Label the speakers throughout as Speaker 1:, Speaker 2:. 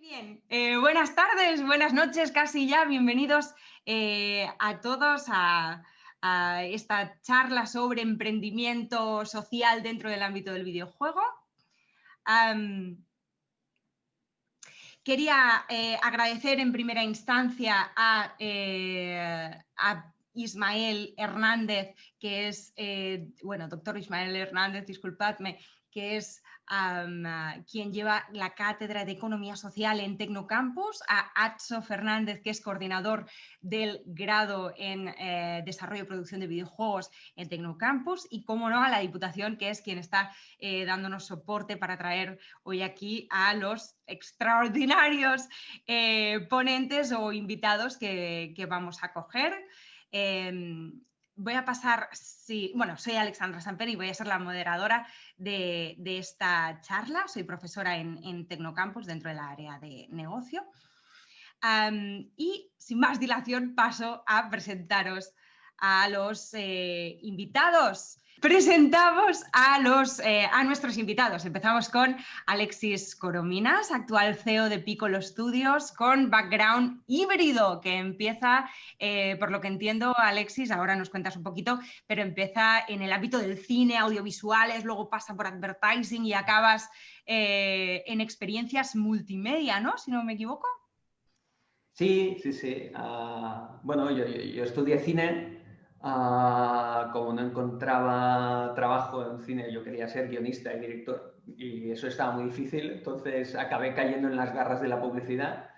Speaker 1: bien, eh, buenas tardes, buenas noches, casi ya, bienvenidos eh, a todos a, esta charla sobre emprendimiento social dentro del ámbito del videojuego. quería eh, agradecer en primera instancia a, a Ismael Hernández, que es, bueno, doctor Ismael Hernández, disculpadme, que es quien lleva la cátedra de Economía Social en Tecnocampus, a Atso Fernández, que es coordinador del grado en eh, Desarrollo y Producción de Videojuegos en Tecnocampus, y, como no, a la Diputación, que es quien está eh, dándonos soporte para traer hoy aquí a los extraordinarios eh, ponentes o invitados que, vamos a coger. Em, voy a pasar, sí, bueno, soy Alexandra Samper y voy a ser la moderadora de, esta charla. Soy profesora en, Tecnocampus dentro del área de negocio. y sin más dilación paso a presentaros a los eh, invitados. Presentamos a, los, eh, a nuestros invitados. Empezamos con Alexis Corominas, actual CEO de Piccolo Studios, con background híbrido, que empieza, eh, por lo que entiendo, Alexis, ahora nos cuentas un poquito, pero empieza en el ámbito del cine, audiovisuales, luego pasa por advertising y acabas eh, en experiencias multimedia, ¿no? Si no me equivoco.
Speaker 2: Sí, sí, sí. Ah, bueno, yo, yo estudié cine Ah, como no encontraba trabajo en cine, yo quería ser guionista y director y eso estaba muy difícil, entonces acabé cayendo en las garras de la publicidad.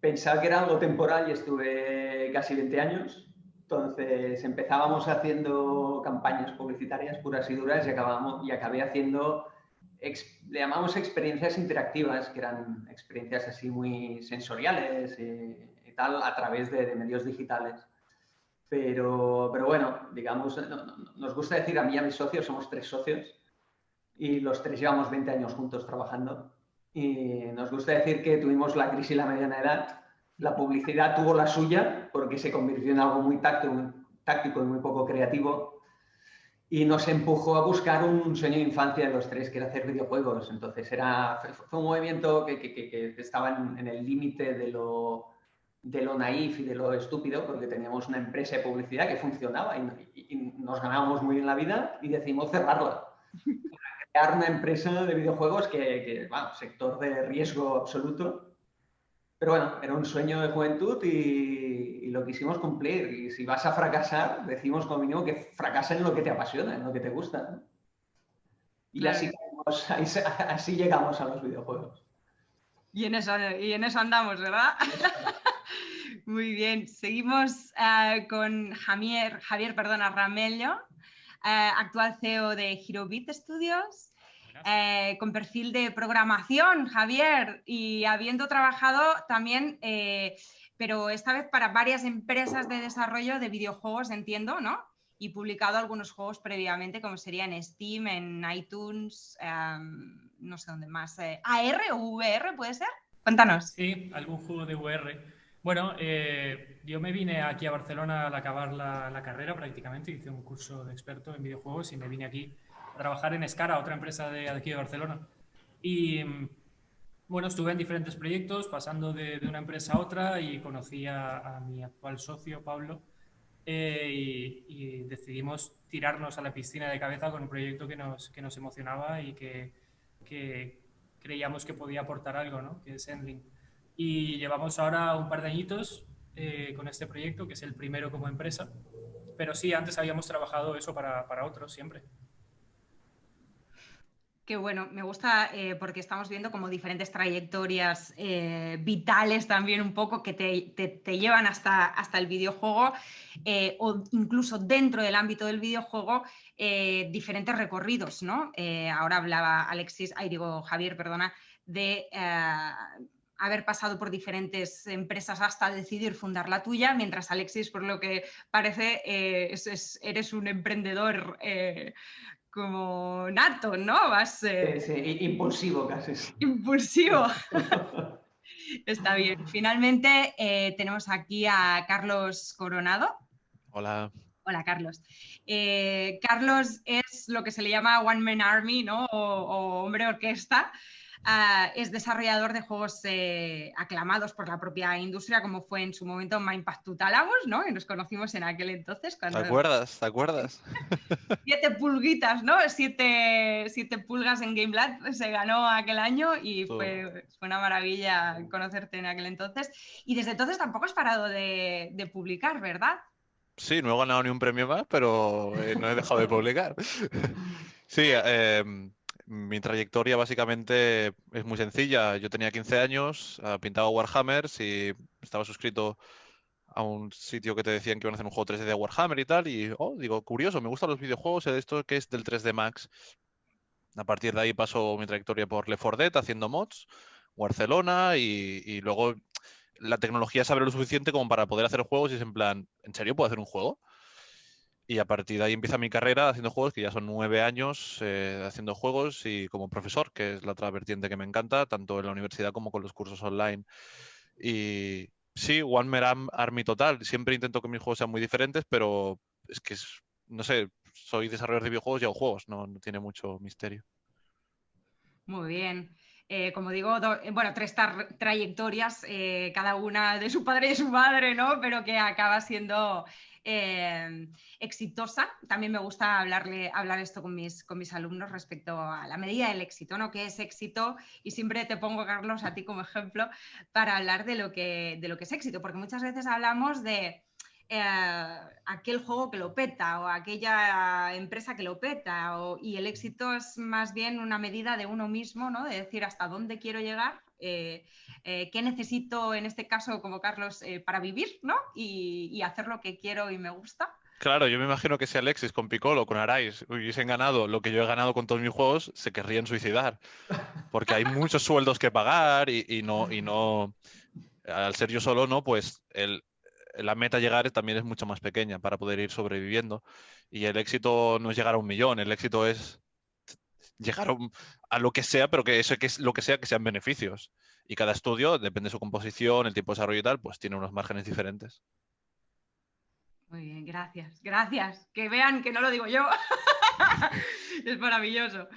Speaker 2: Pensaba que era algo temporal y estuve casi 20 años, entonces empezábamos haciendo campañas publicitarias puras y duras y, acabamos, y acabé haciendo, le llamamos experiencias interactivas, que eran experiencias así muy sensoriales y, tal, a través de medios digitales. Pero, pero bueno, digamos, nos gusta decir a mí y a mis socios, somos tres socios y los tres llevamos 20 años juntos trabajando. Y nos gusta decir que tuvimos la crisis y la mediana edad. La publicidad tuvo la suya porque se convirtió en algo muy táctico, y muy poco creativo. Y nos empujó a buscar un sueño de infancia de los tres, que era hacer videojuegos. Entonces era, fue un movimiento que, que, que estaba en el límite de lo, de lo naif y de lo estúpido, porque teníamos una empresa de publicidad que funcionaba y, nos ganábamos muy bien la vida y decidimos cerrarla. crear una empresa de videojuegos que, bueno, sector de riesgo absoluto. Pero bueno, era un sueño de juventud y, lo quisimos cumplir. Y si vas a fracasar, decimos como mínimo que fracasa en lo que te apasiona, en lo que te gusta. Y así, así, llegamos a los videojuegos.
Speaker 1: Y en eso, y en eso andamos, ¿verdad? Muy bien, seguimos eh, con Javier, Javier perdona, Ramello, eh, actual CEO de HeroBit Studios, eh, con perfil de programación, Javier, y habiendo trabajado también, pero esta vez para varias empresas de desarrollo de videojuegos, entiendo, ¿no? Y publicado algunos juegos previamente, como sería en Steam, en iTunes, em, no sé dónde más. ¿AR o VR puede ser? Cuéntanos.
Speaker 3: Sí, algún juego de VR. Bueno, eh, yo me vine aquí a Barcelona al acabar la, carrera prácticamente, hice un curso de experto en videojuegos y me vine aquí a trabajar en Escara, otra empresa de aquí de Barcelona. Y bueno, estuve en diferentes proyectos, pasando de, una empresa a otra y conocí a, mi actual socio, Pablo, eh, y, decidimos tirarnos a la piscina de cabeza con un proyecto que nos, que nos emocionaba y que, que creíamos que podía aportar algo, ¿no? que es Endling y llevamos ahora un par de añitos eh, con este proyecto, que es el primero como empresa, pero sí, antes habíamos trabajado eso para, para otros siempre.
Speaker 1: Qué bueno, me gusta eh, porque estamos viendo como diferentes trayectorias eh, vitales también un poco que te, te, llevan hasta, hasta el videojuego o incluso dentro del ámbito del videojuego diferentes recorridos, ¿no? ahora hablaba Alexis, ay digo Javier, perdona, de haber pasado por diferentes empresas hasta decidir fundar la tuya, mientras Alexis, por lo que parece, eh, eres un emprendedor eh, como nato, ¿no?
Speaker 2: Vas, eh, sí, impulsivo casi.
Speaker 1: Impulsivo. Está bien. Finalmente tenemos aquí a Carlos Coronado.
Speaker 4: Hola.
Speaker 1: Hola, Carlos. Carlos es lo que se le llama One Man Army, ¿no? O, o hombre orquesta. Ah, es desarrollador de juegos eh, aclamados por la propia industria, como fue en su momento Mindpath Tutalamus, ¿no? Y nos conocimos en aquel entonces.
Speaker 4: Cuando... ¿Te acuerdas? ¿Te acuerdas?
Speaker 1: siete pulguitas, ¿no? Siete, siete pulgas en GameLab se ganó aquel año y fue, fue, una maravilla conocerte en aquel entonces. Y desde entonces tampoco has parado de, de publicar, ¿verdad?
Speaker 4: Sí, no he ganado ni un premio más, pero eh, no he dejado de publicar. sí, eh, mi trayectoria básicamente es muy sencilla. Yo tenía 15 años, ah, pintaba Warhammers y estaba suscrito a un sitio que te decían que iban a hacer un juego 3D de Warhammer y tal. Y oh, digo, curioso, me gustan los videojuegos, esto que es del 3D Max. A partir de ahí pasó mi trayectoria por Left 4 Dead haciendo mods, Barcelona y, y luego la tecnología sabe lo suficiente como para poder hacer juegos y es en plan, ¿en serio puedo hacer un juego? Y a partir de ahí empieza mi carrera haciendo juegos, que ya son nueve años eh, haciendo juegos y como profesor, que es la otra vertiente que me encanta, tanto en la universidad como con los cursos online. Y sí, One Man Army total. Siempre intento que mis juegos sean muy diferentes, pero es que, no sé, soy desarrollador de videojuegos y hago juegos, no, tiene mucho misterio.
Speaker 1: Muy bien. Eh, como digo, eh, bueno, tres trayectorias, cada una de su padre y de su madre, ¿no? Pero que acaba siendo Em, exitosa. También me gusta hablarle, hablar esto con mis, con mis alumnos respecto a la medida del éxito, ¿no? ¿Qué es éxito? Y siempre te pongo, Carlos, a ti como ejemplo para hablar de lo que, de lo que es éxito, porque muchas veces hablamos de... Eh, aquel juego que lo peta o aquella empresa que lo peta y el éxito es más bien una medida de uno mismo, ¿no? de decir hasta dónde quiero llegar eh, eh, qué necesito en este caso como Carlos eh, para vivir, ¿no? Y, hacer lo que quiero y me gusta.
Speaker 4: Claro, yo me imagino que si Alexis con Piccolo, con Arais hubiesen ganado lo que yo he ganado con todos mis juegos, se querrían suicidar. Porque hay muchos sueldos que pagar y, no, y no, al ser yo solo, no, pues el, la meta llegar también es mucho más pequeña para poder ir sobreviviendo. Y el éxito no es llegar a un millón, el éxito es llegar a, lo que sea, pero que eso que es lo que sea que sean beneficios. Y cada estudio, depende de su composición, el tipo de desarrollo y tal, pues tiene unos márgenes diferentes.
Speaker 1: Muy bien, gracias, gracias. Que vean que no lo digo yo. es maravilloso.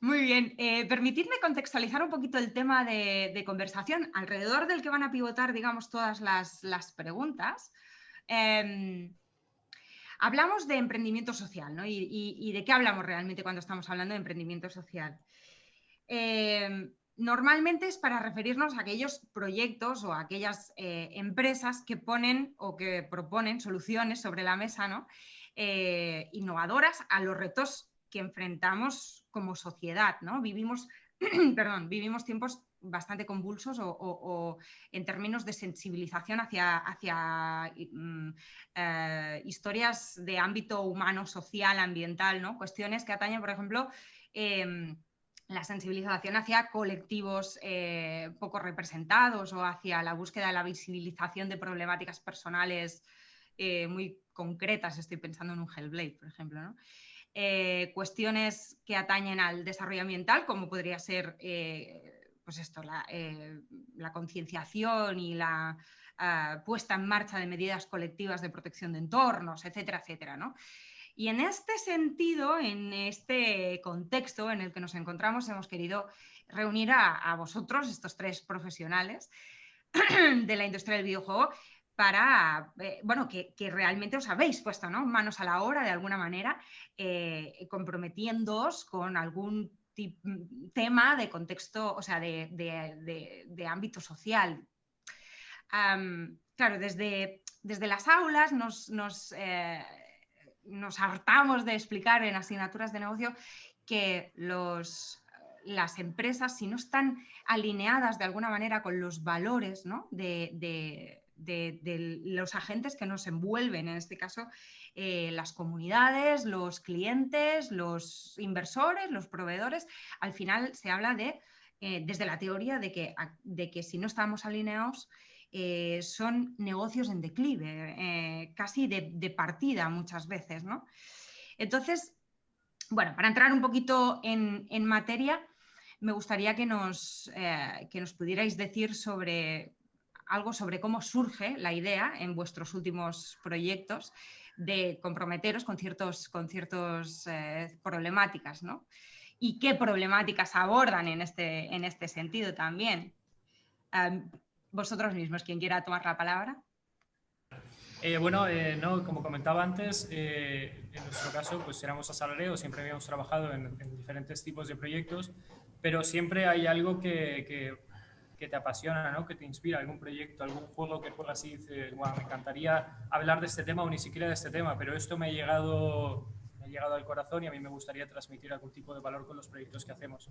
Speaker 1: Muy bien, eh, permitidme contextualizar un poquito el tema de, conversación alrededor del que van a pivotar, digamos, todas las, preguntas. Em, Hablamos de emprendimiento social, ¿no? Y, de qué hablamos realmente cuando estamos hablando de emprendimiento social. Eh, normalmente es para referirnos a aquellos proyectos o a aquellas eh, empresas que ponen o que proponen soluciones sobre la mesa, ¿no? Eh, innovadoras a los retos que enfrentamos como sociedad, ¿no? Vivimos, perdón, vivimos tiempos bastante convulsos o, en términos de sensibilización hacia, mm, eh, historias de ámbito humano, social, ambiental, ¿no? cuestiones que atañen, por ejemplo, em, la sensibilización hacia colectivos eh, poco representados o hacia la búsqueda de la visibilización de problemáticas personales eh, muy concretas. Estoy pensando en un Hellblade, por ejemplo. cuestiones que atañen al desarrollo ambiental, como podría ser pues esto, la, eh, concienciación y la ah, puesta en marcha de medidas colectivas de protección de entornos, etcétera, etcétera. Y en este sentido, en este contexto en el que nos encontramos, hemos querido reunir a, vosotros, estos tres profesionales de la industria del videojuego, para, eh, bueno, que, realmente os habéis puesto manos a la obra de alguna manera, eh, comprometiéndoos con algún tema de contexto, o sea, de, ámbito social. claro, desde, desde, las aulas nos, eh, nos, hartamos de explicar en asignaturas de negocio que los, las empresas, si no están alineadas de alguna manera con los valores de, de, los agentes que nos envuelven, en este caso eh, las comunidades, los clientes, los inversores, los proveedores. Al final se habla de, eh, desde la teoría, de que, de que si no estamos alineados, eh, son negocios en declive, casi de, partida muchas veces. ¿no? Entonces, bueno, para entrar un poquito en, materia, me gustaría que nos, que nos pudierais decir sobre algo sobre cómo surge la idea en vuestros últimos proyectos de comprometeros con ciertas con ciertos, eh, problemáticas. ¿no? y qué problemáticas abordan en este, en este sentido también. vosotros mismos, quien quiera tomar la palabra.
Speaker 3: Eh, bueno, eh, no, como comentaba antes, en nuestro caso pues éramos asalariados, siempre habíamos trabajado en, diferentes tipos de proyectos, pero siempre hay algo que, que, te apasiona, ¿no? que te inspira, algún proyecto, algún juego que juegas y dices, bueno, me encantaría hablar de este tema o ni siquiera de este tema, pero esto me ha llegado llegado al corazón y a mí me gustaría transmitir algún tipo de valor con los proyectos que hacemos.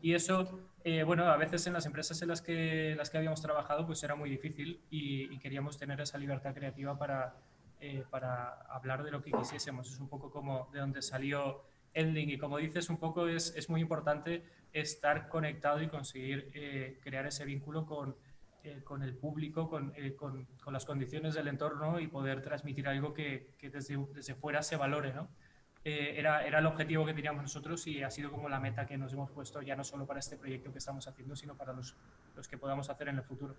Speaker 3: Y eso, eh, bueno, a veces en las empresas en las que, las que habíamos trabajado pues era muy difícil y, queríamos tener esa libertad creativa para, eh, para hablar de lo que quisiésemos. Es un poco como de donde salió Ending y como dices, un poco es, es muy importante estar conectado y conseguir eh, crear ese vínculo con, con el público, con, con, con, las condiciones del entorno y poder transmitir algo que, que desde, desde, fuera se valore, ¿no? Eh, era, era el objetivo que teníamos nosotros y ha sido como la meta que nos hemos puesto ya no solo para este proyecto que estamos haciendo, sino para los, los que podamos hacer en el futuro.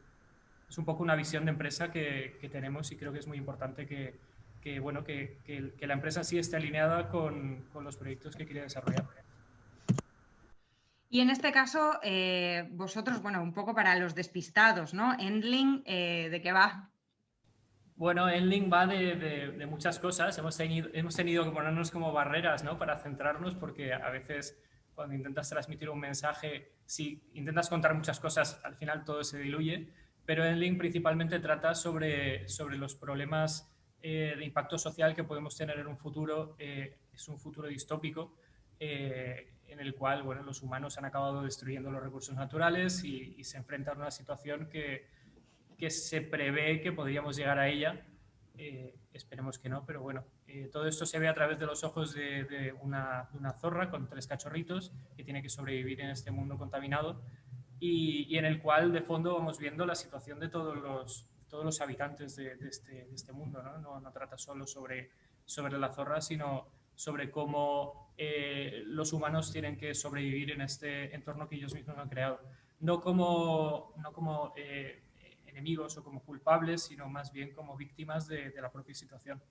Speaker 3: Es un poco una visión de empresa que, que tenemos y creo que es muy importante que, que bueno, que, la empresa sí esté alineada con, los proyectos que quiere desarrollar.
Speaker 1: Y en este caso, eh, vosotros, bueno, un poco para los despistados, ¿no? Endling, eh, ¿de qué va?
Speaker 3: Bueno, Enlink va de, muchas cosas. Hemos tenido, hemos tenido que ponernos como barreras ¿no? para centrarnos porque a veces cuando intentas transmitir un mensaje, si intentas contar muchas cosas, al final todo se diluye. Pero Enlink principalmente trata sobre, sobre los problemas eh, de impacto social que podemos tener en un futuro. Eh, es un futuro distópico en el cual bueno, los humanos han acabado destruyendo los recursos naturales y, y se enfrentan a una situación que que se prevé que podríamos llegar a ella. Eh, esperemos que no, pero bueno, eh, todo esto se ve a través de los ojos de, una, zorra con tres cachorritos que tiene que sobrevivir en este mundo contaminado y, en el cual de fondo vamos viendo la situación de todos los, todos los habitantes de, este, este, mundo. ¿no? No, trata solo sobre, sobre la zorra, sino sobre cómo eh, los humanos tienen que sobrevivir en este entorno que ellos mismos han creado. No como, no como enemigos o como culpables, sino más bien como víctimas de, la propia situación.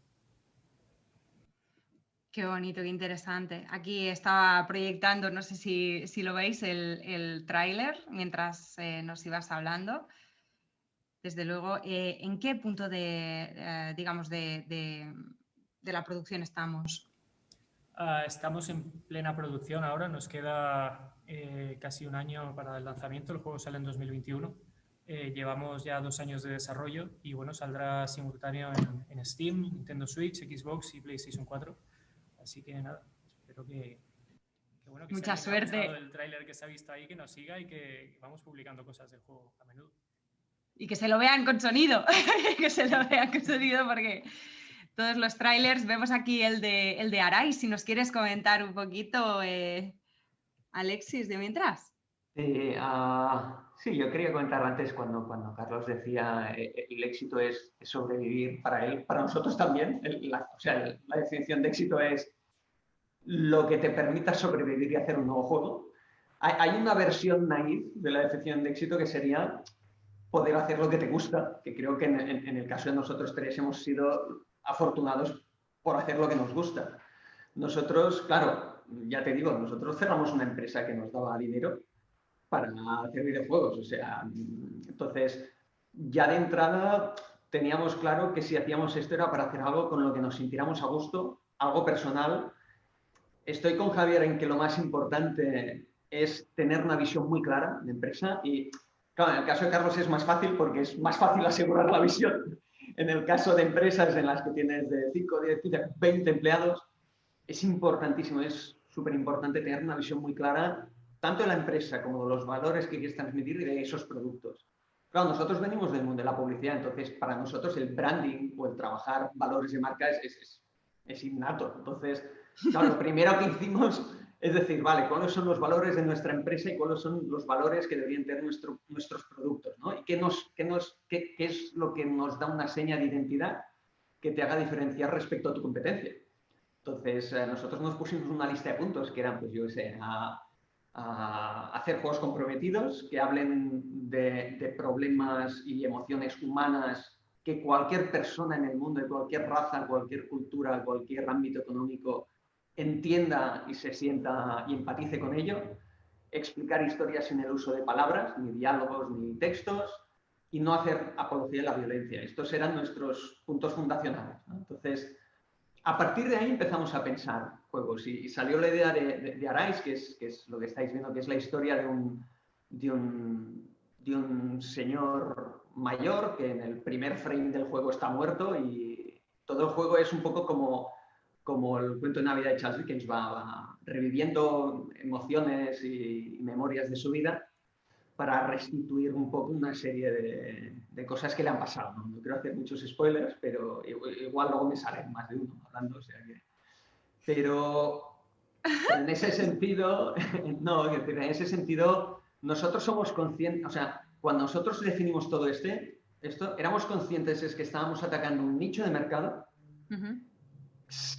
Speaker 1: Qué bonito, qué interesante. Aquí estaba proyectando, no sé si, lo veis, el, el tráiler mientras eh, nos ibas hablando. Desde luego, eh, ¿en qué punto de, eh, digamos, de, la producción estamos?
Speaker 3: Ah, estamos en plena producción ahora, nos queda casi un año para el lanzamiento, el juego sale en 2021 eh, llevamos ya dos años de desarrollo y bueno, saldrá simultáneo en, Steam, Nintendo Switch, Xbox y PlayStation 4. Así que nada, espero que,
Speaker 1: bueno, que Mucha suerte.
Speaker 3: el tráiler que se ha visto ahí, que nos siga y que vamos publicando cosas del juego a menudo.
Speaker 1: Y que se lo vean con sonido, que se lo vean con sonido porque todos los trailers, vemos aquí el de, el de Arai, si nos quieres comentar un poquito, eh, Alexis, de mientras.
Speaker 2: Sí, uh, Sí, yo quería comentar antes cuando, cuando Carlos decía eh, eh, el éxito es, sobrevivir para él, para nosotros también. la, o sea, la definición de éxito es lo que te permita sobrevivir y hacer un nuevo juego. Hay, una versión naive de la definición de éxito que sería poder hacer lo que te gusta, que creo que en, en el caso de nosotros tres hemos sido afortunados por hacer lo que nos gusta. Nosotros, claro, ya te digo, nosotros cerramos una empresa que nos daba dinero para hacer videojuegos. O sea, entonces, ya de entrada teníamos claro que si hacíamos esto era para hacer algo con lo que nos sintiéramos a gusto, algo personal. Estoy con Javier en que lo más importante es tener una visión muy clara de empresa y, claro, en el caso de Carlos es más fácil porque es más fácil asegurar la visión. En el caso de empresas en las que tienes de 5, 10, 20 empleados, es importantísimo, es súper importante tener una visión muy clara tanto de la empresa como de los valores que quieres transmitir de esos productos. Claro, nosotros venimos del mundo de la publicidad, entonces para nosotros el branding o el trabajar valores de marca es, es, innato. Entonces, claro, lo primero que hicimos es decir, vale, ¿cuáles son los valores de nuestra empresa y cuáles son los valores que deberían tener nuestro, nuestros productos? ¿no? ¿Y qué, nos, qué, nos, qué, qué, es lo que nos da una seña de identidad que te haga diferenciar respecto a tu competencia? Entonces, eh, nosotros nos pusimos una lista de puntos que eran, pues yo sé, hacer juegos comprometidos que hablen de, problemas y emociones humanas que cualquier persona en el mundo, de cualquier raza, cualquier cultura, cualquier ámbito económico entienda y se sienta y empatice con ello, explicar historias sin el uso de palabras, ni diálogos, ni textos, y no hacer apología de la violencia. Estos eran nuestros puntos fundacionales. Entonces, a partir de ahí empezamos a pensar juegos y, salió la idea de, de, Arais, que es, que es, lo que estáis viendo, que es la historia de un, de un, de un señor mayor que en el primer frame del juego está muerto y todo el juego es un poco como, como el cuento de Navidad de Charles Dickens, va, reviviendo emociones y, memorias de su vida para restituir un poco una serie de, de cosas que le han pasado. ¿no? quiero hacer muchos spoilers, pero igual luego me salen más de uno hablando, o sea que... Pero en ese sentido, no, en ese sentido, nosotros somos conscientes, o sea, cuando nosotros definimos todo este, esto, éramos conscientes es que estábamos atacando un nicho de mercado,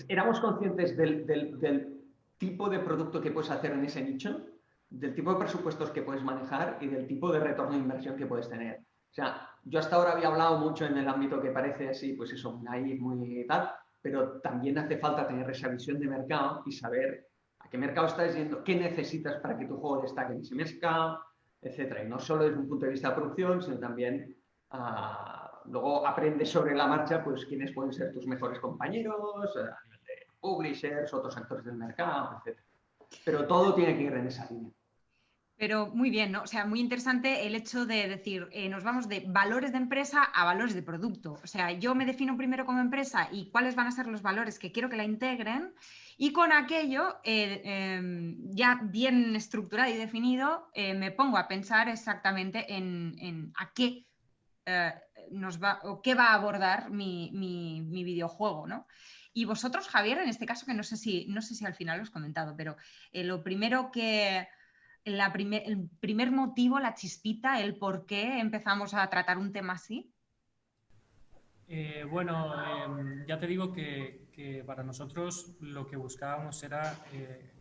Speaker 2: éramos conscientes del, del, del, tipo de producto que puedes hacer en ese nicho, del tipo de presupuestos que puedes manejar y del tipo de retorno de inversión que puedes tener. O sea, yo hasta ahora había hablado mucho en el ámbito que parece así, pues eso, muy muy tal, pero también hace falta tener esa visión de mercado y saber a qué mercado estás yendo, qué necesitas para que tu juego destaque en ese mercado, etcétera. Y no solo desde un punto de vista de producción, sino también uh, luego aprendes sobre la marcha, pues quiénes pueden ser tus mejores compañeros, a nivel de publishers, otros actores del mercado, etcétera. Pero todo tiene que ir en esa línea.
Speaker 1: Pero muy bien, ¿no? O sea, muy interesante el hecho de decir, eh, nos vamos de valores de empresa a valores de producto. O sea, yo me defino primero como empresa y cuáles van a ser los valores que quiero que la integren y con aquello eh, em, ya bien estructurado y definido, eh, me pongo a pensar exactamente en, a qué nos va o qué va a abordar mi, mi, videojuego, ¿no? Y vosotros, Javier, en este caso, que no sé si, no sé si al final lo has comentado, pero lo primero que el primer motivo, la chispita, el por qué empezamos a tratar un tema así?
Speaker 3: Eh, bueno, em, ya te digo que, para nosotros lo que buscábamos era eh,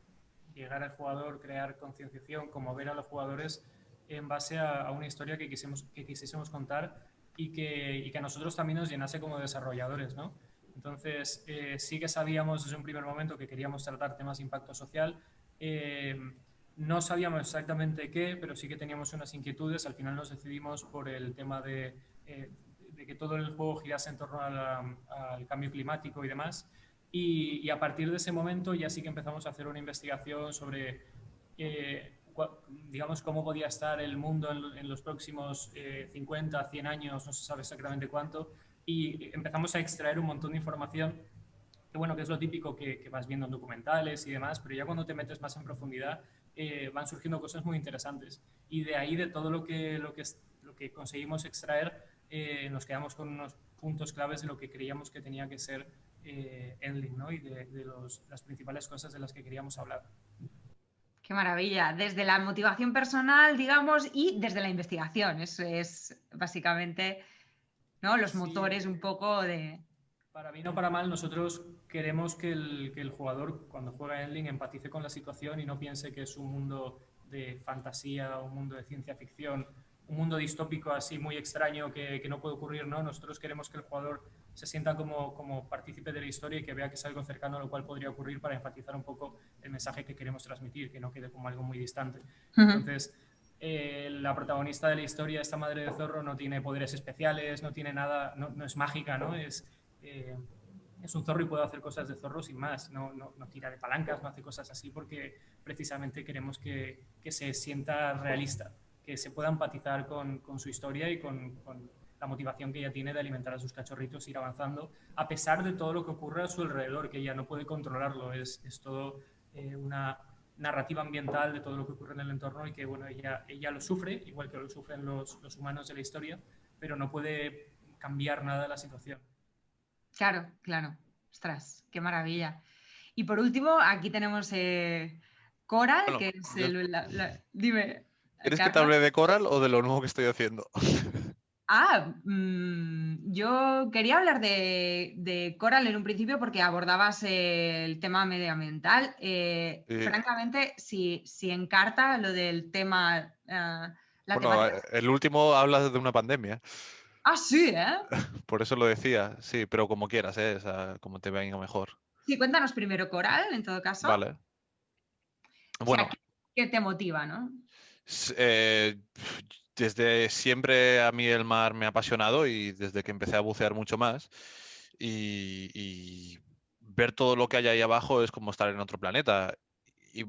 Speaker 3: llegar al jugador, crear concienciación, como ver a los jugadores en base a, una historia que, quisimos, que quisiésemos contar y que, y que, a nosotros también nos llenase como desarrolladores, ¿no? Entonces, eh, sí que sabíamos desde un primer momento que queríamos tratar temas de impacto social. No sabíamos exactamente qué, pero sí que teníamos unas inquietudes. Al final nos decidimos por el tema de, eh, que todo el juego girase en torno al cambio climático y demás. Y, a partir de ese momento ya sí que empezamos a hacer una investigación sobre, eh, digamos, cómo podía estar el mundo en, los próximos 50, eh, 100 años, no se sabe exactamente cuánto. Y empezamos a extraer un montón de información que bueno, que es lo típico que, que, vas viendo en documentales y demás, pero ya cuando te metes más en profundidad eh, van surgiendo cosas muy interesantes. Y de ahí, de todo lo que, lo que, lo que conseguimos extraer, eh, nos quedamos con unos puntos claves de lo que creíamos que tenía que ser eh, Endling, ¿no? Y de, los, las principales cosas de las que queríamos hablar.
Speaker 1: Qué maravilla. Desde la motivación personal, digamos, y desde la investigación. Eso es básicamente ¿no? los motores un poco de...
Speaker 3: Para bien o para mal, nosotros queremos que el, que el jugador cuando juega Endling empatice con la situación y no piense que es un mundo de fantasía, un mundo de ciencia ficción, un mundo distópico así muy extraño que, que, no puede ocurrir, ¿no? Nosotros queremos que el jugador se sienta como, como partícipe de la historia y que vea que es algo cercano a lo cual podría ocurrir para enfatizar un poco el mensaje que queremos transmitir, que no quede como algo muy distante. Entonces, eh, la protagonista de la historia, esta madre de zorro, no tiene poderes especiales, no tiene nada, no, no es mágica, ¿no? Es, eh, es un zorro y puede hacer cosas de zorro sin más, no, no, no, tira de palancas, no hace cosas así porque precisamente queremos que, que se sienta realista, que se pueda empatizar con, con su historia y con, con, la motivación que ella tiene de alimentar a sus cachorritos, ir avanzando, a pesar de todo lo que ocurre a su alrededor, que ella no puede controlarlo, es, es todo eh, una narrativa ambiental de todo lo que ocurre en el entorno y que bueno, ella, ella lo sufre, igual que lo sufren los, los humanos de la historia, pero no puede cambiar nada de la situación.
Speaker 1: Claro, claro. Ostras, qué maravilla. Y por último, aquí tenemos eh, Coral, que es el... Dime.
Speaker 4: ¿Quieres que te hable de Coral o de lo nuevo que estoy haciendo?
Speaker 1: Ah, mm, yo quería hablar de, Coral en un principio porque abordabas el tema medioambiental. Eh, francamente, si, si, encarta lo del tema...
Speaker 4: Uh, bueno, el último habla de una pandemia.
Speaker 1: Ah, sí, ¿eh?
Speaker 4: Por eso lo decía, sí, pero como quieras, ¿eh? como te venga mejor.
Speaker 1: Sí, cuéntanos primero Coral, en todo caso.
Speaker 4: Vale. Bueno.
Speaker 1: ¿Qué te motiva, no?
Speaker 4: Eh, desde siempre a mí el mar me ha apasionado y desde que empecé a bucear mucho más. Y, ver todo lo que hay ahí abajo es como estar en otro planeta. Y,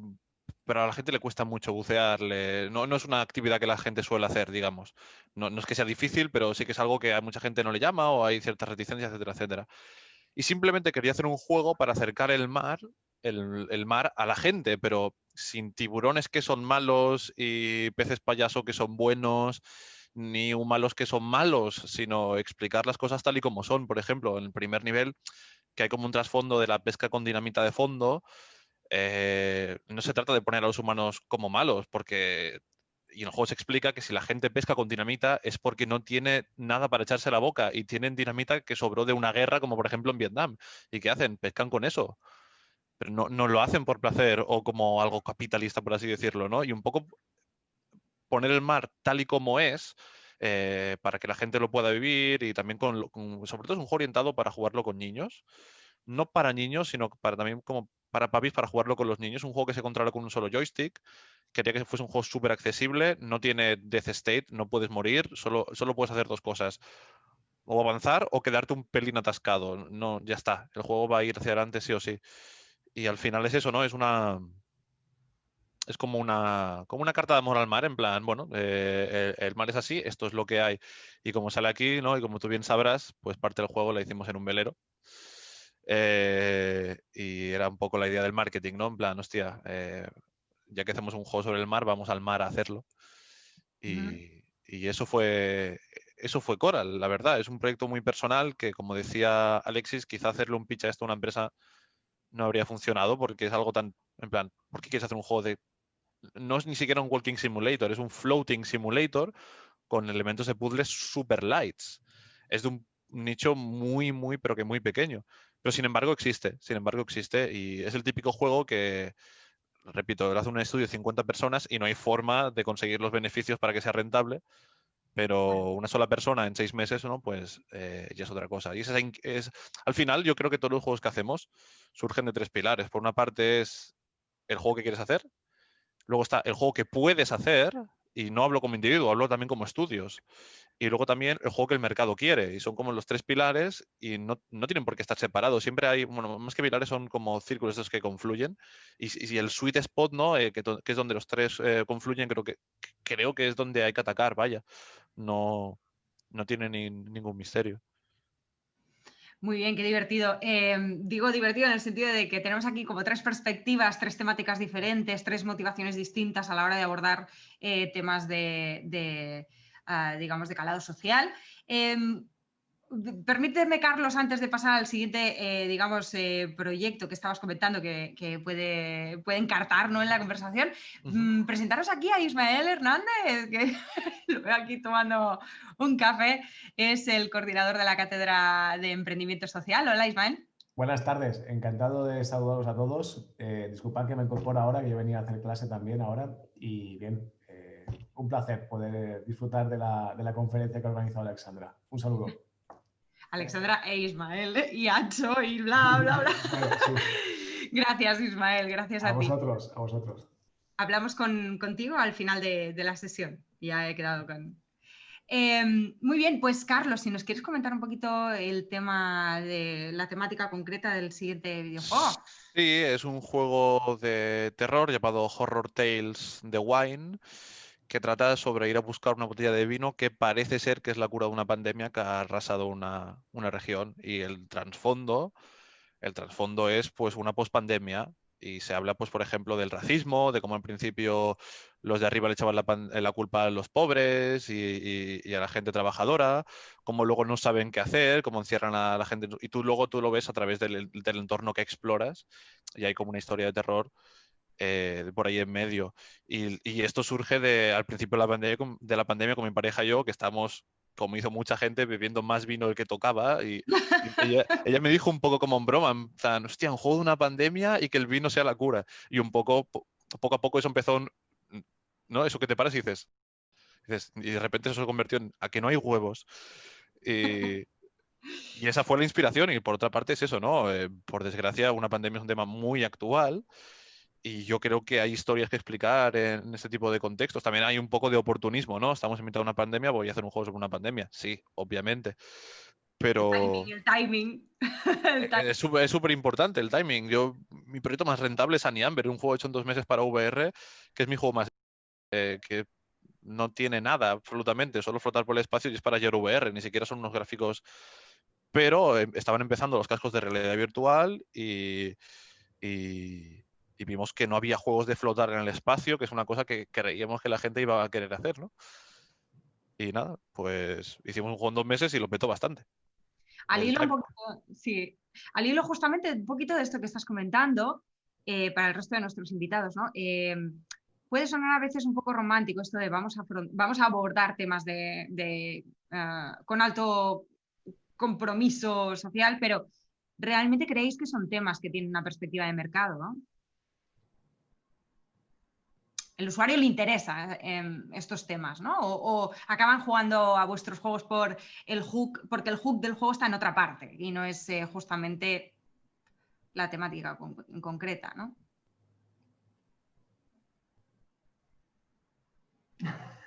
Speaker 4: pero a la gente le cuesta mucho bucear. no, es una actividad que la gente suele hacer, digamos. No, es que sea difícil, pero sí que es algo que a mucha gente no le llama o hay ciertas reticencias, etcétera, etcétera. Y simplemente quería hacer un juego para acercar el mar, el mar a la gente, pero sin tiburones que son malos y peces payaso que son buenos, ni humanos que son malos, sino explicar las cosas tal y como son. Por ejemplo, en el primer nivel, que hay como un trasfondo de la pesca con dinamita de fondo, eh, no se trata de poner a los humanos como malos, porque y en el juego se explica que si la gente pesca con dinamita es porque no tiene nada para echarse la boca y tienen dinamita que sobró de una guerra, como por ejemplo en Vietnam. ¿Y qué hacen? Pescan con eso pero no, lo hacen por placer o como algo capitalista, por así decirlo, ¿no? Y un poco poner el mar tal y como es, eh, para que la gente lo pueda vivir y también con, sobre todo es un juego orientado para jugarlo con niños, no para niños, sino para también como para papis para jugarlo con los niños, un juego que se controla con un solo joystick, quería que fuese un juego súper accesible, no tiene death state, no puedes morir, solo, solo puedes hacer dos cosas, o avanzar o quedarte un pelín atascado, no, ya está, el juego va a ir hacia adelante sí o sí. Y al final es eso, ¿no? Es una. Es como una, como una carta de amor al mar, en plan, bueno, eh, el, mar es así, esto es lo que hay. Y como sale aquí, ¿no? Y como tú bien sabrás, pues parte del juego la hicimos en un velero. Eh, y era un poco la idea del marketing, ¿no? En plan, hostia, eh, ya que hacemos un juego sobre el mar, vamos al mar a hacerlo. Y, y, eso fue eso fue Coral, la verdad. Es un proyecto muy personal que, como decía Alexis, quizá hacerle un pitch a esto a una empresa no habría funcionado porque es algo tan, en plan, ¿por qué quieres hacer un juego de... No es ni siquiera un walking simulator, es un floating simulator con elementos de puzzles super lights. Es de un nicho muy, muy, pero que muy pequeño. Pero sin embargo existe, sin embargo existe y es el típico juego que, repito, lo hace un estudio de 50 personas y no hay forma de conseguir los beneficios para que sea rentable pero una sola persona en seis meses, ¿no? Pues eh, ya es otra cosa. Y es, al final yo creo que todos los juegos que hacemos surgen de tres pilares. Por una parte es el juego que quieres hacer, luego está el juego que puedes hacer, y no hablo como individuo, hablo también como estudios. Y luego también el juego que el mercado quiere. Y son como los tres pilares y no, no tienen por qué estar separados. Siempre hay, bueno, más que pilares son como círculos estos que confluyen. Y, y el sweet spot, ¿no? Eh, que, que, es donde los tres eh, confluyen, creo que, creo que es donde hay que atacar, vaya no, no tiene ningún misterio.
Speaker 1: Muy bien, qué divertido. Em, digo divertido en el sentido de que tenemos aquí como tres perspectivas, tres temáticas diferentes, tres motivaciones distintas a la hora de abordar eh, temas de, ah, digamos, de calado social. Em, Permíteme, Carlos, antes de pasar al siguiente, eh, digamos, eh, proyecto que estabas comentando que, puede, puede, encartar en la conversación, mm, presentaros aquí a Ismael Hernández, que lo veo aquí tomando un café, es el coordinador de la Cátedra de Emprendimiento Social. Hola, Ismael.
Speaker 5: Buenas tardes, encantado de saludaros a todos. Eh, disculpad que me incorporo ahora, que yo venía a hacer clase también ahora. Y bien, un placer poder disfrutar de la, de la conferencia que ha organizado Alexandra. Un saludo.
Speaker 1: Alexandra e Ismael y Ancho y bla, bla, bla. Gracias, Ismael, gracias a,
Speaker 5: a vosotros, a vosotros.
Speaker 1: Hablamos contigo al final de, la sesión. Ya he quedado con, em, muy bien, pues Carlos, si nos quieres comentar un poquito el tema de la temática concreta del siguiente videojuego.
Speaker 4: Sí, es un juego de terror llamado Horror Tales The Wine que trata sobre ir a buscar una botella de vino que parece ser que es la cura de una pandemia que ha arrasado una, región. Y el trasfondo, el trasfondo es pues una pospandemia. Y se habla, pues, por ejemplo, del racismo, de cómo al principio los de arriba le echaban la, culpa a los pobres y, a la gente trabajadora, cómo luego no saben qué hacer, cómo encierran a la gente. Y tú luego tú lo ves a través del, del entorno que exploras. Y hay como una historia de terror eh, por ahí en medio. Y, esto surge de, al principio de la, pandemia, de la pandemia con mi pareja y yo, que estamos, como hizo mucha gente, bebiendo más vino del que tocaba. Y, ella, me dijo un poco como en broma, en hostia, un juego de una pandemia y que el vino sea la cura. Y un poco, poco a poco eso empezó, ¿no? Eso que te paras y dices, y de repente eso se convirtió en a que no hay huevos. Y, Y esa fue la inspiración y por otra parte es eso, ¿no? Eh, por desgracia, una pandemia es un tema muy actual y yo creo que hay historias que explicar en este tipo de contextos. También hay un poco de oportunismo, ¿no? Estamos en mitad de una pandemia, voy a hacer un juego sobre una pandemia. Sí, obviamente. Pero...
Speaker 1: El timing.
Speaker 4: El timing. Es súper importante el timing. Yo, mi proyecto más rentable es Aniamber, un juego hecho en dos meses para VR, que es mi juego más... Eh, que no tiene nada absolutamente, solo flotar por el espacio y es para ayer VR, ni siquiera son unos gráficos... Pero eh, estaban empezando los cascos de realidad virtual y, y y vimos que no había juegos de flotar en el espacio, que es una cosa que creíamos que la gente iba a querer hacer, ¿no? Y nada, pues hicimos un juego en dos meses y lo petó bastante.
Speaker 1: Al hilo, un poquito, sí, al hilo justamente un poquito de esto que estás comentando, eh, para el resto de nuestros invitados, ¿no? Eh, puede sonar a veces un poco romántico esto de vamos a, vamos a abordar temas de, ah, con alto compromiso social, pero ¿realmente creéis que son temas que tienen una perspectiva de mercado? ¿no? El usuario le interesa eh, estos temas, ¿no? O, acaban jugando a vuestros juegos por el hook, porque el hook del juego está en otra parte y no es eh, justamente la temática concreta, ¿no?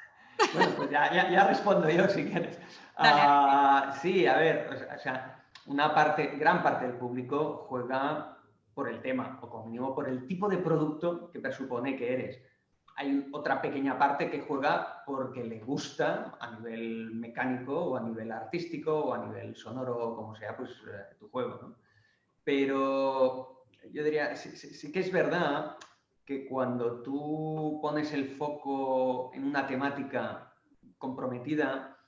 Speaker 2: Bueno, pues ya, respondo yo si quieres. Ah, sí, a ver, o sea, una parte, gran parte del público juega por el tema, o como mínimo por el tipo de producto que presupone que eres hay otra pequeña parte que juega porque le gusta a nivel mecánico o a nivel artístico o a nivel sonoro, como sea, pues eh, tu juego. Pero yo diría, sí, que es verdad que cuando tú pones el foco en una temática comprometida,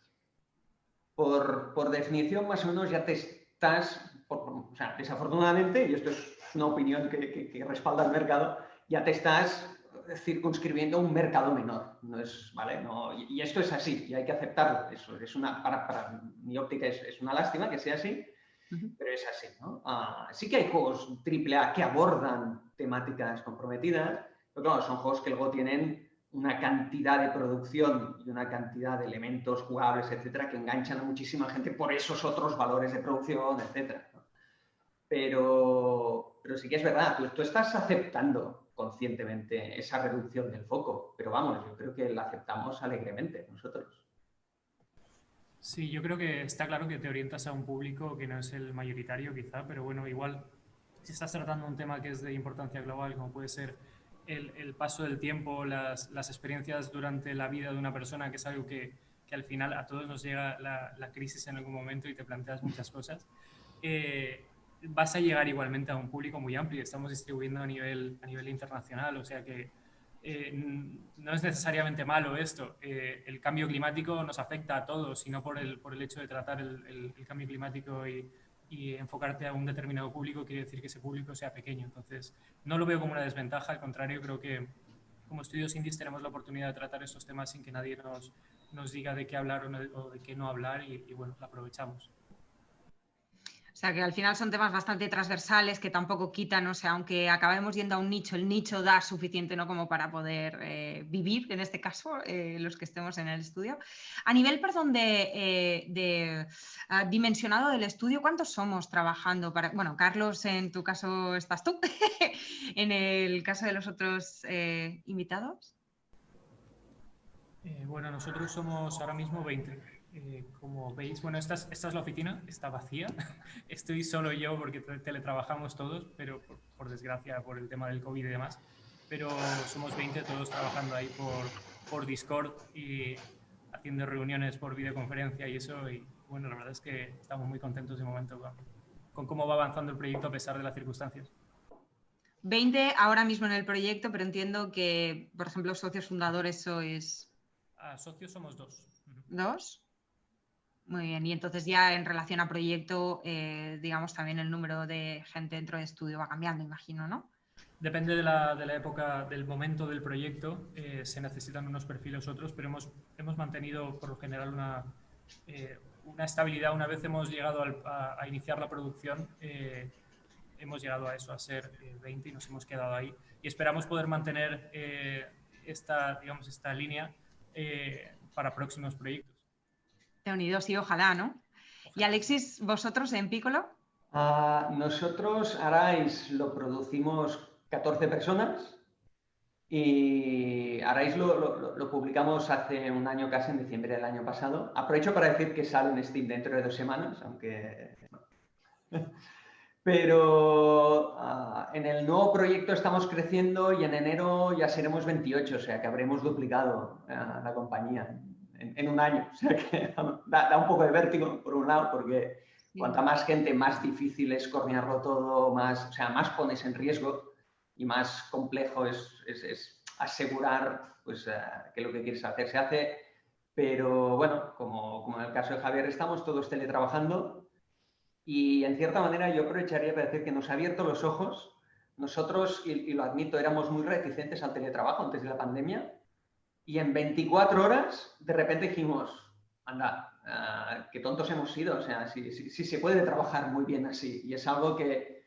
Speaker 2: por, por definición más o menos ya te estás, o sea, desafortunadamente, y esto es una opinión que respalda el mercado, ya te estás circunscribiendo un mercado menor. No es, ¿vale? No, y, esto es así y hay que aceptarlo. Eso es una, para, para mi óptica es, es, una lástima que sea así, pero es así. ¿no? Ah, sí que hay juegos AAA que abordan temáticas comprometidas, pero claro, son juegos que luego tienen una cantidad de producción y una cantidad de elementos jugables, etcétera, que enganchan a muchísima gente por esos otros valores de producción, etcétera. Pero, pero sí que es verdad, tú, tú estás aceptando conscientemente esa reducción del foco. Pero vamos, yo creo que la aceptamos alegremente nosotros.
Speaker 3: Sí, yo creo que está claro que te orientas a un público que no es el mayoritario quizá, pero bueno, igual si estás tratando un tema que es de importancia global, como puede ser el, paso del tiempo, las, experiencias durante la vida de una persona, que es algo que, al final a todos nos llega la, crisis en algún momento y te planteas muchas cosas. Eh, vas a llegar igualmente a un público muy amplio. Estamos distribuyendo a nivel, a nivel internacional, o sea que eh, no es necesariamente malo esto. Eh, el cambio climático nos afecta a todos, y no por el, por el hecho de tratar el, cambio climático y, y, enfocarte a un determinado público quiere decir que ese público sea pequeño. Entonces, no lo veo como una desventaja, al contrario, creo que como estudios indies tenemos la oportunidad de tratar estos temas sin que nadie nos, nos diga de qué hablar o, de qué no hablar y, y bueno, la aprovechamos.
Speaker 1: O sea que al final son temas bastante transversales que tampoco quitan, o sea, aunque acabemos yendo a un nicho, el nicho da suficiente ¿no? como para poder eh, vivir, en este caso, eh, los que estemos en el estudio. A nivel, perdón, de, eh, ah, dimensionado del estudio, ¿cuántos somos trabajando para, bueno, Carlos, en tu caso estás tú, en el caso de los otros invitados?
Speaker 3: bueno, nosotros somos ahora mismo 20. Eh, como veis, bueno, esta es, esta es, la oficina, está vacía. Estoy solo yo porque teletrabajamos todos, pero por, desgracia, por el tema del COVID y demás. Pero somos 20 todos trabajando ahí por, por Discord y haciendo reuniones por videoconferencia y eso. Y bueno, la verdad es que estamos muy contentos de momento con, con cómo va avanzando el proyecto a pesar de las circunstancias.
Speaker 1: 20 ahora mismo en el proyecto, pero entiendo que, por ejemplo, socios fundadores sois...
Speaker 3: Ah, socios somos dos.
Speaker 1: ¿Dos? Muy bien, y entonces ya en relación a proyecto, eh, digamos, también el número de gente dentro de estudio va cambiando, imagino, ¿no?
Speaker 3: Depende de la, de la época, del momento del proyecto, eh, se necesitan unos perfiles otros, pero hemos, hemos mantenido por lo general una, eh, una estabilidad. Una vez hemos llegado a, a, iniciar la producción, hemos llegado a eso, a ser 20 y nos hemos quedado ahí. Y esperamos poder mantener esta, digamos, esta línea para próximos proyectos
Speaker 1: unidos y ojalá, ¿no? Y Alexis, ¿vosotros en Piccolo?
Speaker 2: Ah, nosotros, Arais, lo producimos 14 personas y Arais lo, publicamos hace un año, casi en diciembre del año pasado. Aprovecho para decir que sale en Steam dentro de dos semanas, aunque... Pero ah, en el nuevo proyecto estamos creciendo y en enero ya seremos 28, o sea que habremos duplicado ah, la compañía en, un año. O sea que da, un poco de vértigo, por un lado, porque cuanta más gente, más difícil es coordinarlo todo, más, o sea, más pones en riesgo y más complejo es, es, asegurar pues, eh, que lo que quieres hacer se hace. Pero bueno, como, como, en el caso de Javier, estamos todos teletrabajando y en cierta manera yo aprovecharía para decir que nos ha abierto los ojos. Nosotros, y, lo admito, éramos muy reticentes al teletrabajo antes de la pandemia y en 24 horas de repente dijimos, anda, uh, qué tontos hemos sido, o sea, si, si, se puede trabajar muy bien así. Y es algo que,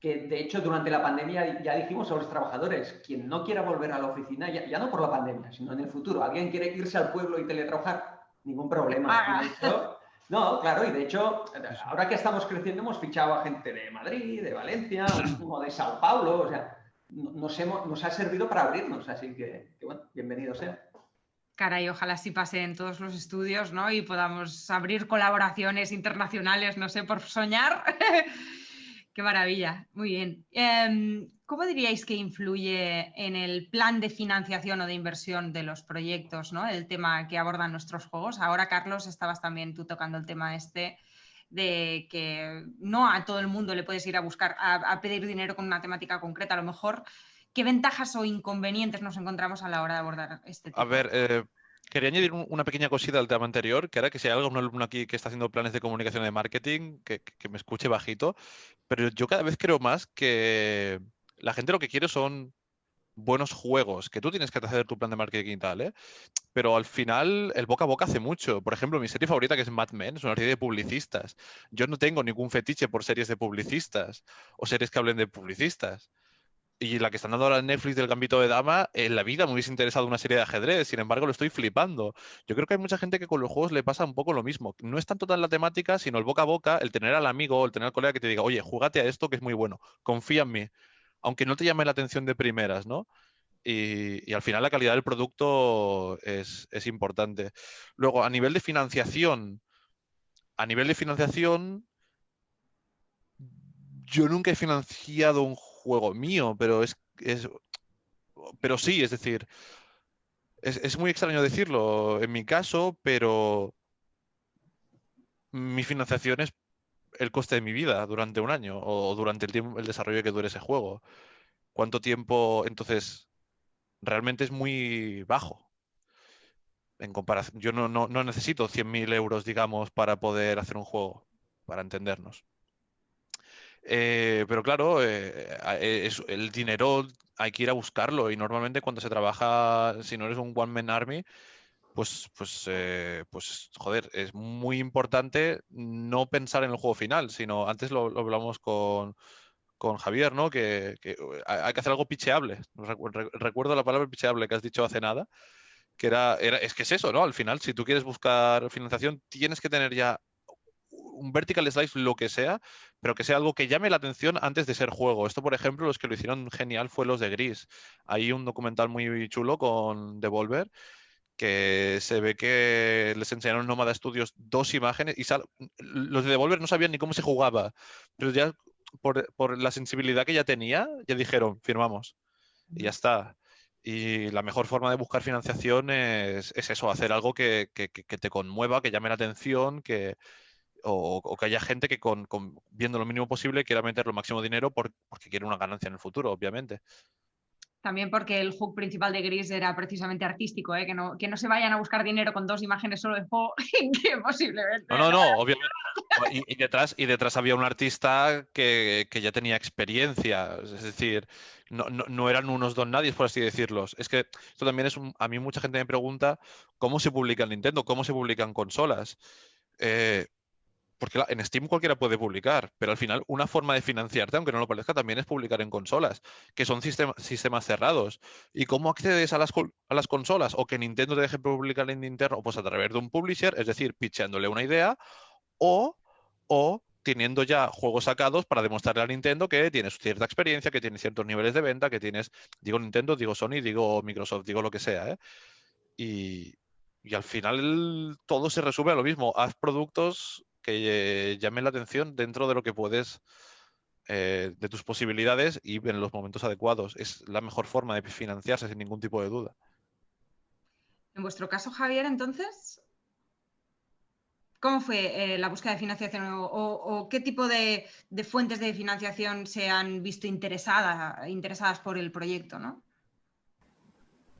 Speaker 2: que, de hecho, durante la pandemia ya dijimos a los trabajadores, quien no quiera volver a la oficina, ya, no por la pandemia, sino en el futuro, alguien quiere irse al pueblo y teletrabajar, ningún problema. Ah. no, claro, y de hecho, ahora que estamos creciendo hemos fichado a gente de Madrid, de Valencia, de Sao Paulo, o sea, nos, hemos, nos ha servido para abrirnos, así que, bueno, bienvenido sea.
Speaker 1: Caray, ojalá sí pase en todos los estudios, ¿no? Y podamos abrir colaboraciones internacionales, no sé, por soñar. Qué maravilla, muy bien. Em, ¿Cómo diríais que influye en el plan de financiación o de inversión de los proyectos, ¿no? El tema que abordan nuestros juegos. Ahora, Carlos, estabas también tú tocando el tema este de que no a todo el mundo le puedes ir a buscar, a, pedir dinero con una temática concreta. A lo mejor, ¿qué ventajas o inconvenientes nos encontramos a la hora de abordar este tema?
Speaker 4: A ver, eh, quería añadir una pequeña cosita al tema anterior, que era que si hay algún alumno aquí que está haciendo planes de comunicación y de marketing, que, que me escuche bajito, pero yo cada vez creo más que la gente lo que quiere son buenos juegos, que tú tienes que hacer tu plan de marketing y tal, ¿eh? Pero al final el boca a boca hace mucho. Por ejemplo, mi serie favorita que es Mad Men es una serie de publicistas. Yo no tengo ningún fetiche por series de publicistas o series que hablen de publicistas. Y la que están dando ahora en Netflix del Gambito de Dama, en la vida me hubiese interesado una serie de ajedrez, sin embargo lo estoy flipando. Yo creo que hay mucha gente que con los juegos le pasa un poco lo mismo. No es tanto tan la temática, sino el boca a boca, el tener al amigo, el tener al colega que te diga, oye, júgate a esto que es muy bueno, confía en mí aunque no te llame la atención de primeras, ¿no? Y, al final la calidad del producto es, importante. Luego, a nivel de financiación, a nivel de financiación, yo nunca he financiado un juego mío, pero es, pero sí, es decir, es, es, muy extraño decirlo en mi caso, pero mi financiación es el coste de mi vida durante un año o durante el, tiempo, el desarrollo que dure ese juego. ¿Cuánto tiempo? Entonces, realmente es muy bajo. En comparación, yo no, no, no necesito 100.000 euros, digamos, para poder hacer un juego, para entendernos. Eh, pero claro, eh, es, el dinero hay que ir a buscarlo y normalmente cuando se trabaja, si no eres un one-man army, pues, pues, eh, pues, joder, es muy importante no pensar en el juego final, sino antes lo, hablamos con, Javier, ¿no? Que, hay que hacer algo picheable. Recuerdo la palabra picheable que has dicho hace nada, que era, era, es que es eso, ¿no? Al final, si tú quieres buscar financiación, tienes que tener ya un vertical slice, lo que sea, pero que sea algo que llame la atención antes de ser juego. Esto, por ejemplo, los que lo hicieron genial fue los de Gris. Hay un documental muy chulo con Devolver que se ve que les enseñaron Nómada Studios dos imágenes y los de Devolver no sabían ni cómo se jugaba, pero ya por, la sensibilidad que ya tenía, ya dijeron, firmamos. Y ya está. Y la mejor forma de buscar financiación es, eso, hacer algo que, te conmueva, que llame la atención, que, o, que haya gente que con, viendo lo mínimo posible quiera meter lo máximo dinero porque quiere una ganancia en el futuro, obviamente.
Speaker 1: También porque el hook principal de Gris era precisamente artístico, ¿eh? que, no, que no se vayan a buscar dinero con dos imágenes solo de juego, que posiblemente.
Speaker 4: No, no, no, obviamente. Y, detrás, y detrás había un artista que, que ya tenía experiencia, es decir, no, no, no, eran unos don nadie, por así decirlos. Es que esto también es un, a mí mucha gente me pregunta cómo se publica en Nintendo, cómo se publican consolas. Eh, porque en Steam cualquiera puede publicar, pero al final una forma de financiarte, aunque no lo parezca, también es publicar en consolas, que son sistemas cerrados. ¿Y cómo accedes a las, consolas? O que Nintendo te deje publicar en Nintendo, pues a través de un publisher, es decir, pitchándole una idea, o, o teniendo ya juegos sacados para demostrarle a Nintendo que tienes cierta experiencia, que tienes ciertos niveles de venta, que tienes, digo Nintendo, digo Sony, digo Microsoft, digo lo que sea. ¿eh? Y, al final todo se resume a lo mismo. Haz productos que eh, llamen la atención dentro de lo que puedes, eh, de tus posibilidades y en los momentos adecuados. Es la mejor forma de financiarse sin ningún tipo de duda.
Speaker 1: En vuestro caso, Javier, entonces, ¿Cómo fue eh, la búsqueda de financiación o, qué tipo de, fuentes de financiación se han visto interesadas por el proyecto? ¿no?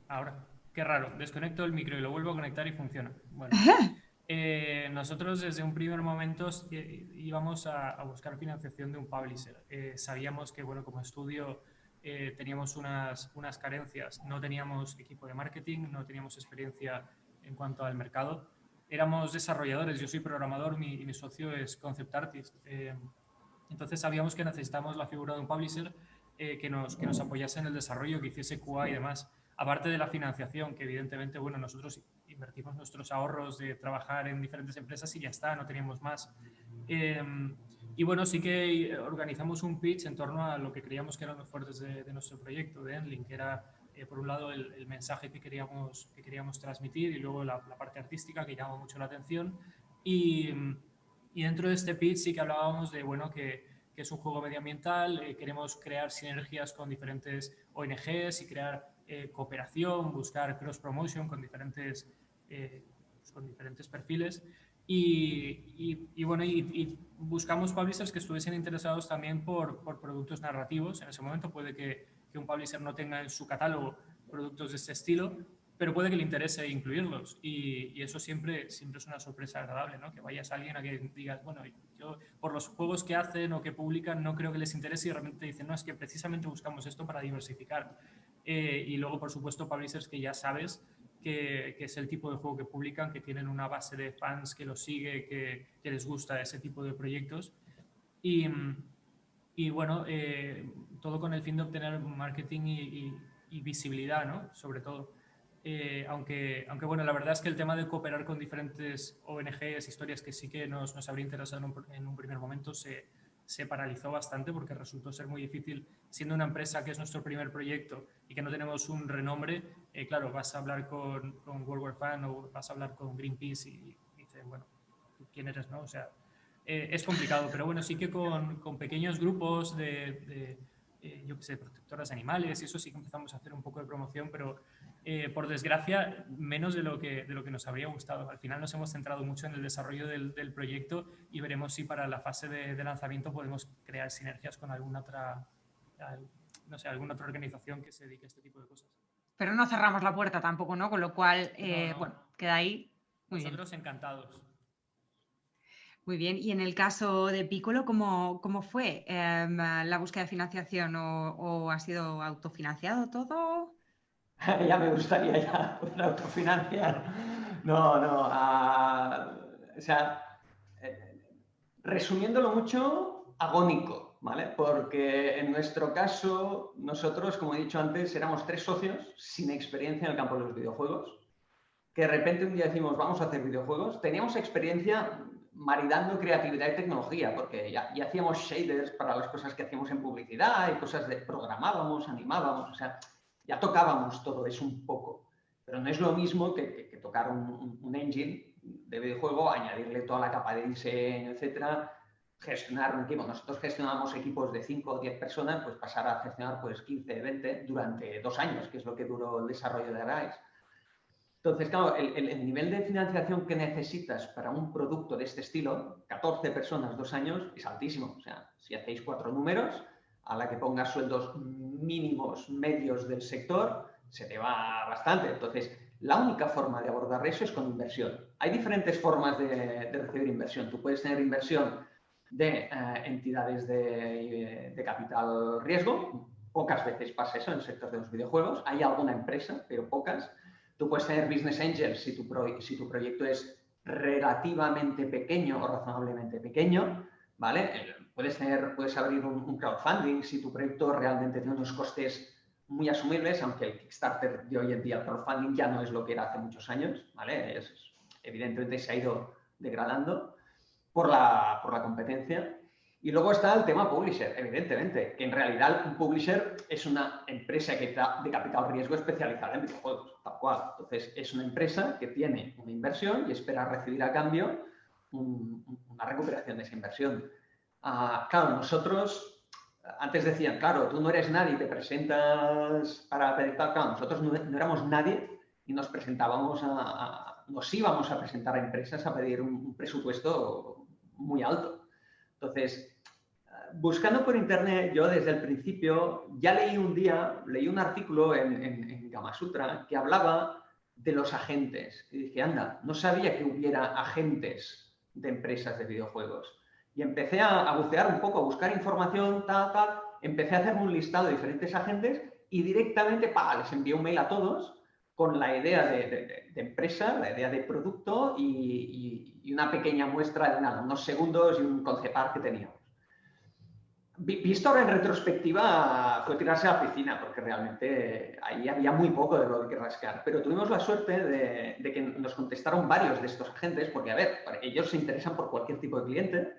Speaker 3: Ahora, qué raro, desconecto el micro y lo vuelvo a conectar y funciona. Bueno, eh, nosotros desde un primer momento eh, íbamos a, buscar financiación de un publisher. sabíamos que, bueno, como estudio teníamos unas, unas carencias, no teníamos equipo de marketing, no teníamos experiencia en cuanto al mercado éramos desarrolladores, yo soy programador, mi, mi socio es concept artist. Eh, entonces sabíamos que necesitábamos la figura de un publisher eh, que, nos, que nos apoyase en el desarrollo, que hiciese QA y demás. Aparte de la financiación, que evidentemente, bueno, nosotros invertimos nuestros ahorros de trabajar en diferentes empresas y ya está, no teníamos más. Eh, y bueno, sí que organizamos un pitch en torno a lo que creíamos que eran los fuertes de, de nuestro proyecto, de Enlink, que era eh, por un lado, el, mensaje que queríamos, que queríamos transmitir y luego la, parte artística que llama mucho la atención. Y, y, dentro de este pitch sí que hablábamos de bueno, que, que es un juego medioambiental, eh, queremos crear sinergias con diferentes ONGs y crear eh, cooperación, buscar cross-promotion con diferentes, pues con diferentes perfiles. Y, y, bueno, y, buscamos publishers que estuviesen interesados también por, por productos narrativos. En ese momento puede que que un publisher no tenga en su catálogo productos de este estilo, pero puede que le interese incluirlos y, eso siempre, siempre es una sorpresa agradable, ¿no? Que vayas a alguien a que digas, bueno, yo por los juegos que hacen o que publican no creo que les interese y de repente dicen, no, es que precisamente buscamos esto para diversificar. Eh, y luego, por supuesto, publishers que ya sabes que, que, es el tipo de juego que publican, que tienen una base de fans que los sigue, que, que les gusta ese tipo de proyectos. Y, y bueno, eh, todo con el fin de obtener marketing y, visibilidad, ¿no? Sobre todo. Eh, aunque, aunque, bueno, la verdad es que el tema de cooperar con diferentes ONGs, historias que sí que nos, nos habría interesado en un, en un primer momento, se, se, paralizó bastante porque resultó ser muy difícil, siendo una empresa que es nuestro primer proyecto y que no tenemos un renombre, eh, claro, vas a hablar con, World War Fan o vas a hablar con Greenpeace y, dicen, bueno, ¿quién eres, no? O sea, eh, es complicado, pero bueno, sí que con, con pequeños grupos de, eh, yo qué sé, protectoras animales y eso sí que empezamos a hacer un poco de promoción, pero por desgracia menos de lo, que, de lo que nos habría gustado. Al final nos hemos centrado mucho en el desarrollo del, del proyecto y veremos si para la fase de, de, lanzamiento podemos crear sinergias con alguna otra, no sé, alguna otra organización que se dedique a este tipo de cosas.
Speaker 1: Pero no cerramos la puerta tampoco, ¿no? Con lo cual, bueno, queda ahí.
Speaker 3: Muy Nosotros encantados.
Speaker 1: Muy bien, y en el caso de Piccolo, ¿cómo, cómo fue em, la búsqueda de financiación o, ha sido autofinanciado todo?
Speaker 2: ya me gustaría ya poder autofinanciar. No, no, ah, o sea, eh, resumiéndolo mucho, agónico, ¿vale? Porque en nuestro caso, nosotros, como he dicho antes, éramos tres socios sin experiencia en el campo de los videojuegos, que de repente un día decimos, vamos a hacer videojuegos. Teníamos experiencia maridando creatividad y tecnología, porque ya, hacíamos shaders para las cosas que hacíamos en publicidad y cosas de programábamos, animábamos, o sea, ya tocábamos todo eso un poco. Pero no es lo mismo que, tocar un, engine de videojuego, añadirle toda la capa de diseño, etcétera, gestionar un equipo. Nosotros gestionábamos equipos de 5 o 10 personas, pues pasar a gestionar pues 15, 20 durante dos años, que es lo que duró el desarrollo de Arise. Entonces, claro, el, nivel de financiación que necesitas para un producto de este estilo, 14 personas, dos años, es altísimo. O sea, si hacéis cuatro números, a la que pongas sueldos mínimos medios del sector, se te va bastante. Entonces, la única forma de abordar eso es con inversión. Hay diferentes formas de, recibir inversión. Tú puedes tener inversión de eh, entidades de, de, capital riesgo. Pocas veces pasa eso en el sector de los videojuegos. Hay alguna empresa, pero pocas. Tú puedes tener business angels si tu, si tu proyecto es relativamente pequeño o razonablemente pequeño, ¿vale? Eh, puedes, tener, puedes abrir un, crowdfunding si tu proyecto realmente tiene unos costes muy asumibles, aunque el Kickstarter de hoy en día, el crowdfunding ya no es lo que era hace muchos años, ¿vale? evidentemente se ha ido degradando. Por la, por la competencia. Y luego está el tema publisher, evidentemente, que en realidad un publisher es una empresa que está de capital riesgo especializada en videojuegos, tal cual. Entonces, es una empresa que tiene una inversión y espera recibir a cambio una recuperación de esa inversión. Ah, claro, nosotros, antes decían, claro, tú no eres nadie, te presentas para pedir tal. Claro, nosotros no, éramos nadie y nos presentábamos a, nos íbamos a presentar a empresas a pedir un presupuesto muy alto. Entonces, buscando por internet, yo desde el principio ya leí un día, leí un artículo en, en, Gamasutra que hablaba de los agentes. Y dije, anda, no sabía que hubiera agentes de empresas de videojuegos. Y empecé a, bucear un poco, a buscar información. Empecé a hacerme un listado de diferentes agentes y directamente, pa, les envié un mail a todos con la idea de, empresa, la idea de producto y, y, una pequeña muestra de nada, unos segundos y un concepar que teníamos. Visto ahora en retrospectiva, fue tirarse a la piscina, porque realmente ahí había muy poco de lo que rascar. Pero tuvimos la suerte de, que nos contestaron varios de estos agentes, porque, a ver, ellos se interesan por cualquier tipo de cliente.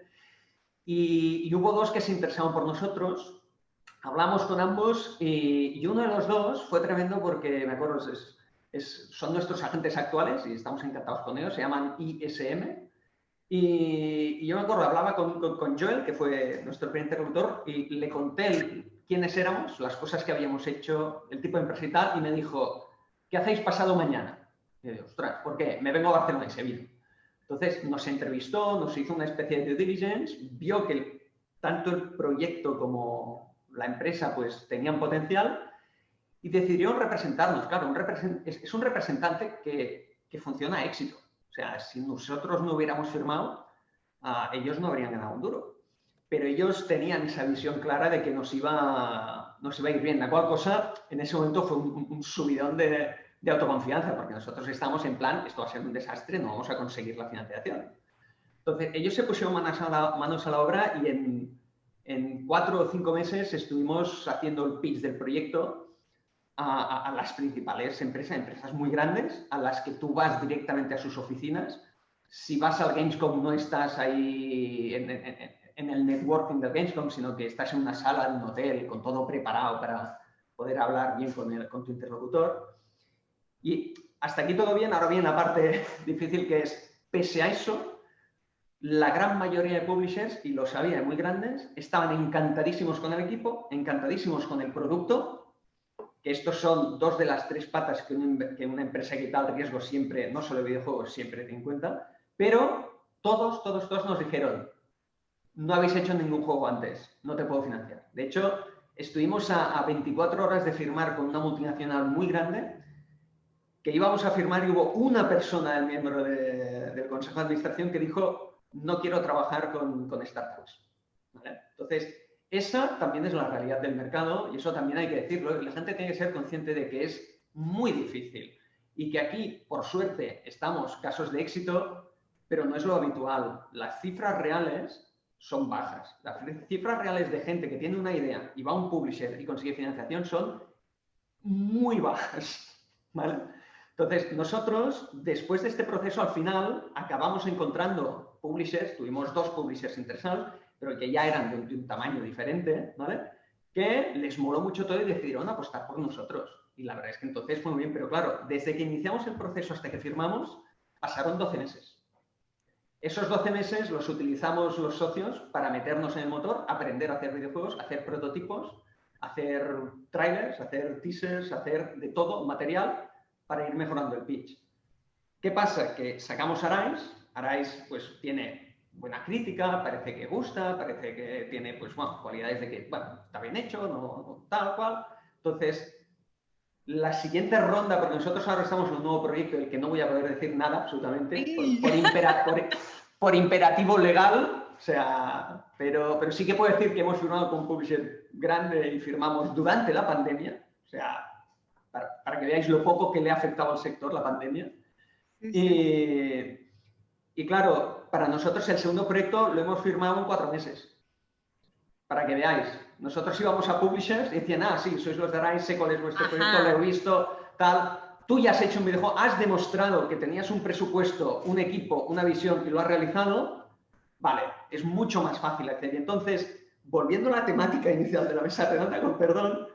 Speaker 2: Y, hubo dos que se interesaban por nosotros. Hablamos con ambos y, uno de los dos fue tremendo porque, me acuerdo, es, son nuestros agentes actuales y estamos encantados con ellos. Se llaman ISM, y, yo me acuerdo, hablaba con, con, Joel, que fue nuestro primer interlocutor, y le conté quiénes éramos, las cosas que habíamos hecho, el tipo de empresa y tal, y me dijo, ¿qué hacéis pasado mañana? Y yo ostras, ¿por qué? Me vengo a Barcelona y Sevilla. Entonces nos entrevistó, nos hizo una especie de due diligence, vio que tanto el proyecto como la empresa pues tenían potencial y decidió representarnos. Claro, un es, un representante que, que funciona a éxito sea, si nosotros no hubiéramos firmado, ah, ellos no habrían ganado un duro. Pero ellos tenían esa visión clara de que nos iba, nos iba a ir bien. La cual cosa, en ese momento fue un, subidón de, autoconfianza, porque nosotros estamos en plan, esto va a ser un desastre, no vamos a conseguir la financiación. Entonces, ellos se pusieron manos a la, manos a la obra y en, en cuatro o cinco meses estuvimos haciendo el pitch del proyecto a, las principales empresas, empresas muy grandes, a las que tú vas directamente a sus oficinas. Si vas al Gamescom no estás ahí en, el networking del Gamescom, sino que estás en una sala de un hotel con todo preparado para poder hablar bien con, el, con tu interlocutor. Y hasta aquí todo bien, ahora viene la parte difícil que es, pese a eso, la gran mayoría de publishers, y lo sabía, muy grandes, estaban encantadísimos con el equipo, encantadísimos con el producto, estos son dos de las tres patas que, una empresa que tal riesgo siempre, no solo videojuegos, siempre tiene en cuenta, pero todos, todos, todos nos dijeron, no habéis hecho ningún juego antes, no te puedo financiar. De hecho, estuvimos a, 24 horas de firmar con una multinacional muy grande, que íbamos a firmar y hubo una persona, el miembro del Consejo de Administración, que dijo, no quiero trabajar con, startups. Entonces, esa también es la realidad del mercado y eso también hay que decirlo. La gente tiene que ser consciente de que es muy difícil y que aquí, por suerte, estamos casos de éxito, pero no es lo habitual. Las cifras reales son bajas. Las cifras reales de gente que tiene una idea y va a un publisher y consigue financiación son muy bajas. Entonces, nosotros, después de este proceso, al final, acabamos encontrando publishers, tuvimos dos publishers interesados, pero que ya eran de un, tamaño diferente, ¿vale? Que les moló mucho todo y decidieron apostar por nosotros. Y la verdad es que entonces fue muy bien, pero claro, desde que iniciamos el proceso hasta que firmamos, pasaron 12 meses. Esos 12 meses los utilizamos los socios para meternos en el motor, aprender a hacer videojuegos, hacer prototipos, hacer trailers, hacer teasers, hacer de todo material para ir mejorando el pitch. ¿Qué pasa? Que sacamos Arise, Arise pues tiene buena crítica, parece que gusta, parece que tiene pues, bueno, cualidades de que bueno, está bien hecho, no, tal cual. Entonces, la siguiente ronda, porque nosotros ahora estamos en un nuevo proyecto del que no voy a poder decir nada absolutamente, por, imperativo legal, o sea, pero, pero sí que puedo decir que hemos firmado con un publisher grande y firmamos durante la pandemia, o sea, para, que veáis lo poco que le ha afectado al sector la pandemia. Y, y claro, para nosotros el segundo proyecto lo hemos firmado en cuatro meses. Para que veáis. Nosotros íbamos a publishers y decían, ah, sí, sois los de sé cuál es vuestro proyecto, lo he visto, tal. Tú ya has hecho un videojuego, has demostrado que tenías un presupuesto, un equipo, una visión y lo has realizado. Vale, es mucho más fácil acceder. Entonces, volviendo a la temática inicial de la mesa redonda, con perdón,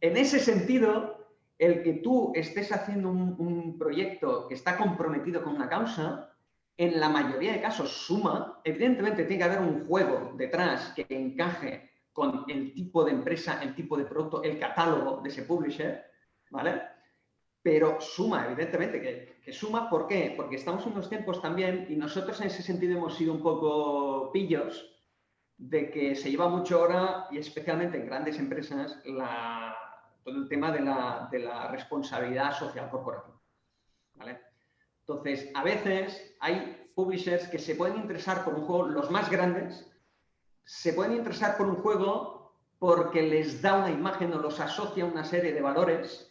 Speaker 2: en ese sentido, el que tú estés haciendo un, proyecto que está comprometido con una causa, en la mayoría de casos suma. Evidentemente tiene que haber un juego detrás que encaje con el tipo de empresa, el tipo de producto, el catálogo de ese publisher, ¿vale? Pero suma, evidentemente que, suma. ¿Por qué? Porque estamos en unos tiempos también y nosotros en ese sentido hemos sido un poco pillos de que se lleva mucho ahora, y especialmente en grandes empresas, todo el tema de la, responsabilidad social corporativa. Entonces, a veces hay publishers que se pueden interesar por un juego, los más grandes, se pueden interesar por un juego porque les da una imagen o los asocia a una serie de valores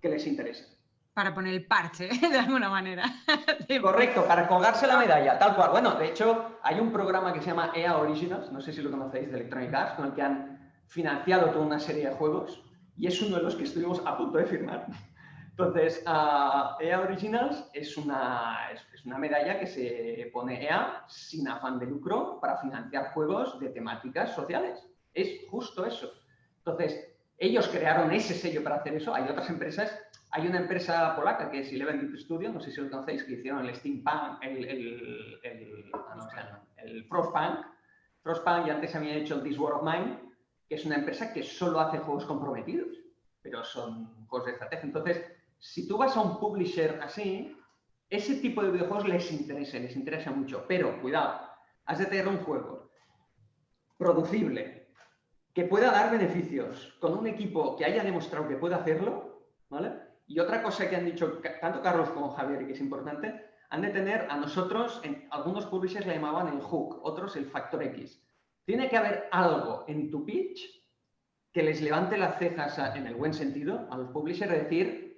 Speaker 2: que les interesan
Speaker 1: para poner el parche, de alguna manera.
Speaker 2: Correcto, para colgarse la medalla, tal cual. Bueno, de hecho, hay un programa que se llama EA Originals, no sé si lo conocéis, de Electronic Arts, con el que han financiado toda una serie de juegos y es uno de los que estuvimos a punto de firmar. Entonces, EA Originals es una, es una medalla que se pone EA sin afán de lucro para financiar juegos de temáticas sociales. Es justo eso. Entonces, ellos crearon ese sello para hacer eso. Hay otras empresas hay una empresa polaca que es Eleven Deep Studio, no sé si lo conocéis, que hicieron el Steampunk, el, el, el, ah, el Frostpunk. Frostpunk y antes había hecho This War of Mine, que es una empresa que solo hace juegos comprometidos, pero son juegos de estrategia. Entonces, si tú vas a un publisher así, ese tipo de videojuegos les interesa, les interesa mucho. Pero, cuidado, has de tener un juego producible, que pueda dar beneficios, con un equipo que haya demostrado que puede hacerlo, ¿vale? Y otra cosa que han dicho tanto Carlos como Javier y que es importante, han de tener a nosotros, algunos publishers le llamaban el hook, otros el factor X. Tiene que haber algo en tu pitch que les levante las cejas en el buen sentido a los publishers de decir,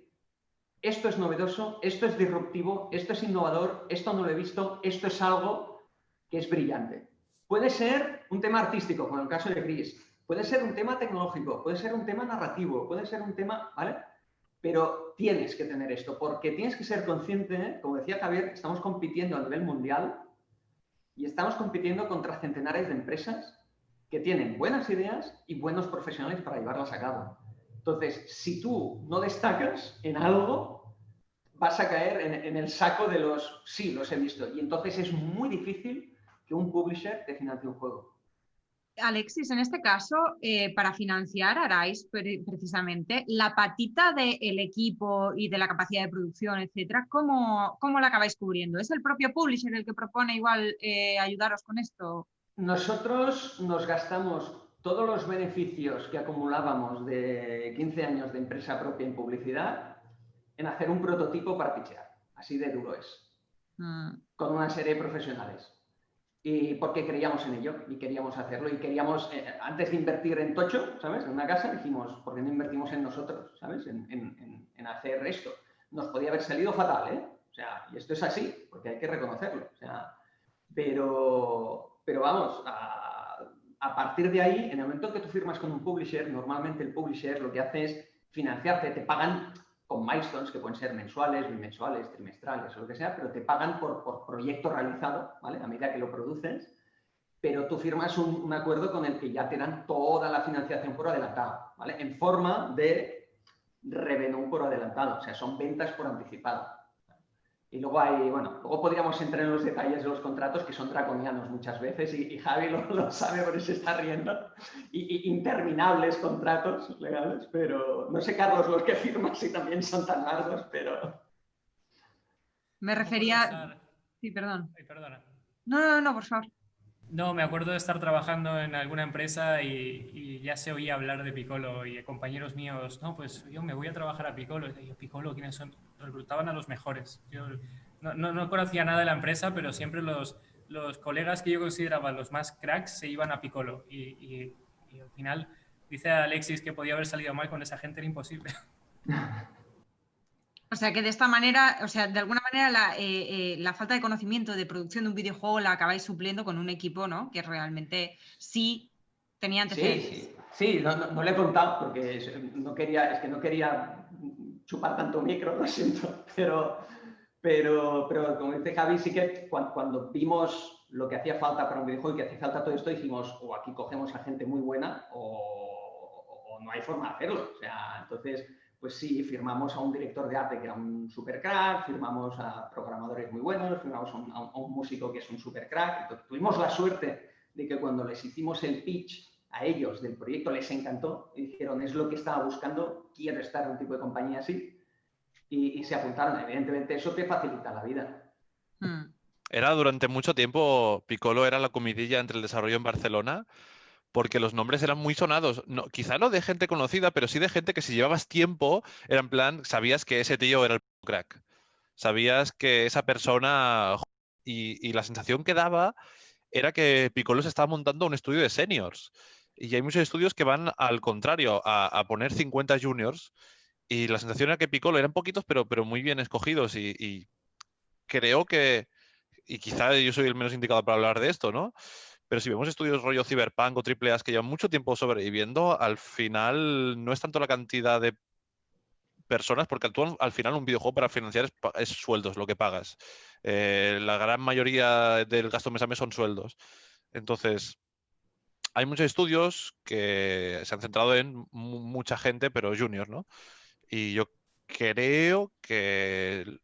Speaker 2: esto es novedoso, esto es disruptivo, esto es innovador, esto no lo he visto, esto es algo que es brillante. Puede ser un tema artístico, como en el caso de Chris, puede ser un tema tecnológico, puede ser un tema narrativo, puede ser un tema, ¿vale? Pero tienes que tener esto, porque tienes que ser consciente, como decía Javier, estamos compitiendo a nivel mundial y estamos compitiendo contra centenares de empresas que tienen buenas ideas y buenos profesionales para llevarlas a cabo. Entonces, si tú no destacas en algo, vas a caer en, en el saco de los sí, los he visto. Y entonces es muy difícil que un publisher te financie un juego.
Speaker 1: Alexis, en este caso, eh, para financiar Arais precisamente, la patita del equipo y de la capacidad de producción, etcétera, ¿cómo, ¿cómo, la acabáis cubriendo? ¿Es el propio publisher el que propone igual eh, ayudaros con esto?
Speaker 2: Nosotros nos gastamos todos los beneficios que acumulábamos de 15 años de empresa propia en publicidad en hacer un prototipo para pichear. Así de duro es. Mm. Con una serie de profesionales y porque creíamos en ello y queríamos hacerlo y queríamos, eh, antes de invertir en Tocho, ¿sabes? En una casa, dijimos, ¿por qué no invertimos en nosotros, ¿sabes? En, en, en, hacer esto. Nos podía haber salido fatal, ¿eh? O sea, y esto es así, porque hay que reconocerlo. O sea, pero, pero vamos, a, a partir de ahí, en el momento que tú firmas con un publisher, normalmente el publisher lo que hace es financiarte, te pagan con milestones que pueden ser mensuales, bimensuales, trimestrales o lo que sea, pero te pagan por, por proyecto realizado, ¿vale? A medida que lo produces, pero tú firmas un, acuerdo con el que ya te dan toda la financiación por adelantado, ¿vale? En forma de revenue por adelantado, o sea, son ventas por anticipado. Y luego hay, bueno, luego podríamos entrar en los detalles de los contratos que son draconianos muchas veces y, Javi lo, sabe por eso está riendo. Y, interminables contratos legales, pero no sé, Carlos, los que firmas si también son tan largos, pero...
Speaker 1: Me refería... Sí, perdón.
Speaker 3: Ay, perdona.
Speaker 1: No, no, no, por favor.
Speaker 3: No, me acuerdo de estar trabajando en alguna empresa y, ya se oía hablar de Piccolo y compañeros míos, no, pues yo me voy a trabajar a Piccolo. Y yo, Piccolo, ¿quiénes son? reclutaban a los mejores. Yo no, no, conocía nada de la empresa, pero siempre los, los, colegas que yo consideraba los más cracks se iban a Piccolo. Y, y, al final dice Alexis que podía haber salido mal con esa gente, era imposible.
Speaker 1: O sea que de esta manera, o sea, de alguna manera la, eh, eh, la, falta de conocimiento de producción de un videojuego la acabáis supliendo con un equipo, ¿no? Que realmente sí tenía antecedentes.
Speaker 2: Sí, sí. sí no, no, le he contado porque no quería, es que no quería chupar tanto micro, lo siento, pero, pero, pero como dice Javi, sí que cuando, vimos lo que hacía falta para un videojuego y que hacía falta todo esto, dijimos, o aquí cogemos a gente muy buena o, no hay forma de hacerlo. O sea, entonces, pues sí, firmamos a un director de arte que era un super crack, firmamos a programadores muy buenos, firmamos a un, músico que es un super crack. tuvimos la suerte de que cuando les hicimos el pitch a ellos del proyecto les encantó y dijeron, es lo que estaba buscando, quiero estar en un tipo de compañía así. Y, se apuntaron. Evidentemente, eso te facilita la vida.
Speaker 4: Hmm. Era durante mucho tiempo, Piccolo era la comidilla entre el desarrollo en Barcelona, porque los nombres eran muy sonados. Quizá no de gente conocida, pero sí de gente que si llevabas tiempo, era en plan, sabías que ese tío era el crack. Sabías que esa persona... Y, y la sensación que daba era que Piccolo se estaba montando un estudio de seniors. Y hay muchos estudios que van al contrario, a, poner 50 juniors. Y la sensación era que Piccolo eran poquitos, pero, pero muy bien escogidos. Y, creo que, y quizá yo soy el menos indicado para hablar de esto, ¿no? Pero si vemos estudios rollo Cyberpunk o AAA que llevan mucho tiempo sobreviviendo, al final no es tanto la cantidad de personas, porque al, final un videojuego para financiar es, sueldos, lo que pagas. Eh, la gran mayoría del gasto mes a mes son sueldos. Entonces, hay muchos estudios que se han centrado en mucha gente, pero junior, ¿no? Y yo creo que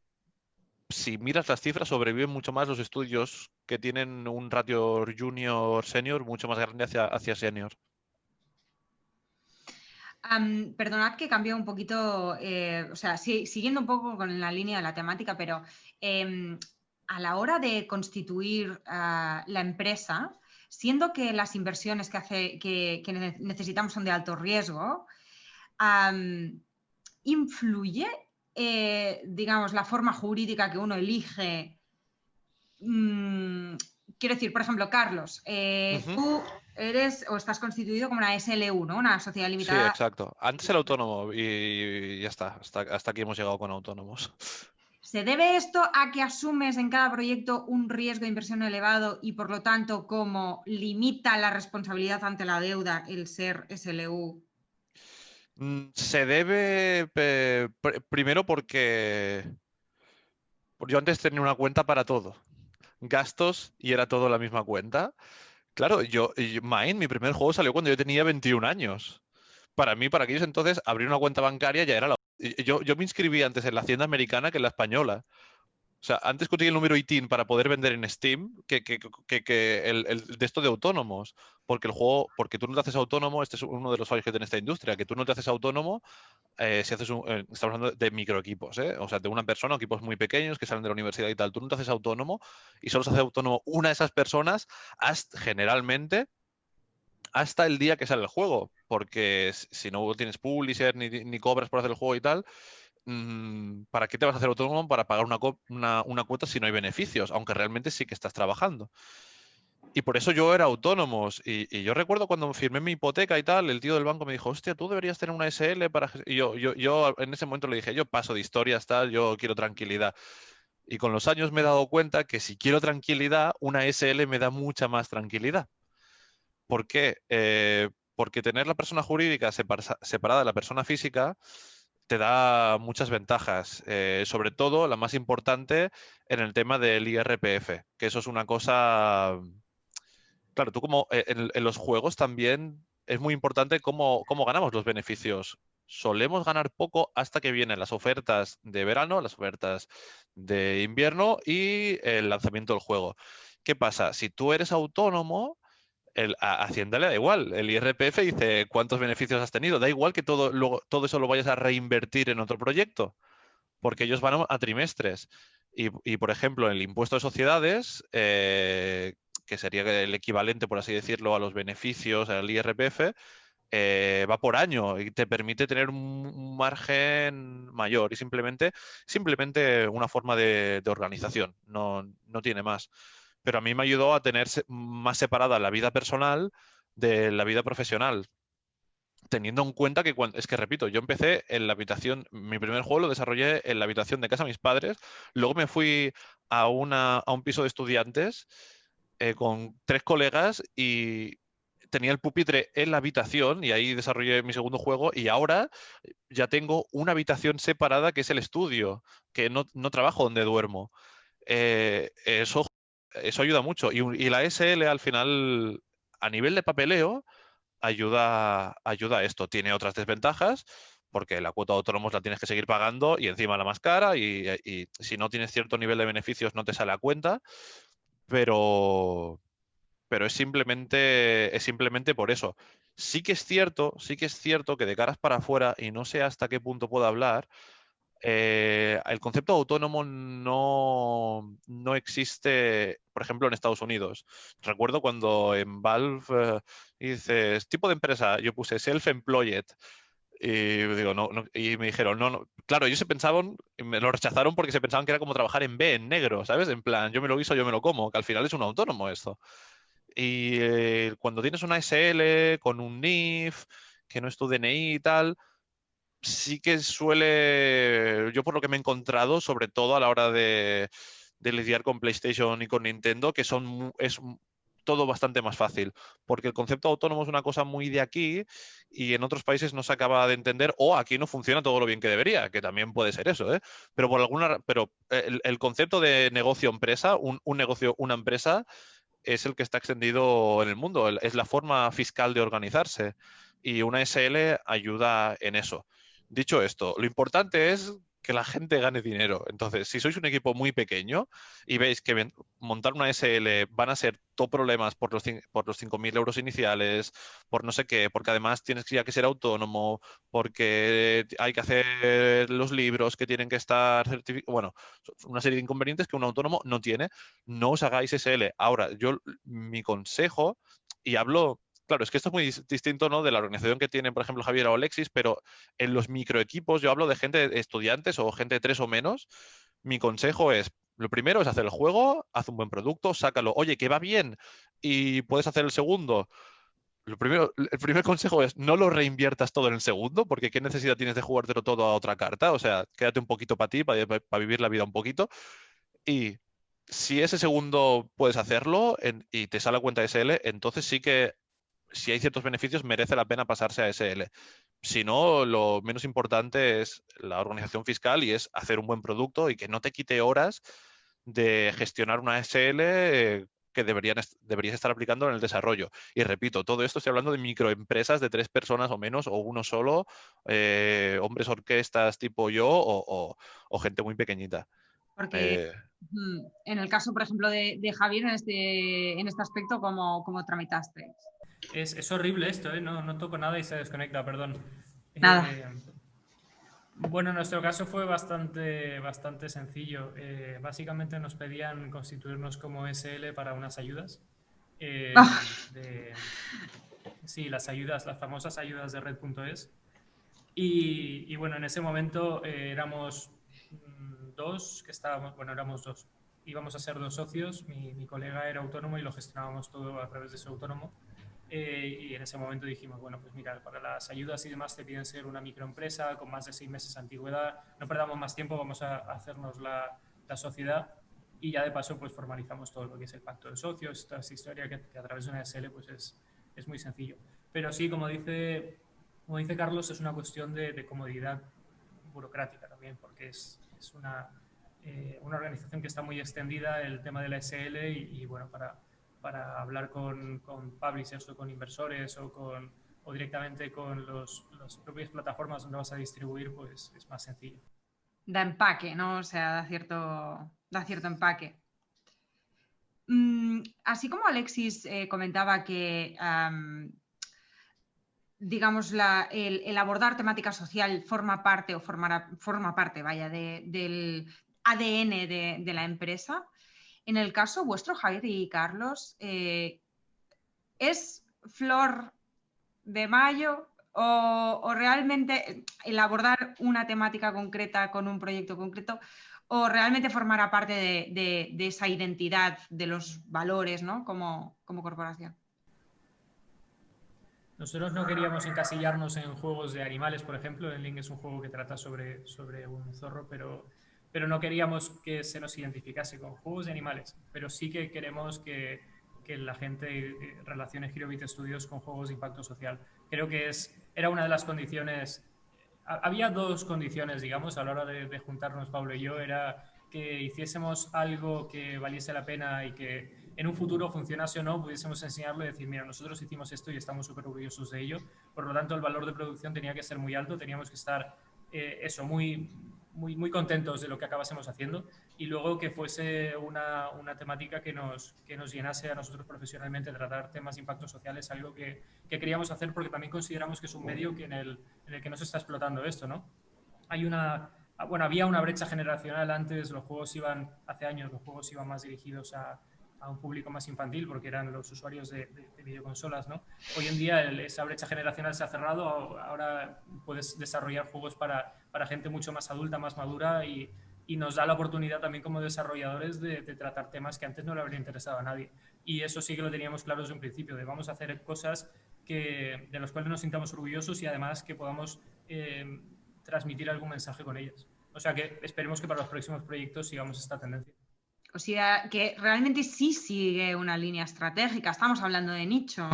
Speaker 4: si miras las cifras, sobreviven mucho más los estudios que tienen un ratio junior-senior mucho más grande hacia, senior.
Speaker 1: perdonad que cambie un poquito, eh, o sea, siguiendo un poco con la línea de la temática, pero em, a la hora de constituir ah, la empresa, siendo que las inversiones que, hace, que, necesitamos son de alto riesgo, ¿influye, eh, digamos, la forma jurídica que uno elige? Mm, quiero decir, por ejemplo, Carlos, eh, tú eres o estás constituido como una SLU, ¿no? Una sociedad limitada.
Speaker 4: Sí, exacto. Antes era autónomo y ya está. Hasta, hasta aquí hemos llegado con autónomos.
Speaker 1: ¿Se debe esto a que asumes en cada proyecto un riesgo de inversión elevado y por lo tanto como limita la responsabilidad ante la deuda el ser SLU?
Speaker 4: Mm, se debe primero porque yo antes tenía una cuenta para todo. Gastos y era todo la misma cuenta. Claro, yo, Mine, mi primer juego salió cuando yo tenía 21 años. Para mí, para aquellos entonces, abrir una cuenta bancaria ya era la yo, me inscribí antes en la hacienda americana que en la española. O sea, antes conseguí el número ITIN para poder vender en Steam que, el, de esto de autónomos. Porque el juego, porque tú no te haces autónomo, este es uno de los fallos que tiene esta industria, que tú no te haces autónomo eh, si haces un, eh, estamos hablando de microequipos, ¿eh? o sea, de una persona, equipos muy pequeños que salen de la universidad y tal. Tú no te haces autónomo y solo se hace autónomo una de esas personas, hasta, generalmente, hasta el día que sale el juego, porque si no tienes publisher ni, cobras por hacer el juego y tal, ¿para qué te vas a hacer autónomo para pagar una, una, cuota si no hay beneficios? Aunque realmente sí que estás trabajando. Y por eso yo era autónomo. Y, yo recuerdo cuando firmé mi hipoteca y tal, el tío del banco me dijo, hostia, tú deberías tener una SL para... Y yo, yo, yo en ese momento le dije, yo paso de historias, tal, yo quiero tranquilidad. Y con los años me he dado cuenta que si quiero tranquilidad, una SL me da mucha más tranquilidad. ¿Por qué? Eh, porque tener la persona jurídica separada de la persona física te da muchas ventajas, eh, sobre todo la más importante en el tema del IRPF, que eso es una cosa... Claro, tú como eh, en, los juegos también es muy importante cómo, cómo ganamos los beneficios solemos ganar poco hasta que vienen las ofertas de verano, las ofertas de invierno y el lanzamiento del juego. ¿Qué pasa? Si tú eres autónomo, el, a Hacienda le da igual. El IRPF dice cuántos beneficios has tenido. Da igual que todo, todo eso lo vayas a reinvertir en otro proyecto, porque ellos van a, trimestres. Y, por ejemplo, el impuesto de sociedades, eh, que sería el equivalente, por así decirlo, a los beneficios al IRPF, eh, va por año y te permite tener un margen mayor y simplemente, simplemente una forma de, de organización, no, no tiene más pero a mí me ayudó a tener más separada la vida personal de la vida profesional. Teniendo en cuenta que, es que repito, yo empecé en la habitación, mi primer juego lo desarrollé en la habitación de casa de mis padres, luego me fui a, una, a un piso de estudiantes eh, con tres colegas y tenía el pupitre en la habitación y ahí desarrollé mi segundo juego y ahora ya tengo una habitación separada que es el estudio, que no, trabajo donde duermo. Eh, eso eso ayuda mucho. Y, la SL al final, a nivel de papeleo, ayuda, ayuda a esto. Tiene otras desventajas, porque la cuota de autónomos la tienes que seguir pagando y encima la más cara y, y, si no tienes cierto nivel de beneficios no te sale a cuenta, pero, pero es simplemente, es simplemente por eso. Sí que es cierto, sí que es cierto que de caras para afuera, y no sé hasta qué punto puedo hablar, eh, el concepto autónomo no, no, existe, por ejemplo, en Estados Unidos. Recuerdo cuando en Valve eh, dices, tipo de empresa, yo puse self-employed. Y, digo, no, y me dijeron, no, no, claro, ellos se pensaban, me lo rechazaron porque se pensaban que era como trabajar en B, en negro, ¿sabes? En plan, yo me lo guiso, yo me lo como, que al final es un autónomo esto. Y eh, cuando tienes una SL con un NIF, que no es tu DNI y tal, sí que suele, yo por lo que me he encontrado, sobre todo a la hora de, lidiar con PlayStation y con Nintendo, que son es todo bastante más fácil, porque el concepto autónomo es una cosa muy de aquí y en otros países no se acaba de entender o aquí no funciona todo lo bien que debería, que también puede ser eso, ¿eh? Pero por alguna, pero el, concepto de negocio empresa, un, un negocio, una empresa, es el que está extendido en el mundo, es la forma fiscal de organizarse y una SL ayuda en eso. Dicho esto, lo importante es que la gente gane dinero. Entonces, si sois un equipo muy pequeño y veis que montar una SL van a ser todo problemas por los, por los 5.000 euros iniciales, por no sé qué, porque además tienes ya que ser autónomo, porque hay que hacer los libros que tienen que estar certificados, bueno, una serie de inconvenientes que un autónomo no tiene, no os hagáis SL. Ahora, yo mi consejo, y hablo claro, es que esto es muy distinto ¿no? de la organización que tienen, por ejemplo, Javier o Alexis, pero en los microequipos, yo hablo de gente, estudiantes o gente de tres o menos, mi consejo es, lo primero es hacer el juego, haz un buen producto, sácalo, oye, que va bien y puedes hacer el segundo. Lo primero, el primer consejo es no lo reinviertas todo en el segundo, porque qué necesidad tienes de jugártelo todo a otra carta. O sea, quédate un poquito para ti, para, vivir la vida un poquito. Y si ese segundo puedes hacerlo y te sale cuenta SL, entonces sí que si hay ciertos beneficios, merece la pena pasarse a SL. Si no, lo menos importante es la organización fiscal y es hacer un buen producto y que no te quite horas de gestionar una SL que deberían, deberías estar aplicando en el desarrollo. Y repito, todo esto estoy hablando de microempresas de tres personas o menos, o uno solo, eh, hombres orquestas tipo yo o, gente muy pequeñita.
Speaker 1: Porque eh, en el caso, por ejemplo, de, Javier, en este, en este aspecto, ¿cómo, cómo tramitaste?
Speaker 3: Es, horrible esto, ¿eh? no, toco nada y se desconecta, perdón.
Speaker 1: Nada.
Speaker 3: Eh, bueno, en nuestro caso fue bastante, bastante sencillo. Eh, básicamente nos pedían constituirnos como SL para unas ayudas. Ah. sí, las ayudas, las famosas ayudas de red.es. Y, y, bueno, en ese momento éramos dos, que estábamos, bueno, éramos dos. Íbamos a ser dos socios, mi, mi colega era autónomo y lo gestionábamos todo a través de su autónomo. Eh, y en ese momento dijimos, bueno, pues mira, para las ayudas y demás te piden ser una microempresa con más de seis meses de antigüedad, no perdamos más tiempo, vamos a hacernos la, la sociedad y ya de paso pues formalizamos todo lo que es el pacto de socios, toda esa historia que, a través de una SL pues es, es, muy sencillo. Pero sí, como dice, como dice Carlos, es una cuestión de, comodidad burocrática también, porque es, es una, eh, una organización que está muy extendida, el tema de la SL y, bueno, para para hablar con, con publishers o con inversores o, con, o directamente con los, las propias plataformas donde vas a distribuir, pues es más sencillo.
Speaker 1: Da empaque, ¿no? O sea, da cierto, da cierto empaque. Mm, así como Alexis eh, comentaba que, digamos, la, el, abordar temática social forma parte o formará, forma parte, vaya, del ADN de, de la empresa, en el caso vuestro, Javier y Carlos, eh, ¿es flor de mayo o, realmente el abordar una temática concreta con un proyecto concreto o realmente formará parte de, esa identidad, de los valores ¿no? como, corporación?
Speaker 3: Nosotros no queríamos encasillarnos en juegos de animales, por ejemplo. El Link es un juego que trata sobre, sobre un zorro, pero pero no queríamos que se nos identificase con juegos de animales, pero sí que queremos que, que la gente eh, relacione Girobit Studios con juegos de impacto social. Creo que es, era una de las condiciones, había dos condiciones, digamos, a la hora de, juntarnos Pablo y yo, era que hiciésemos algo que valiese la pena y que en un futuro funcionase o no, pudiésemos enseñarlo y decir, mira, nosotros hicimos esto y estamos súper orgullosos de ello. Por lo tanto, el valor de producción tenía que ser muy alto, teníamos que estar, eh, eso, muy, muy, muy contentos de lo que acabásemos haciendo y luego que fuese una, una, temática que nos, que nos llenase a nosotros profesionalmente, tratar temas de impacto social es algo que, que queríamos hacer porque también consideramos que es un medio que en, el, en el que no se está explotando esto, ¿no? Hay una, bueno, había una brecha generacional antes, los juegos iban, hace años los juegos iban más dirigidos a, a un público más infantil porque eran los usuarios de, de, videoconsolas, ¿no? Hoy en día esa brecha generacional se ha cerrado, ahora puedes desarrollar juegos para, para gente mucho más adulta, más madura y, y, nos da la oportunidad también como desarrolladores de, de, tratar temas que antes no le habrían interesado a nadie. Y eso sí que lo teníamos claro desde un principio, de vamos a hacer cosas que, de las cuales nos sintamos orgullosos y además que podamos eh, transmitir algún mensaje con ellas. O sea que esperemos que para los próximos proyectos sigamos esta tendencia.
Speaker 1: O sea, que realmente sí sigue una línea estratégica. Estamos hablando de nicho.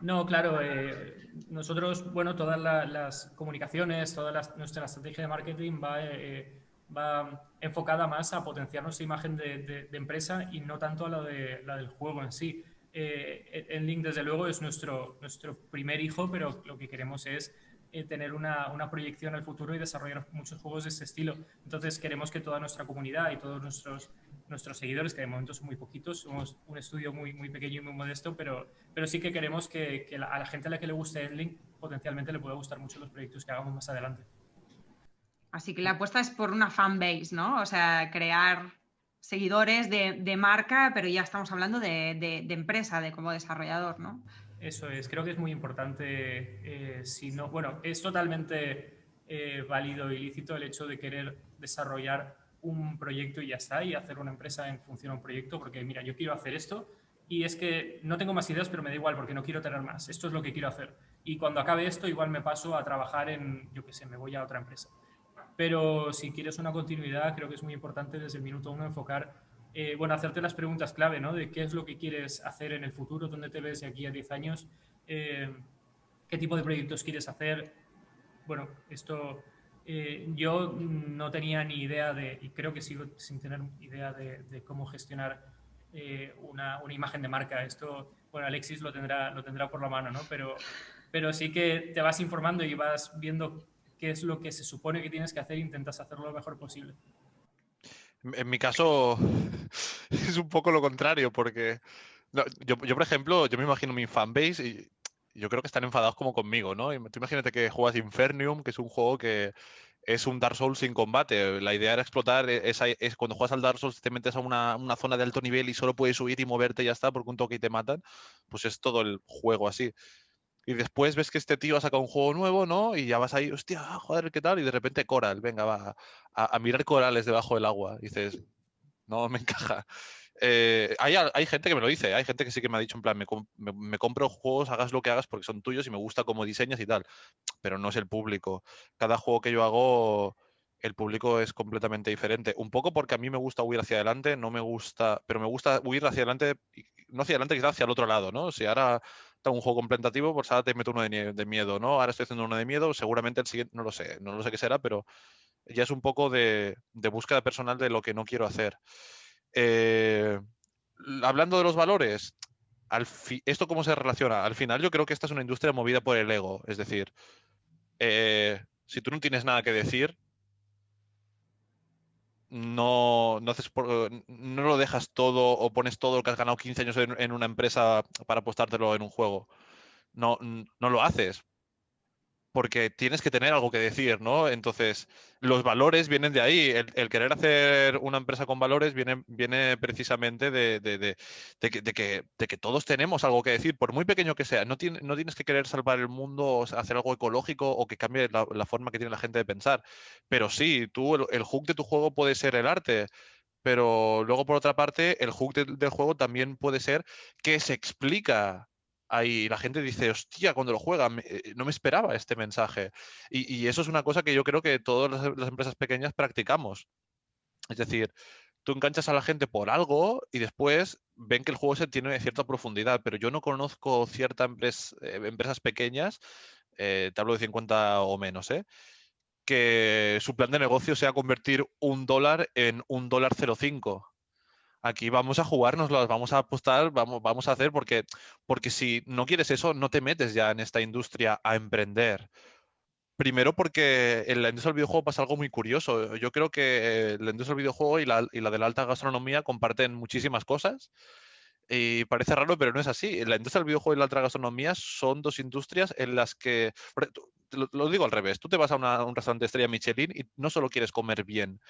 Speaker 3: No, claro. Eh, nosotros, bueno, todas la, las comunicaciones, toda la, nuestra estrategia de marketing va, eh, va, enfocada más a potenciar nuestra imagen de, empresa y no tanto a la, de, la del juego en sí. Eh, Enlink, desde luego, es nuestro, nuestro primer hijo, pero lo que queremos es eh, tener una, una, proyección al futuro y desarrollar muchos juegos de este estilo. Entonces queremos que toda nuestra comunidad y todos nuestros, nuestros seguidores, que de momento son muy poquitos, somos un estudio muy, muy pequeño y muy modesto, pero, pero sí que queremos que, a la gente a la que le guste Endlink potencialmente le pueda gustar mucho los proyectos que hagamos más adelante.
Speaker 1: Así que la apuesta es por una fanbase, ¿no? O sea, crear seguidores de, de marca, pero ya estamos hablando de, de, de empresa, de como desarrollador, ¿no?
Speaker 3: Eso es, creo que es muy importante. Eh, si no, bueno, es totalmente eh, válido y lícito el hecho de querer desarrollar un proyecto y ya está, y hacer una empresa en función a un proyecto, porque mira, yo quiero hacer esto y es que no tengo más ideas, pero me da igual porque no quiero tener más. Esto es lo que quiero hacer. Y cuando acabe esto, igual me paso a trabajar en, yo qué sé, me voy a otra empresa. Pero si quieres una continuidad, creo que es muy importante desde el minuto uno enfocar eh, bueno, hacerte las preguntas clave, ¿no? De qué es lo que quieres hacer en el futuro, dónde te ves de aquí a 10 años, eh, qué tipo de proyectos quieres hacer. Bueno, esto eh, yo no tenía ni idea de, y creo que sigo sin tener idea de, cómo gestionar una, una, imagen de marca. Esto, bueno, Alexis lo tendrá, lo tendrá por la mano, ¿no? Pero, pero sí que te vas informando y vas viendo qué es lo que se supone que tienes que hacer e intentas hacerlo lo mejor posible.
Speaker 4: En mi caso es un poco lo contrario, porque yo, por ejemplo, yo me imagino mi fanbase y yo creo que están enfadados como conmigo, ¿no? Tú imagínate que juegas Infernium, que es un juego que es un Dark Souls sin combate. La idea era explotar, esa, es cuando juegas al Dark Souls te metes a una, una, zona de alto nivel y solo puedes subir y moverte y ya está, porque un toque y te matan. Pues es todo el juego así. Y después ves que este tío ha sacado un juego nuevo, ¿no? Y ya vas ahí, hostia, joder, ¿qué tal? Y de repente Coral, venga, va a, a mirar corales debajo del agua. Y dices, no me encaja. Eh, hay, hay, gente que me lo dice, hay gente que sí que me ha dicho en plan, me, me, me, compro juegos, hagas lo que hagas porque son tuyos y me gusta cómo diseñas y tal, pero no es el público. Cada juego que yo hago, el público es completamente diferente. Un poco porque a mí me gusta huir hacia adelante, no me gusta, pero me gusta huir hacia adelante, no hacia adelante, quizás hacia el otro lado, ¿no? Si ahora un juego contemplativo, pues ahora te meto uno de, miedo, ¿no? Ahora estoy haciendo uno de miedo, seguramente el siguiente, no lo sé, no lo sé qué será, pero ya es un poco de, de búsqueda personal de lo que no quiero hacer. Eh, hablando de los valores, ¿esto cómo se relaciona? Al final yo creo que esta es una industria movida por el ego, es decir, eh, si tú no tienes nada que decir, no, no, haces por, no lo dejas todo o pones todo lo que has ganado 15 años en, en, una empresa para apostártelo en un juego. No, no lo haces. Porque tienes que tener algo que decir, ¿no? Entonces, los valores vienen de ahí. El, querer hacer una empresa con valores viene, viene precisamente de, que, todos tenemos algo que decir, por muy pequeño que sea. No, tiene, no tienes que querer salvar el mundo o hacer algo ecológico o que cambie la, forma que tiene la gente de pensar. Pero sí, tú, el, hook de tu juego puede ser el arte. Pero luego, por otra parte, el hook de, del juego también puede ser que se explica ahí la gente dice, hostia, cuando lo juega, eh, no me esperaba este mensaje. Y, eso es una cosa que yo creo que todas las, empresas pequeñas practicamos. Es decir, tú enganchas a la gente por algo y después ven que el juego se tiene cierta profundidad, pero yo no conozco ciertas eh, empresas pequeñas, eh, te hablo de 50 o menos, que su plan de negocio sea convertir un dólar en un dólar 0,5. Aquí vamos a jugárnoslo, vamos a apostar, vamos, a hacer, porque, porque si no quieres eso, no te metes ya en esta industria a emprender. Primero porque en la industria del videojuego pasa algo muy curioso. Yo creo que la industria del videojuego y la, y la de la alta gastronomía comparten muchísimas cosas. Y parece raro, pero no es así. La industria del videojuego y la alta gastronomía son dos industrias en las que lo, digo al revés, tú te vas a un restaurante estrella Michelin y no solo quieres comer bien,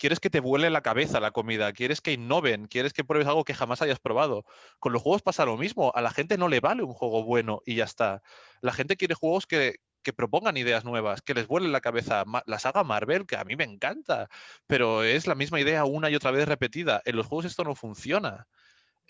Speaker 4: quieres que te vuele la cabeza la comida, quieres que innoven, quieres que pruebes algo que jamás hayas probado. Con los juegos pasa lo mismo, a la gente no le vale un juego bueno y ya está. La gente quiere juegos que, que propongan ideas nuevas, que les vuelen la cabeza. La saga Marvel, que a mí me encanta, pero es la misma idea una y otra vez repetida. En los juegos esto no funciona.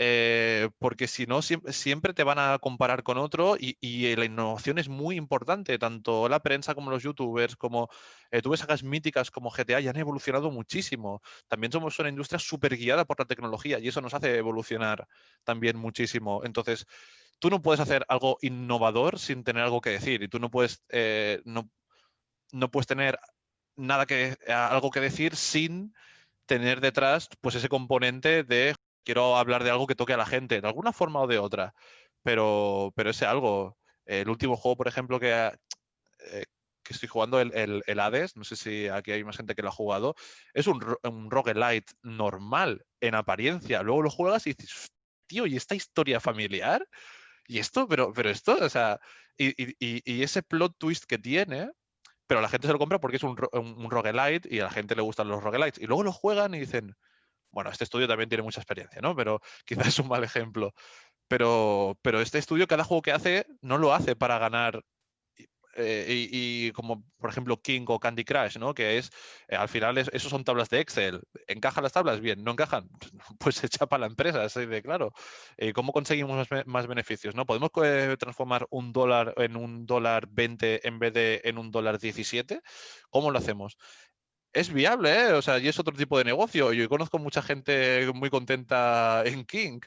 Speaker 4: Eh, porque si no, siempre, te van a comparar con otro y, la innovación es muy importante, tanto la prensa como los youtubers, como eh, tú ves sagas míticas como GTA, ya han evolucionado muchísimo. También somos una industria súper guiada por la tecnología y eso nos hace evolucionar también muchísimo. Entonces, tú no puedes hacer algo innovador sin tener algo que decir y tú no puedes, eh, no, no puedes tener nada que, algo que decir sin tener detrás pues ese componente de quiero hablar de algo que toque a la gente, de alguna forma o de otra. Pero, pero ese algo. El último juego, por ejemplo, que, eh, que estoy jugando, el, el, Hades, no sé si aquí hay más gente que lo ha jugado, es un, un roguelite normal en apariencia. Luego lo juegas y dices, tío, ¿y esta historia familiar? ¿Y esto? Pero, pero esto, o sea, y, y, y ese plot twist que tiene, pero la gente se lo compra porque es un, un, roguelite y a la gente le gustan los roguelites. Y luego lo juegan y dicen, bueno, este estudio también tiene mucha experiencia, ¿no? Pero quizás es un mal ejemplo. Pero, pero este estudio, cada juego que hace, no lo hace para ganar. Eh, y, como por ejemplo King o Candy Crush, ¿no? Que es, eh, al final, es, esos son tablas de Excel. ¿Encajan las tablas? Bien, ¿no encajan? Pues se echa para la empresa, así de claro. Eh, ¿Cómo conseguimos más, beneficios? ¿no? ¿Podemos transformar un dólar en un dólar 20 en vez de en un dólar 17? ¿Cómo lo hacemos? Es viable, ¿eh? O sea, y es otro tipo de negocio. Yo conozco mucha gente muy contenta en King,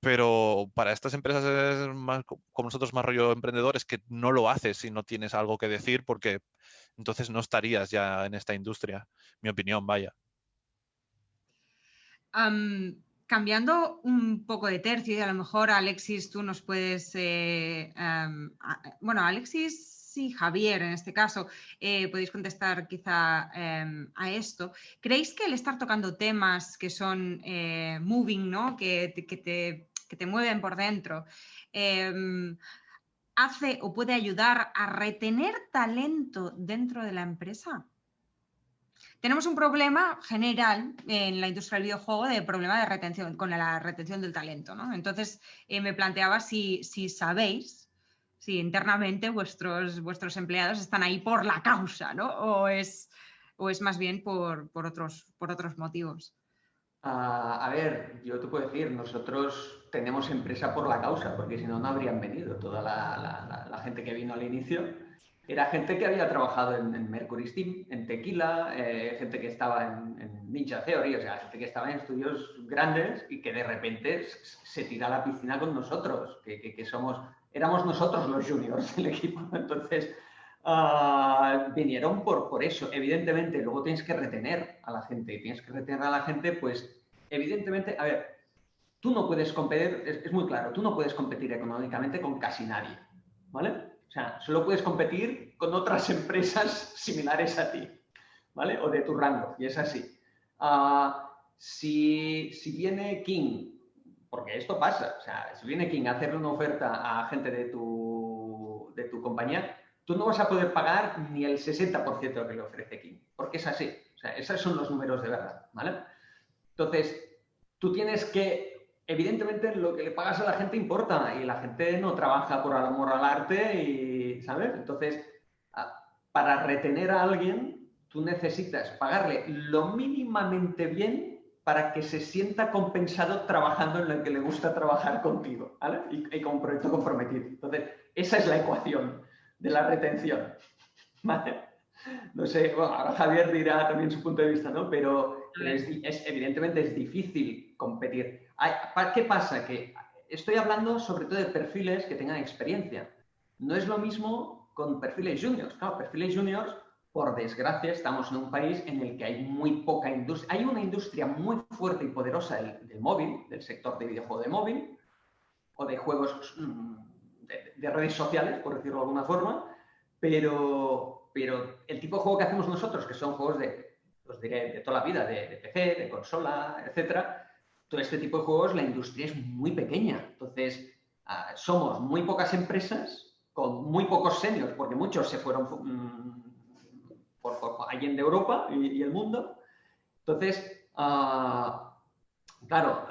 Speaker 4: pero para estas empresas es más, como nosotros más rollo emprendedores que no lo haces si no tienes algo que decir porque entonces no estarías ya en esta industria. Mi opinión, vaya.
Speaker 1: cambiando un poco de tercio y a lo mejor Alexis tú nos puedes... Eh, bueno, Alexis Sí, Javier, en este caso, eh, podéis contestar quizá em, a esto. ¿Creéis que el estar tocando temas que son eh, moving, ¿no? que, te, mueven por dentro, em, hace o puede ayudar a retener talento dentro de la empresa? Tenemos un problema general en la industria del videojuego de problema de retención, con la retención del talento. ¿no? Entonces, eh, me planteaba si, si sabéis si internamente vuestros, vuestros empleados están ahí por la causa, ¿no? O es, o es más bien por, otros, por otros motivos.
Speaker 2: a ver, yo te puedo decir, nosotros tenemos empresa por la causa, porque si no, no habrían venido. Toda la, gente que vino al inicio era gente que había trabajado en, Mercury Steam, en Tequila, eh, gente que estaba en, Ninja Theory, o sea, gente que estaba en estudios grandes y que de repente se tira a la piscina con nosotros, que, somos éramos nosotros los juniors del equipo. Entonces, ah, vinieron por, por eso. Evidentemente, luego tienes que retener a la gente. Tienes que retener a la gente, pues, evidentemente, a ver, tú no puedes competir, es, muy claro, tú no puedes competir económicamente con casi nadie, ¿vale? O sea, solo puedes competir con otras empresas similares a ti, ¿vale? O de tu rango, y es así. Ah, si, si viene King porque esto pasa. O sea, si viene quien a hacerle una oferta a gente de tu, de tu compañía, tú no vas a poder pagar ni el 60% de lo que le ofrece King, porque es así. O sea, esos son los números de verdad, ¿vale? Entonces, tú tienes que, evidentemente, lo que le pagas a la gente importa y la gente no trabaja por amor al arte y, ¿sabes? Entonces, para retener a alguien, tú necesitas pagarle lo mínimamente bien para que se sienta compensado trabajando en lo que le gusta trabajar contigo, ¿vale? Y, con un proyecto comprometido. Entonces, esa es la ecuación de la retención, ¿vale? No sé, bueno, ahora Javier dirá también su punto de vista, ¿no? Pero es, evidentemente es difícil competir. ¿Qué pasa? Que estoy hablando sobre todo de perfiles que tengan experiencia. No es lo mismo con perfiles juniors. Claro, perfiles juniors por desgracia, estamos en un país en el que hay muy poca industria. Hay una industria muy fuerte y poderosa del, móvil, del sector de videojuego de móvil, o de juegos mm, de, redes sociales, por decirlo de alguna forma, pero, pero el tipo de juego que hacemos nosotros, que son juegos de, os diré, de toda la vida, de, de PC, de consola, etcétera, todo este tipo de juegos, la industria es muy pequeña. Entonces, ah, somos muy pocas empresas con muy pocos seniors, porque muchos se fueron mm, por, alguien de Europa y, el mundo. Entonces, uh, claro,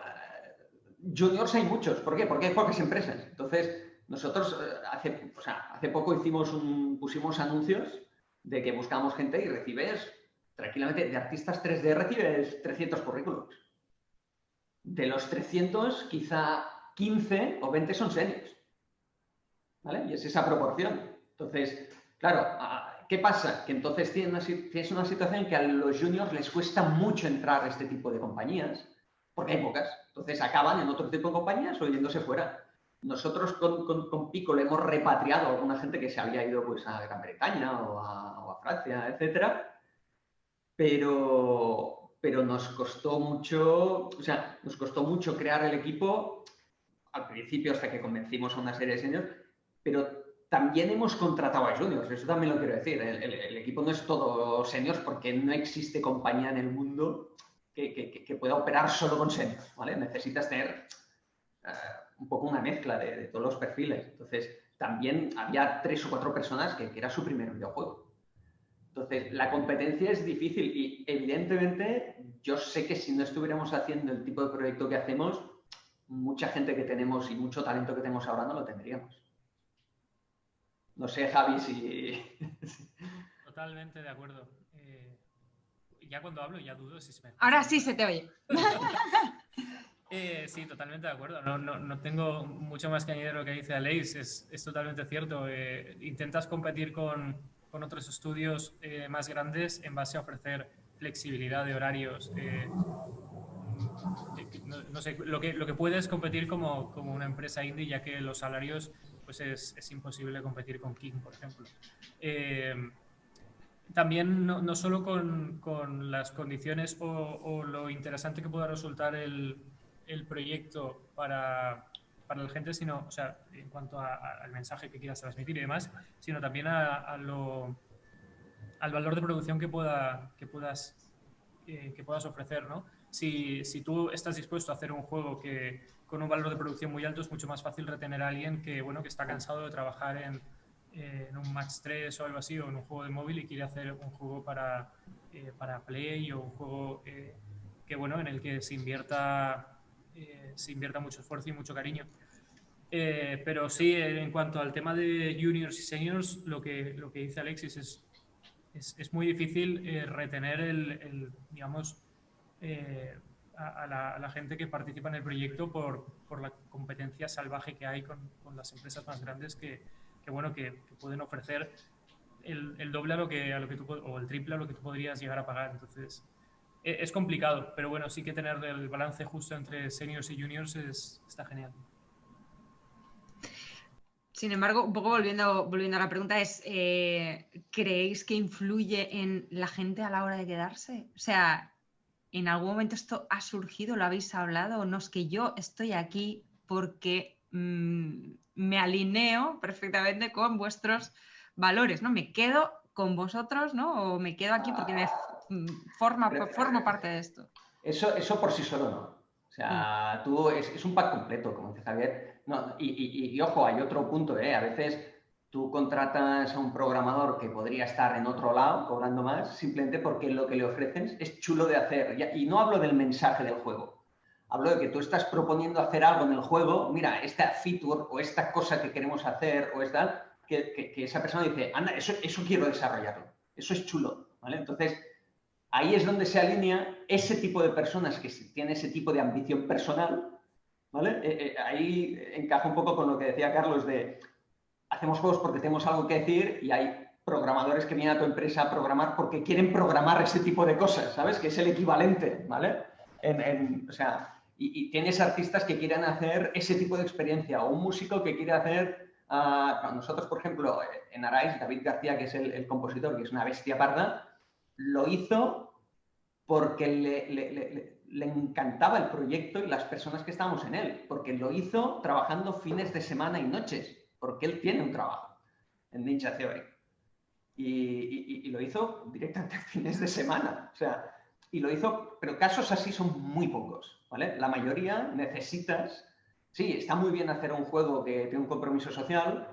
Speaker 2: juniors hay muchos. ¿Por qué? Porque hay pocas empresas. Entonces, nosotros eh, hace, o sea, hace poco pusimos anuncios de que buscamos gente y recibes tranquilamente de artistas 3D recibes 300 currículums. De los 300, quizá 15 o 20 son seniors. ¿Vale? Y es esa proporción. Entonces, claro, ¿qué pasa? Que entonces tienes una, situación que a los juniors les cuesta mucho entrar a este tipo de compañías, porque hay pocas. Entonces acaban en otro tipo de compañías o yéndose fuera. Nosotros con, Pico le hemos repatriado a alguna gente que se había ido pues, a Gran Bretaña o a, Francia, etcétera, pero, pero nos costó mucho, o sea, nos costó mucho crear el equipo al principio hasta que convencimos a una serie de señores, pero también hemos contratado a juniors, eso también lo quiero decir. El, equipo no es todo seniors porque no existe compañía en el mundo que, pueda operar solo con seniors, ¿vale? Necesitas tener eh, un poco una mezcla de, todos los perfiles. Entonces, también había tres o cuatro personas que, era su primer videojuego. Entonces, la competencia es difícil y evidentemente yo sé que si no estuviéramos haciendo el tipo de proyecto que hacemos, mucha gente que tenemos y mucho talento que tenemos ahora no lo tendríamos. No sé, Javi, si...
Speaker 3: Totalmente de acuerdo ya cuando hablo ya dudo si se me...
Speaker 1: Ahora sí se te oye.
Speaker 3: Eh, sí, totalmente de acuerdo. No, no, no, tengo mucho más que añadir lo que dice Aleix. Es, es totalmente cierto. Eh, intentas competir con, con otros estudios eh, más grandes en base a ofrecer flexibilidad de horarios. No, sé, lo que, lo que puedes competir como, como una empresa indie, ya que los salarios pues es, es imposible competir con King, por ejemplo también no, no solo con, con, las condiciones o, lo interesante que pueda resultar el, el proyecto para, para, la gente, sino, o sea, en cuanto al mensaje que quieras transmitir y demás, sino también a, al valor de producción que, pueda, que, puedas, eh, que puedas ofrecer, ¿no? Si, si, tú estás dispuesto a hacer un juego que con un valor de producción muy alto, es mucho más fácil retener a alguien que, bueno, que está cansado de trabajar en eh, en un Match 3 o algo así, o en un juego de móvil y quiere hacer un juego para, eh, para Play o un juego que, bueno, en el que se invierta, se invierta mucho esfuerzo y mucho cariño. Pero sí, en cuanto al tema de juniors y seniors, lo que, lo que dice Alexis es, es, es muy difícil retener el, el digamos, a, la, a, la, gente que participa en el proyecto por, por la competencia salvaje que hay con, con las empresas más grandes que, que bueno, que, pueden ofrecer el, el, doble a lo que, a lo que tú, o el triple a lo que tú podrías llegar a pagar. Entonces, e, es, complicado, pero bueno, sí que tener el balance justo entre seniors y juniors es, está genial.
Speaker 1: Sin embargo, un poco volviendo, volviendo a la pregunta, es, eh, ¿creéis que influye en la gente a la hora de quedarse? O sea, ¿en algún momento esto ha surgido, lo habéis hablado? No es que yo estoy aquí porque mm, me alineo perfectamente con vuestros valores, ¿no? Me quedo con vosotros, ¿no? O me quedo aquí porque me formo parte de esto.
Speaker 2: Eso, eso por sí solo no. O sea, mm. tú es, un pack completo, como dice Javier. No, y, ojo, hay otro punto, ¿eh? A veces tú contratas a un programador que podría estar en otro lado cobrando más simplemente porque lo que le ofrecen es chulo de hacer. Y no hablo del mensaje del juego hablo de que tú estás proponiendo hacer algo en el juego, mira, esta feature o esta cosa que queremos hacer o esta, que, que, esa persona dice, anda, eso, eso quiero desarrollarlo, eso es chulo, ¿vale? Entonces, ahí es donde se alinea ese tipo de personas que tienen ese tipo de ambición personal, Eh, eh, ahí encaja un poco con lo que decía Carlos de, hacemos juegos porque tenemos algo que decir y hay programadores que vienen a tu empresa a programar porque quieren programar ese tipo de cosas, ¿sabes? Que es el equivalente, ¿vale? o sea, y, tienes artistas que quieran hacer ese tipo de experiencia o un músico que quiere hacer uh, nosotros, por ejemplo, en Arais, David García, que es el, compositor, que es una bestia parda, lo hizo porque le, encantaba el proyecto y las personas que estábamos en él, porque lo hizo trabajando fines de semana y noches, porque él tiene un trabajo en Ninja Theory. Y, y lo hizo directamente fines de semana. O sea, y lo hizo, pero casos así son muy pocos, ¿vale? La mayoría necesitas, sí, está muy bien hacer un juego que tiene un compromiso social,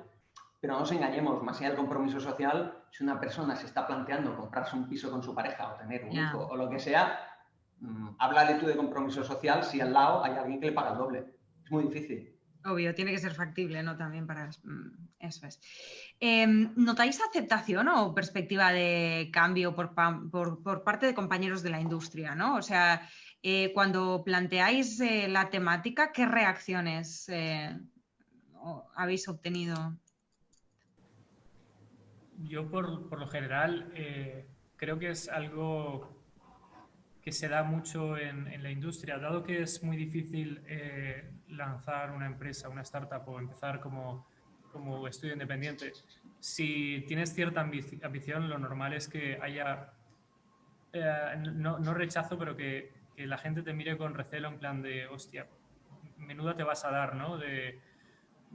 Speaker 2: pero no nos engañemos, más allá del compromiso social, si una persona se está planteando comprarse un piso con su pareja o tener un hijo o lo que sea, mmm, háblale tú de compromiso social si al lado hay alguien que le paga el doble. Es muy difícil.
Speaker 1: Obvio, tiene que ser factible, ¿no? También para... Mm, eso es. Em, ¿Notáis aceptación o perspectiva de cambio por, parte de compañeros de la industria, ¿no? O sea, eh, cuando planteáis eh, la temática, ¿qué reacciones eh, habéis obtenido?
Speaker 3: Yo, por, por lo general, creo que es algo que se da mucho en, la industria, dado que es muy difícil eh, lanzar una empresa, una startup o empezar como, como estudio independiente, si tienes cierta ambición, lo normal es que haya, eh, no, no, rechazo, pero que, que, la gente te mire con recelo en plan de, hostia, menuda te vas a dar, ¿no? De,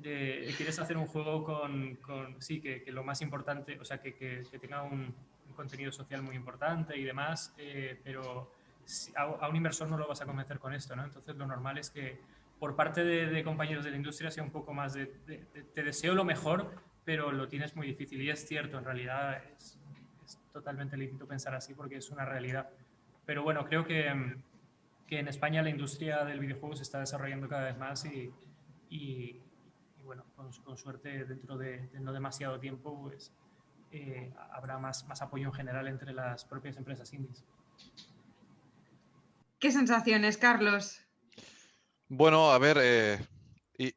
Speaker 3: quieres hacer un juego con, con sí, que, que, lo más importante, o sea, que, que tenga un, contenido social muy importante y demás, eh, pero a, un inversor no lo vas a convencer con esto, ¿no? Entonces lo normal es que por parte de, compañeros de la industria sea un poco más de, te deseo lo mejor, pero lo tienes muy difícil. Y es cierto, en realidad es, totalmente lícito pensar así porque es una realidad. Pero bueno, creo que, que, en España la industria del videojuego se está desarrollando cada vez más y, y, bueno, con, suerte dentro de, no demasiado tiempo pues, eh, habrá más, más apoyo en general entre las propias empresas indies.
Speaker 1: ¿Qué sensaciones, Carlos?
Speaker 4: Bueno, a ver, eh, y,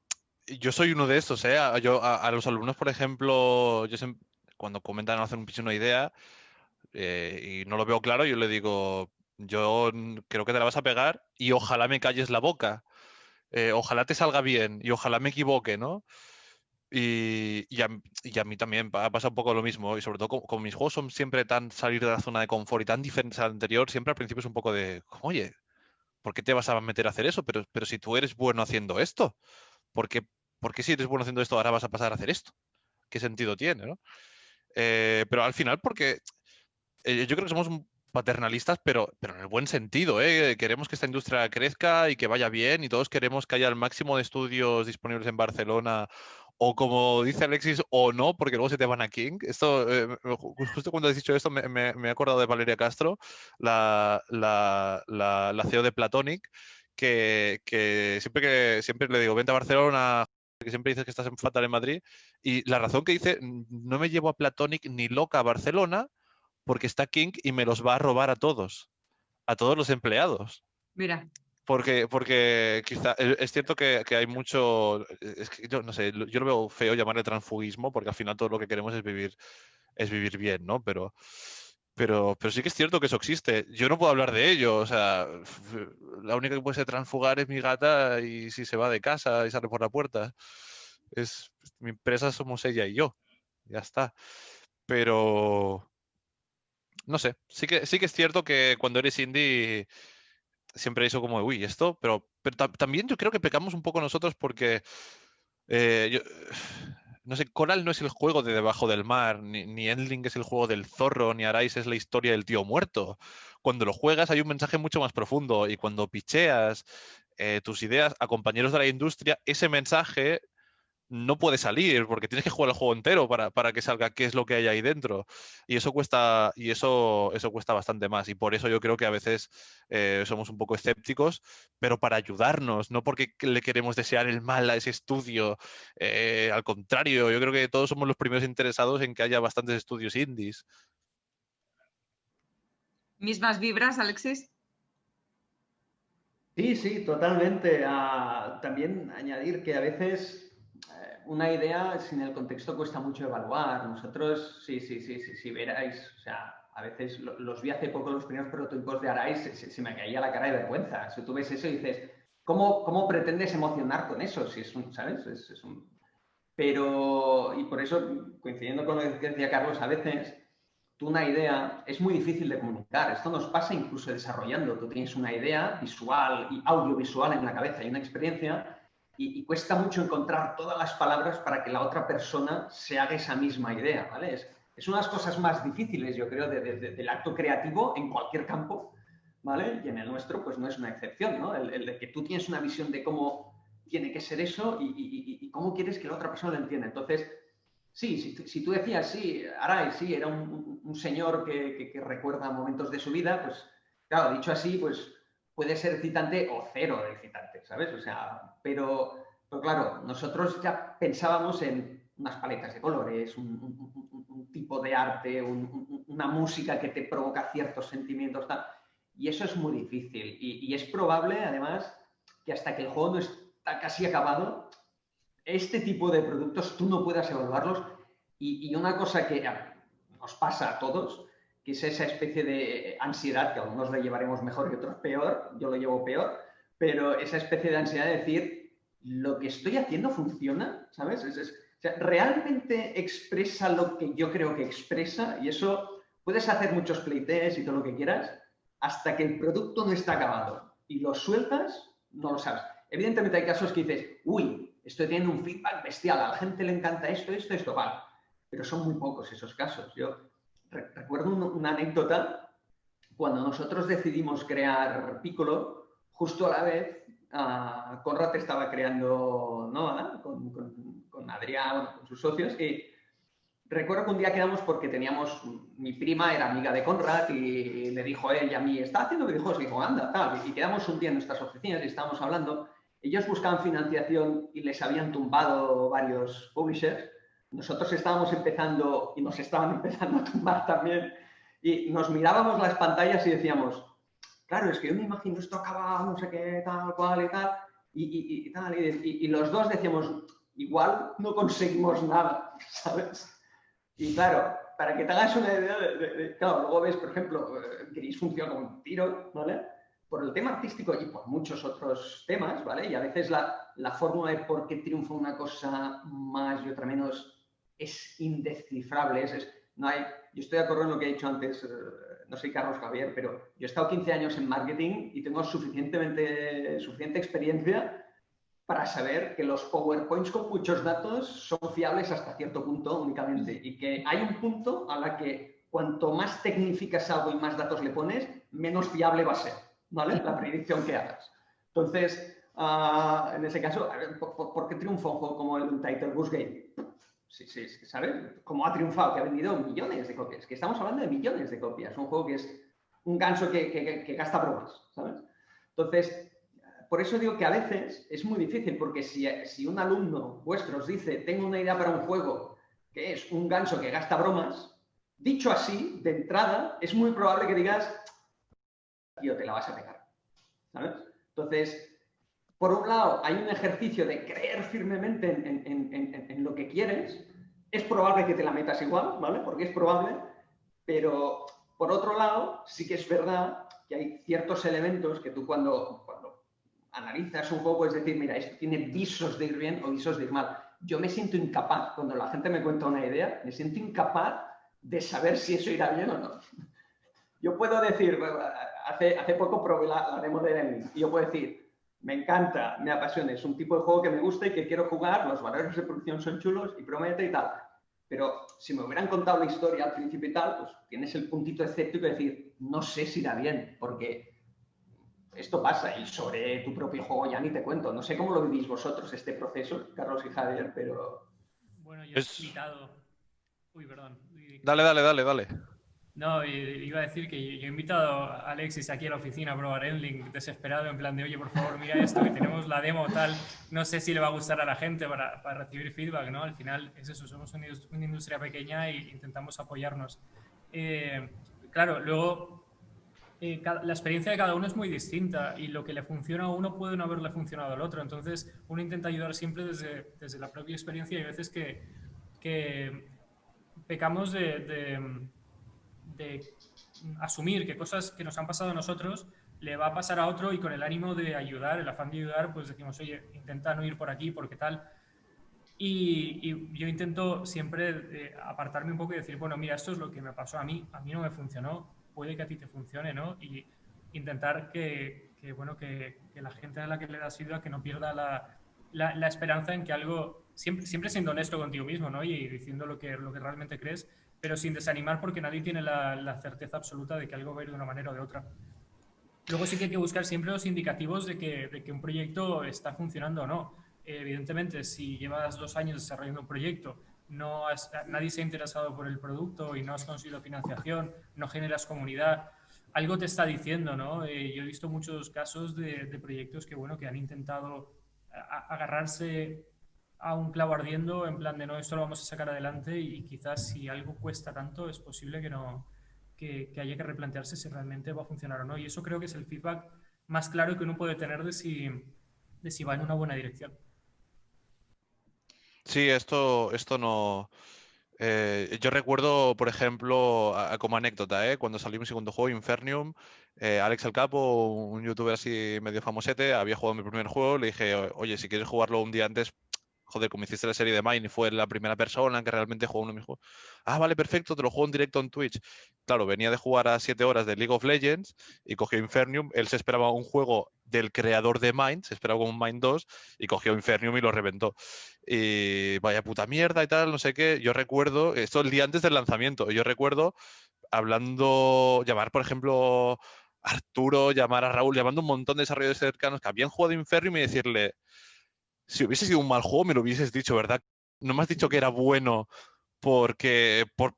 Speaker 4: yo soy uno de estos, ¿eh? Yo, a, los alumnos, por ejemplo, yo cuando comentan hacer un piso una idea eh, y no lo veo claro, yo le digo, yo creo que te la vas a pegar y ojalá me calles la boca. Eh, ojalá te salga bien y ojalá me equivoque, ¿no? Y, y, a, mí también pasa un poco lo mismo. Y sobre todo, como, mis juegos son siempre tan salir de la zona de confort y tan diferentes al anterior, siempre al principio es un poco de, oye, ¿por qué te vas a meter a hacer eso? Pero, pero si tú eres bueno haciendo esto, ¿por qué, si eres bueno haciendo esto ahora vas a pasar a hacer esto? ¿Qué sentido tiene? ¿no? Eh, pero al final, porque eh, yo creo que somos paternalistas, pero, pero en el buen sentido. ¿eh? Queremos que esta industria crezca y que vaya bien y todos queremos que haya el máximo de estudios disponibles en Barcelona o como dice Alexis, o no, porque luego se te van a King. Esto, eh, justo cuando has dicho esto, me, me, he acordado de Valeria Castro, la, la, la, CEO de Platonic, que, que, siempre que siempre le digo, vente a Barcelona, que siempre dices que estás en fatal en Madrid, y la razón que dice, no me llevo a Platonic ni loca a Barcelona, porque está King y me los va a robar a todos, a todos los empleados.
Speaker 1: Mira.
Speaker 4: Porque, porque quizá e, es cierto que, hay mucho, es que yo no sé, yo lo veo feo llamarle transfugismo porque al final todo lo que queremos es vivir, es vivir bien, ¿no? Pero, pero, pero sí que es cierto que eso existe. Yo no puedo hablar de ello, o sea, la única que puede ser transfugar es mi gata y si se va de casa y sale por la puerta. Es, mi empresa somos ella y yo, ya está. Pero, no sé, sí que, sí que es cierto que cuando eres indie siempre eso como, uy, esto, pero, pero también yo creo que pecamos un poco nosotros porque, eh, no sé, Coral no es el juego de debajo del mar, ni, Endling es el juego del zorro, ni Arais es la historia del tío muerto. Cuando lo juegas hay un mensaje mucho más profundo y cuando picheas eh, tus ideas a compañeros de la industria, ese mensaje no puede salir porque tienes que jugar el juego entero para, para, que salga qué es lo que hay ahí dentro. Y eso cuesta, y eso, eso cuesta bastante más. Y por eso yo creo que a veces eh, somos un poco escépticos, pero para ayudarnos, no porque le queremos desear el mal a ese estudio. Eh, al contrario, yo creo que todos somos los primeros interesados en que haya bastantes estudios indies.
Speaker 1: ¿Mismas vibras, Alexis?
Speaker 2: Sí, sí, totalmente. Ah, también añadir que a veces una idea sin el contexto cuesta mucho evaluar. Nosotros, sí, sí, sí, sí, si veráis, o sea, a veces los vi hace poco los primeros prototipos de Arais, se, me caía la cara de vergüenza. Si tú ves eso y dices, ¿cómo, cómo pretendes emocionar con eso? Si es un, ¿sabes? Es, un... Pero, y por eso, coincidiendo con lo que decía Carlos, a veces tú una idea es muy difícil de comunicar. Esto nos pasa incluso desarrollando. Tú tienes una idea visual y audiovisual en la cabeza y una experiencia y, cuesta mucho encontrar todas las palabras para que la otra persona se haga esa misma idea, ¿vale? Es, es una de las cosas más difíciles, yo creo, del acto creativo en cualquier campo, ¿vale? Y en el nuestro, pues no es una excepción, ¿no? El, de que tú tienes una visión de cómo tiene que ser eso y, cómo quieres que la otra persona lo entienda. Entonces, sí, si, tú decías, sí, Aray, sí, era un, señor que, que, recuerda momentos de su vida, pues, claro, dicho así, pues puede ser excitante o cero de excitante, ¿sabes? O sea, pero, pero claro, nosotros ya pensábamos en unas paletas de colores, un, tipo de arte, una música que te provoca ciertos sentimientos, tal. y eso es muy difícil. Y, es probable, además, que hasta que el juego no está casi acabado, este tipo de productos tú no puedas evaluarlos. Y, y una cosa que nos pasa a todos que es esa especie de ansiedad, que algunos lo llevaremos mejor y otros peor, yo lo llevo peor, pero esa especie de ansiedad de decir, lo que estoy haciendo funciona, ¿sabes? realmente expresa lo que yo creo que expresa y eso puedes hacer muchos playtests y todo lo que quieras hasta que el producto no está acabado y lo sueltas, no lo sabes. Evidentemente hay casos que dices, uy, estoy teniendo un feedback bestial, a la gente le encanta esto, esto, esto, vale. Pero son muy pocos esos casos. Yo recuerdo una anécdota cuando nosotros decidimos crear Piccolo, justo a la vez uh, Conrad estaba creando Nova con, con, Adrián, con sus socios, y recuerdo que un día quedamos porque teníamos, mi prima era amiga de Conrad y le dijo a ella a mí, está haciendo videojuegos, y dijo, anda, tal, y quedamos un día en nuestras oficinas y estábamos hablando, ellos buscaban financiación y les habían tumbado varios publishers, nosotros estábamos empezando y nos estaban empezando a tumbar también. Y nos mirábamos las pantallas y decíamos, claro, es que yo me imagino esto acaba, no sé qué, tal, cual y tal, y, tal, y, los dos decíamos, igual no conseguimos nada, ¿sabes? Y claro, para que te hagas una idea, de, claro, luego ves, por ejemplo, Gris funciona un tiro, ¿vale? Por el tema artístico y por muchos otros temas, ¿vale? Y a veces la, la fórmula de por qué triunfa una cosa más y otra menos es indescifrable. Es, no hay, yo estoy de acuerdo en lo que he dicho antes, eh, no soy Carlos Javier, pero yo he estado 15 años en marketing y tengo suficientemente, suficiente experiencia para saber que los PowerPoints con muchos datos son fiables hasta cierto punto únicamente y que hay un punto a la que cuanto más tecnificas algo y más datos le pones, menos fiable va a ser, ¿vale? La predicción que hagas. Entonces, ah, en ese caso, ¿por, qué triunfa un juego como el Untitled Goose Game? ¿Sabes? Cómo ha triunfado, que ha vendido millones de copias. Que estamos hablando de millones de copias. Un juego que es un gancho que, gasta bromas, ¿sabes? Entonces, por eso digo que a veces es muy difícil, porque si, si un alumno vuestro os dice, tengo una idea para un juego que es un gancho que gasta bromas, dicho así, de entrada, es muy probable que digas, tío, te la vas a pegar, ¿sabes? Entonces, por un lado, hay un ejercicio de creer firmemente en, lo que quieres. Es probable que te la metas igual, ¿vale? Porque es probable, pero por otro lado, sí que es verdad que hay ciertos elementos que tú cuando, cuando analizas un juego puedes decir, mira, esto tiene visos de ir bien o visos de ir mal. Yo me siento incapaz, cuando la gente me cuenta una idea, me siento incapaz de saber si eso irá bien o no. Yo puedo decir, hace, hace poco probé la, demo de Enemy, y yo puedo decir, me encanta, me apasiona, es un tipo de juego que me gusta y que quiero jugar, los valores de producción son chulos y promete y tal. Pero si me hubieran contado la historia al principio y tal, pues tienes el puntito escéptico de decir, no sé si irá bien, porque esto pasa y sobre tu propio juego ya ni te cuento. No sé cómo lo vivís vosotros este proceso, Carlos y Javier, pero...
Speaker 3: Bueno, yo he invitado... Uy, perdón.
Speaker 4: Dale, dale, dale, dale.
Speaker 3: No, iba a decir que yo he invitado a Alexis aquí a la oficina a probar Endling desesperado, en plan de, oye, por favor, mira esto, que tenemos la demo tal, no sé si le va a gustar a la gente para, para recibir feedback, ¿no? Al final es eso, somos una, industria pequeña e intentamos apoyarnos. Eh, claro, luego eh, la experiencia de cada uno es muy distinta y lo que le funciona a uno puede no haberle funcionado al otro, entonces uno intenta ayudar siempre desde, desde la propia experiencia y hay veces que, que pecamos de asumir que cosas que nos han pasado a nosotros le va a pasar a otro y con el ánimo de ayudar, el afán de ayudar, pues decimos, oye, intenta no ir por aquí porque tal. Y, yo intento siempre eh, apartarme un poco y decir, bueno, mira, esto es lo que me pasó a mí, a mí no me funcionó, puede que a ti te funcione, ¿no? Y intentar que, bueno, que, la gente a la que le das ayuda que no pierda la, la, esperanza en que algo, siempre, siempre siendo honesto contigo mismo, ¿no? Y diciendo lo que, lo que realmente crees, pero sin desanimar porque nadie tiene la, certeza absoluta de que algo va a ir de una manera o de otra. Luego sí que hay que buscar siempre los indicativos de que, de que un proyecto está funcionando o no evidentemente, si llevas dos años desarrollando un proyecto, no nadie se ha interesado por el producto y no has conseguido financiación, no generas comunidad, algo te está diciendo, ¿no? Eh, yo he visto muchos casos de, proyectos que, bueno, que han intentado agarrarse a un clavo ardiendo en plan de no, esto lo vamos a sacar adelante y, quizás si algo cuesta tanto es posible que, no, que, haya que replantearse si realmente va a funcionar o no. Y eso creo que es el feedback más claro que uno puede tener de si, de si va en una buena dirección.
Speaker 4: Sí, esto, esto no. Eh, yo recuerdo, por ejemplo, como anécdota, ¿eh? cuando salió mi segundo juego, Infernium, eh, Alex El Capo, un youtuber así medio famosete, había jugado mi primer juego, le dije, oye, si quieres jugarlo un día antes, joder, como hiciste la serie de Mine y fue la primera persona que realmente jugó uno de mis juegos. Ah, vale, perfecto, te lo juego en directo en Twitch. Claro, venía de jugar a 7 horas de League of Legends y cogió Infernium. Él se esperaba un juego del creador de Mind, se esperaba un Mind 2 y cogió Infernium y lo reventó. Y vaya puta mierda y tal, no sé qué. Yo recuerdo, esto el día antes del lanzamiento, yo recuerdo hablando, llamar, por ejemplo, Arturo, llamar a Raúl, llamando un montón de desarrolladores cercanos que habían jugado Infernium y decirle, si hubiese sido un mal juego, me lo hubieses dicho, ¿verdad? No me has dicho que era bueno porque, por,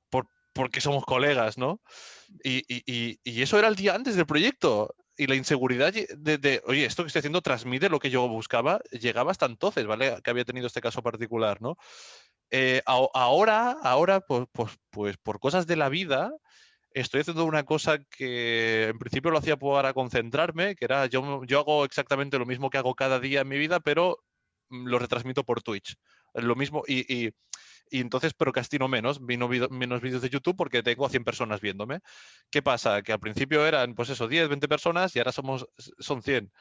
Speaker 4: porque somos colegas, ¿no? Y, eso era el día antes del proyecto. Y la inseguridad de, oye, esto que estoy haciendo transmite lo que yo buscaba, llegaba hasta entonces, ¿vale? Que había tenido este caso particular, ¿no? Eh, ahora, ahora pues, pues, pues por cosas de la vida, estoy haciendo una cosa que en principio lo hacía para concentrarme, que era yo, yo hago exactamente lo mismo que hago cada día en mi vida, pero lo retransmito por Twitch. Lo mismo, y, y, y entonces procrastino menos, vino menos vídeos de YouTube porque tengo a 100 personas viéndome. ¿Qué pasa? Que al principio eran, pues eso, 10, 20 personas y ahora somos, son 100.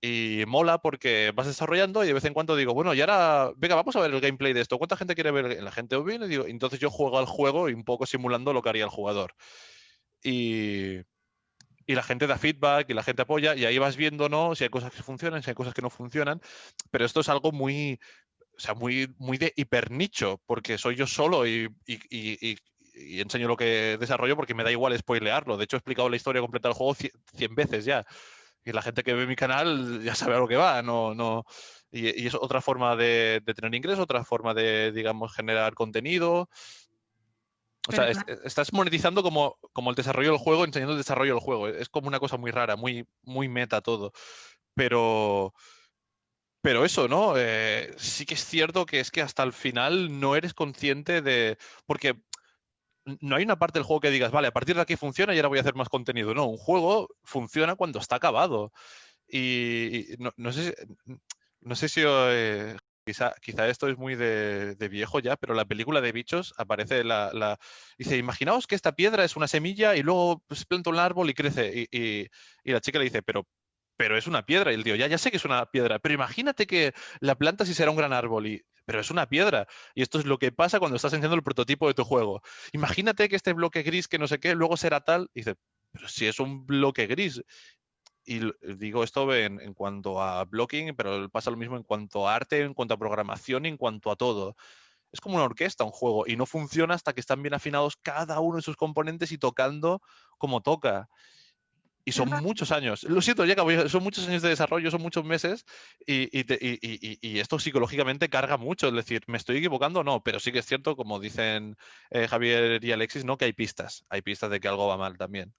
Speaker 4: Y mola porque vas desarrollando y de vez en cuando digo, bueno, y ahora, venga, vamos a ver el gameplay de esto. ¿Cuánta gente quiere ver? La gente viene y digo, entonces yo juego al juego y un poco simulando lo que haría el jugador. Y, y la gente da feedback y la gente apoya y ahí vas viendo, ¿no? Si hay cosas que funcionan, si hay cosas que no funcionan, pero esto es algo muy, o sea, muy, muy de hipernicho, porque soy yo solo y, enseño lo que desarrollo porque me da igual spoilearlo. De hecho, he explicado la historia completa del juego 100 veces ya. Y la gente que ve mi canal ya sabe a lo que va, no, no, y, es otra forma de, de tener ingresos, otra forma de, digamos, generar contenido. O sea, estás monetizando como, como el desarrollo del juego, enseñando el desarrollo del juego. Es como una cosa muy rara, muy, muy meta todo. Pero, pero eso, ¿no? Eh, sí que es cierto que es que hasta el final no eres consciente de... Porque no hay una parte del juego que digas, vale, a partir de aquí funciona y ahora voy a hacer más contenido. No, un juego funciona cuando está acabado. Y, no, sé, no sé si eh, Quizá, quizá esto es muy de, viejo ya, pero la película de bichos aparece la, Dice, imaginaos que esta piedra es una semilla y luego se planta un árbol y crece. Y, la chica le dice, pero, pero es una piedra. Y el tío, ya, ya sé que es una piedra, pero imagínate que la planta sí será un gran árbol. Y, pero es una piedra. Y esto es lo que pasa cuando estás enseñando el prototipo de tu juego. Imagínate que este bloque gris, que no sé qué, luego será tal. Y dice, pero si es un bloque gris y digo esto en, en, cuanto a blocking, pero pasa lo mismo en cuanto a arte, en cuanto a programación, en cuanto a todo. Es como una orquesta, un juego, y no funciona hasta que están bien afinados cada uno de sus componentes y tocando como toca. Y son muchos años. Lo siento, ya son muchos años de desarrollo, son muchos meses, y, y, y, y, esto psicológicamente carga mucho. Es decir, ¿me estoy equivocando? No, pero sí que es cierto, como dicen eh, Javier y Alexis, ¿no? que hay pistas. Hay pistas de que algo va mal también.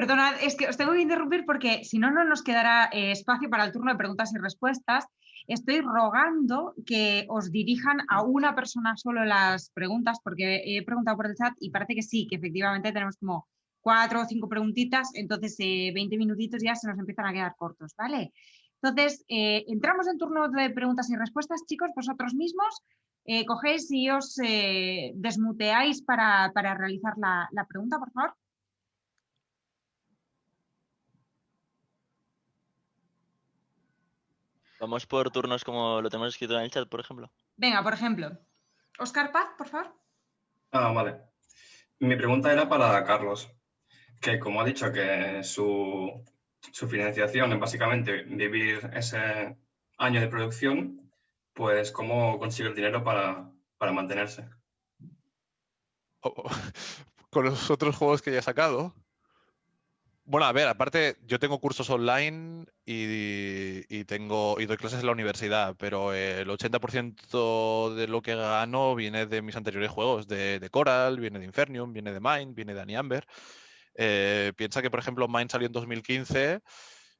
Speaker 1: Perdonad, es que os tengo que interrumpir porque si no, no nos quedará eh, espacio para el turno de preguntas y respuestas. Estoy rogando que os dirijan a una persona solo las preguntas porque he preguntado por el chat y parece que sí, que efectivamente tenemos como cuatro o cinco preguntitas, entonces 20 eh, minutitos ya se nos empiezan a quedar cortos, ¿vale? Entonces, eh, entramos en turno de preguntas y respuestas, chicos, vosotros mismos. cogéis y os desmuteáis para, realizar la pregunta, por favor.
Speaker 6: Vamos por turnos como lo tenemos escrito en el chat, por ejemplo.
Speaker 1: Venga, por ejemplo. Oscar Paz, por favor.
Speaker 7: Ah, vale. Mi pregunta era para Carlos, que como ha dicho que su, su financiación es básicamente vivir ese año de producción, pues cómo consigue el dinero para, para mantenerse.
Speaker 4: Con los otros juegos que ya he sacado. Bueno, a ver, aparte, yo tengo cursos online y, tengo y doy clases en la universidad, pero el 80% de lo que gano viene de mis anteriores juegos, de, Coral, viene de Infernium, viene de Mine, viene de Aniamber. Eh, piensa que, por ejemplo, Mine salió en 2015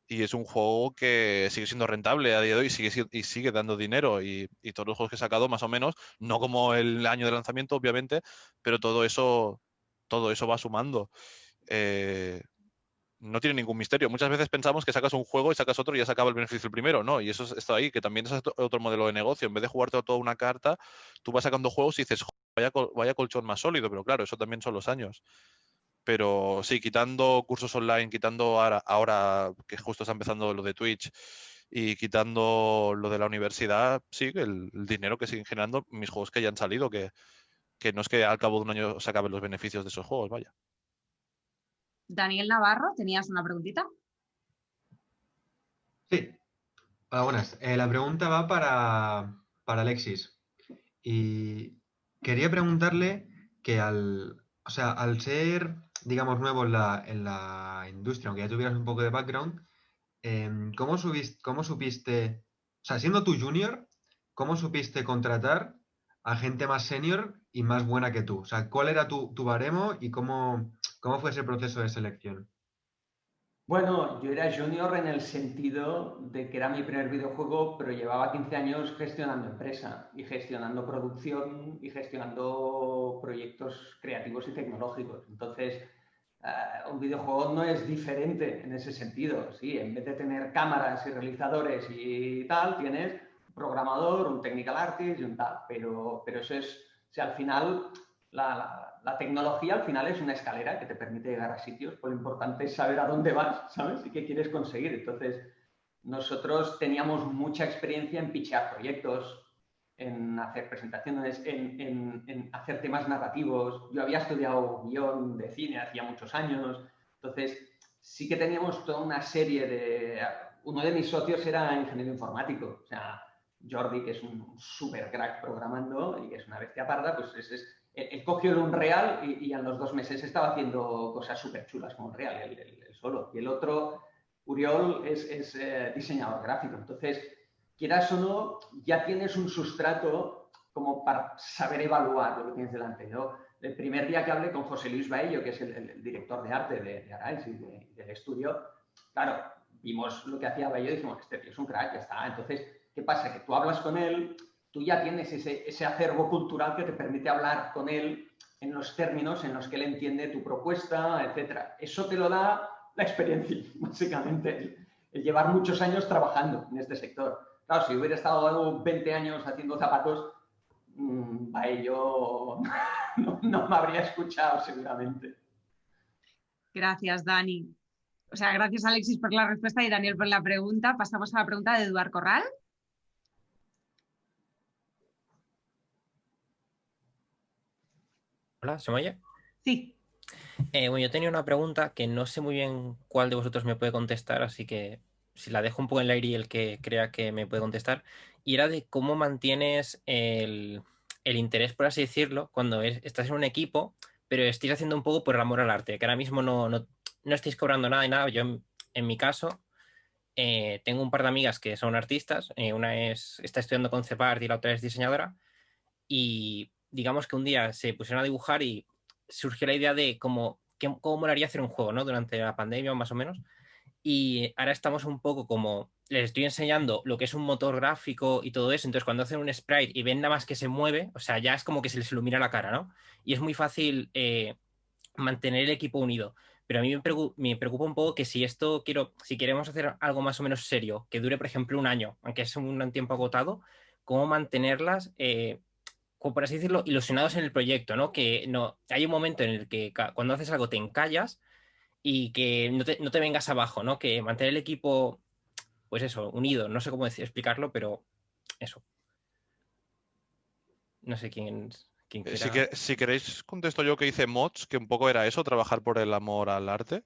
Speaker 4: y es un juego que sigue siendo rentable a día de hoy sigue, y sigue dando dinero. Y, y, todos los juegos que he sacado, más o menos, no como el año de lanzamiento, obviamente, pero todo eso, todo eso va sumando. Eh, no tiene ningún misterio. Muchas veces pensamos que sacas un juego y sacas otro y ya se acaba el beneficio del primero, ¿no? Y eso está ahí, que también es otro modelo de negocio. En vez de jugarte toda una carta, tú vas sacando juegos y dices, vaya, vaya colchón más sólido, pero claro, eso también son los años. Pero sí, quitando cursos online, quitando ahora, ahora que justo está empezando lo de Twitch y quitando lo de la universidad, sí, el, el dinero que siguen generando mis juegos que ya han salido, que, que no es que al cabo de un año se acaben los beneficios de esos juegos, vaya.
Speaker 1: Daniel Navarro, ¿tenías una preguntita?
Speaker 8: Sí. Hola, buenas. Eh, la pregunta va para, Alexis. Y quería preguntarle que al, o sea, al ser, digamos, nuevo en la, en la industria, aunque ya tuvieras un poco de background, em, ¿cómo, ¿cómo supiste, o sea, siendo tú junior, cómo supiste contratar a gente más senior y más buena que tú? O sea, ¿cuál era tu, tu baremo y cómo, ¿Cómo fue ese proceso de selección?
Speaker 2: Bueno, yo era junior en el sentido de que era mi primer videojuego, pero llevaba 15 años gestionando empresa y gestionando producción y gestionando proyectos creativos y tecnológicos. Entonces, eh, un videojuego no es diferente en ese sentido. Sí, en vez de tener cámaras y realizadores y tal, tienes un programador, un technical artist y un tal. Pero, pero eso es, o sea, al final la, tecnología al final es una escalera que te permite llegar a sitios, pues lo importante es saber a dónde vas, ¿sabes? Y qué quieres conseguir. Entonces, nosotros teníamos mucha experiencia en pichear proyectos, en hacer presentaciones, en, hacer temas narrativos. Yo había estudiado guion de cine hacía muchos años, entonces sí que teníamos toda una serie de... Uno de mis socios era ingeniero informático, o sea, Jordi, que es un super crack programando y que es una bestia parda, pues es él cogió el Unreal y, y en los dos meses estaba haciendo cosas súper chulas con Unreal, él, solo. Y el otro, Uriol, es, eh, diseñador gráfico. Entonces, quieras o no, ya tienes un sustrato como para saber evaluar lo que tienes delante. ¿no? El primer día que hablé con José Luis Baello, que es el, director de arte de, de y del estudio, claro, vimos lo que hacía Baello y dijimos, este tío es un crack, ya está. Entonces, ¿qué pasa? Que tú hablas con él tú ya tienes ese, acervo cultural que te permite hablar con él en los términos en los que él entiende tu propuesta, etc. Eso te lo da la experiencia, básicamente, el, llevar muchos años trabajando en este sector. Claro, si hubiera estado 20 años haciendo zapatos, mmm, no, no me habría escuchado seguramente.
Speaker 1: Gracias, Dani. O sea, gracias Alexis por la respuesta y Daniel por la pregunta. Pasamos a la pregunta de Eduard Corral.
Speaker 9: Hola, ¿se me oye?
Speaker 1: Sí.
Speaker 9: Eh, bueno, yo tenía una pregunta que no sé muy bien cuál de vosotros me puede contestar, así que si la dejo un poco en el aire y el que crea que me puede contestar, y era de cómo mantienes el, interés, por así decirlo, cuando estás en un equipo, pero estáis haciendo un poco por el amor al arte, que ahora mismo no, no, estáis cobrando nada y nada. Yo, en, mi caso, eh, tengo un par de amigas que son artistas, eh, una es, está estudiando con CEPART y la otra es diseñadora, y digamos que un día se pusieron a dibujar y surgió la idea de cómo, cómo molaría hacer un juego, ¿no? Durante la pandemia más o menos. Y ahora estamos un poco como, les estoy enseñando lo que es un motor gráfico y todo eso, entonces cuando hacen un sprite y ven nada más que se mueve, o sea, ya es como que se les ilumina la cara, ¿no? Y es muy fácil eh, mantener el equipo unido. Pero a mí me preocupa, un poco que si esto quiero, si queremos hacer algo más o menos serio, que dure, por ejemplo, un año, aunque es un tiempo agotado, cómo mantenerlas eh, por así decirlo, ilusionados en el proyecto, ¿no? Que no, hay un momento en el que cuando haces algo te encallas y que no te, vengas abajo, ¿no? Que mantener el equipo pues eso, unido. No sé cómo decir, explicarlo, pero eso. No sé quién, quién
Speaker 4: Eh,
Speaker 9: quiera.
Speaker 4: Si, que- si queréis, contesto yo que hice mods, que un poco era eso, trabajar por el amor al arte.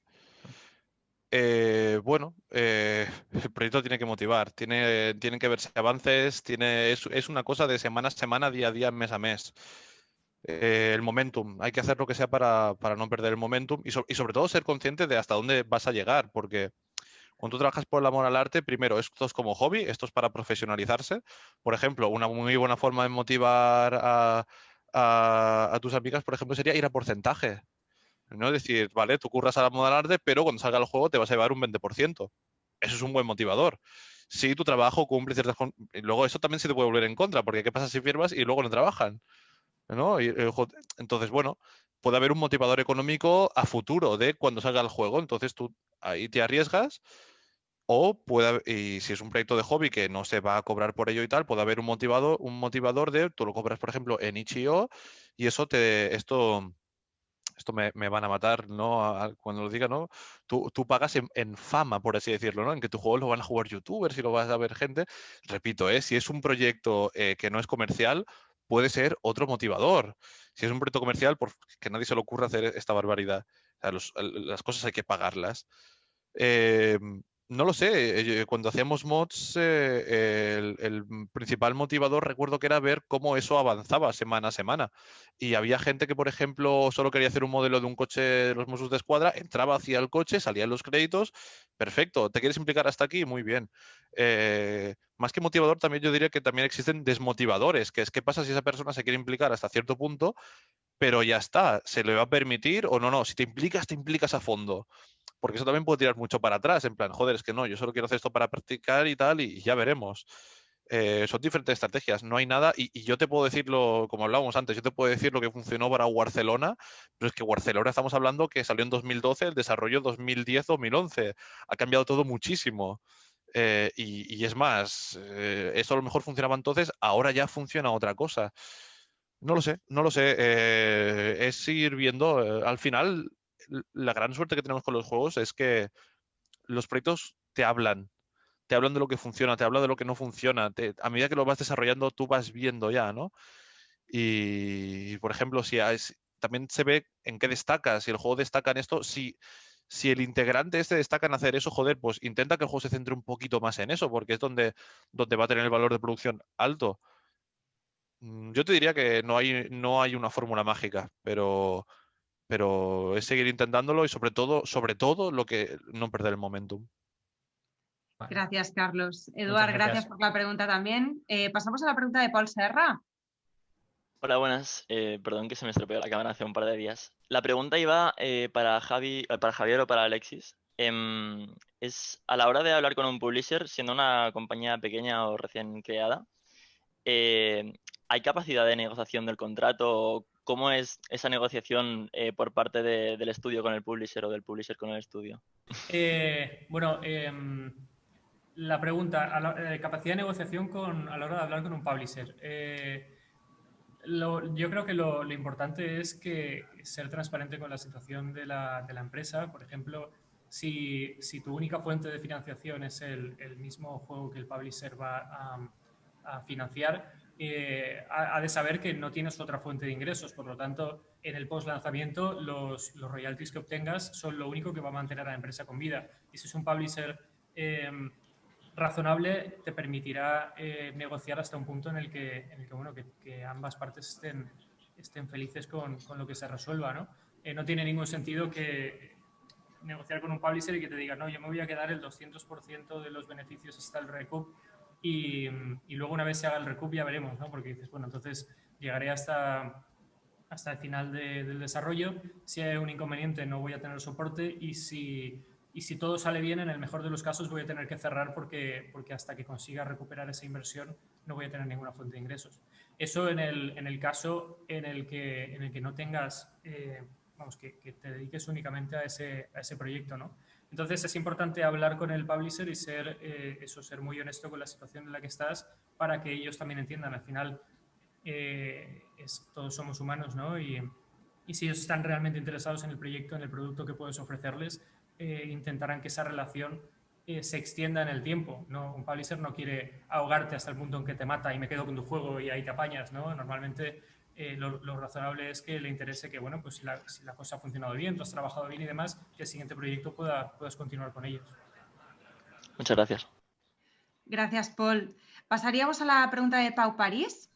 Speaker 4: Eh, bueno, eh, el proyecto tiene que motivar, tiene, tienen que verse avances, tiene, es, es una cosa de semana a semana, día a día, mes a mes. Eh, el momentum, hay que hacer lo que sea para, para no perder el momentum y, so- y sobre todo ser consciente de hasta dónde vas a llegar, porque cuando tú trabajas por el amor al arte, primero, esto es como hobby, esto es para profesionalizarse. Por ejemplo, una muy buena forma de motivar a, a- a tus amigas, por ejemplo, sería ir a porcentaje. ¿No? Es decir, vale, tú curras al amor al arte, pero cuando salga el juego te vas a llevar un 20%. Eso es un buen motivador. Si tu trabajo cumple ciertas... y Luego eso también se te puede volver en contra, porque ¿qué pasa si firmas y luego no trabajan? ¿no? Juego- entonces, bueno, puede haber un motivador económico a futuro de cuando salga el juego. Entonces tú ahí te arriesgas o puede, y si es un proyecto de hobby que no se va a cobrar por ello y tal, puede haber un motivador, un motivador de, tú lo cobras, por ejemplo, en itch.io y eso te, esto, esto me, van a matar, ¿no? Cuando lo diga, ¿no? Tú, tú pagas en, fama, por así decirlo, ¿no? En que tu juego lo van a jugar youtubers y lo vas a ver gente. Repito, ¿eh? Si es un proyecto eh, que no es comercial, puede ser otro motivador. Si es un proyecto comercial, por, que nadie se le ocurra hacer esta barbaridad. O sea, las cosas hay que pagarlas. Eh, no lo sé, eh, cuando hacíamos mods, eh, el, principal motivador recuerdo que era ver cómo eso avanzaba semana a semana. Y había gente que, por ejemplo, solo quería hacer un modelo de un coche de los Mossos de Escuadra, entraba hacia el coche, salían los créditos, perfecto. ¿Te quieres implicar hasta aquí? Muy bien. Eh, más que motivador, también yo diría que también existen desmotivadores, que es qué pasa si esa persona se quiere implicar hasta cierto punto, pero ya está, se le va a permitir o no, no, si te implicas, te implicas a fondo. Porque eso también puede tirar mucho para atrás, en plan, joder, es que no, yo solo quiero hacer esto para practicar y tal, y ya veremos. Eh, son diferentes estrategias, no hay nada, y, yo te puedo decirlo, como hablábamos antes, yo te puedo decir lo que funcionó para Barcelona, pero es que Barcelona estamos hablando que salió en 2012, el desarrollo 2010-2011, ha cambiado todo muchísimo. Eh, y, y es más, eh, eso a lo mejor funcionaba entonces, ahora ya funciona otra cosa. No lo sé, no lo sé. eh, es ir viendo. eh, al final, la gran suerte que tenemos con los juegos es que los proyectos te hablan. Te hablan de lo que funciona, te hablan de lo que no funciona. te- a medida que lo vas desarrollando, tú vas viendo ya, ¿no? Y, por ejemplo, si has- también se ve en qué destaca, si el juego destaca en esto, si, si el integrante este destaca en hacer eso, joder, pues intenta que el juego se centre un poquito más en eso, porque es donde, donde va a tener el valor de producción alto. Mm, Yo te diría que no hay, no hay una fórmula mágica, pero, pero es seguir intentándolo y sobre todo, sobre todo, lo que no perder el momentum.
Speaker 9: Vale.
Speaker 1: Gracias, Carlos. Eduard, gracias.
Speaker 3: gracias.
Speaker 1: por la pregunta también. Eh, pasamos a la pregunta de Paul Serra.
Speaker 6: Hola, buenas. Eh, perdón que se me estropeó la cámara hace un par de días. La pregunta iba eh, para Javi, para Javier o para Alexis. Em, es a la hora de hablar con un publisher, siendo una compañía pequeña o recién creada, eh, ¿hay capacidad de negociación del contrato? ¿Cómo es esa negociación eh, por parte de- del estudio con el publisher o del publisher con el estudio?
Speaker 3: Eh, bueno, em, la pregunta, la- eh, capacidad de negociación con, a la hora de hablar con un publisher. Yo creo que lo, importante es que ser transparente con la situación de la, empresa. Por ejemplo, si, si tu única fuente de financiación es el, el mismo juego que el publisher va a, a financiar, eh, ha, ha de saber que no tienes otra fuente de ingresos. Por lo tanto, en el post lanzamiento, los, los royalties que obtengas son lo único que va a mantener a la empresa con vida. Y si es un publisher eh, razonable, te permitirá eh, negociar hasta un punto en el que, en el que, bueno, que, que ambas partes estén, estén felices con, con lo que se resuelva. ¿no? Eh, no tiene ningún sentido que negociar con un publisher y que te diga, no, yo me voy a quedar el 200% de los beneficios hasta el recoup y, y luego una vez se haga el recoup ya veremos, ¿no? Porque dices, bueno, entonces llegaré hasta, hasta el final de- del desarrollo. Si hay un inconveniente no voy a tener soporte y si, y si todo sale bien, en el mejor de los casos voy a tener que cerrar porque, porque hasta que consiga recuperar esa inversión no voy a tener ninguna fuente de ingresos. Eso en el, en el caso en el que, en el que no tengas, eh, vamos, que, que te dediques únicamente a ese, a ese proyecto, ¿no? Entonces es importante hablar con el publisher y ser, eh, eso, ser muy honesto con la situación en la que estás para que ellos también entiendan. Al final, eh, es- todos somos humanos, ¿no? Y, y si ellos están realmente interesados en el proyecto, en el producto que puedes ofrecerles, eh, intentarán que esa relación eh, se extienda en el tiempo. ¿no? Un publisher no quiere ahogarte hasta el punto en que te mata y me quedo con tu juego y ahí te apañas. ¿no? Normalmente eh, lo, razonable es que le interese que, bueno, pues si la, cosa ha funcionado bien, tú has trabajado bien y demás, que el siguiente proyecto pueda, puedas continuar con ellos.
Speaker 6: Muchas gracias.
Speaker 1: Gracias, Paul. Pasaríamos a la pregunta de Pau París.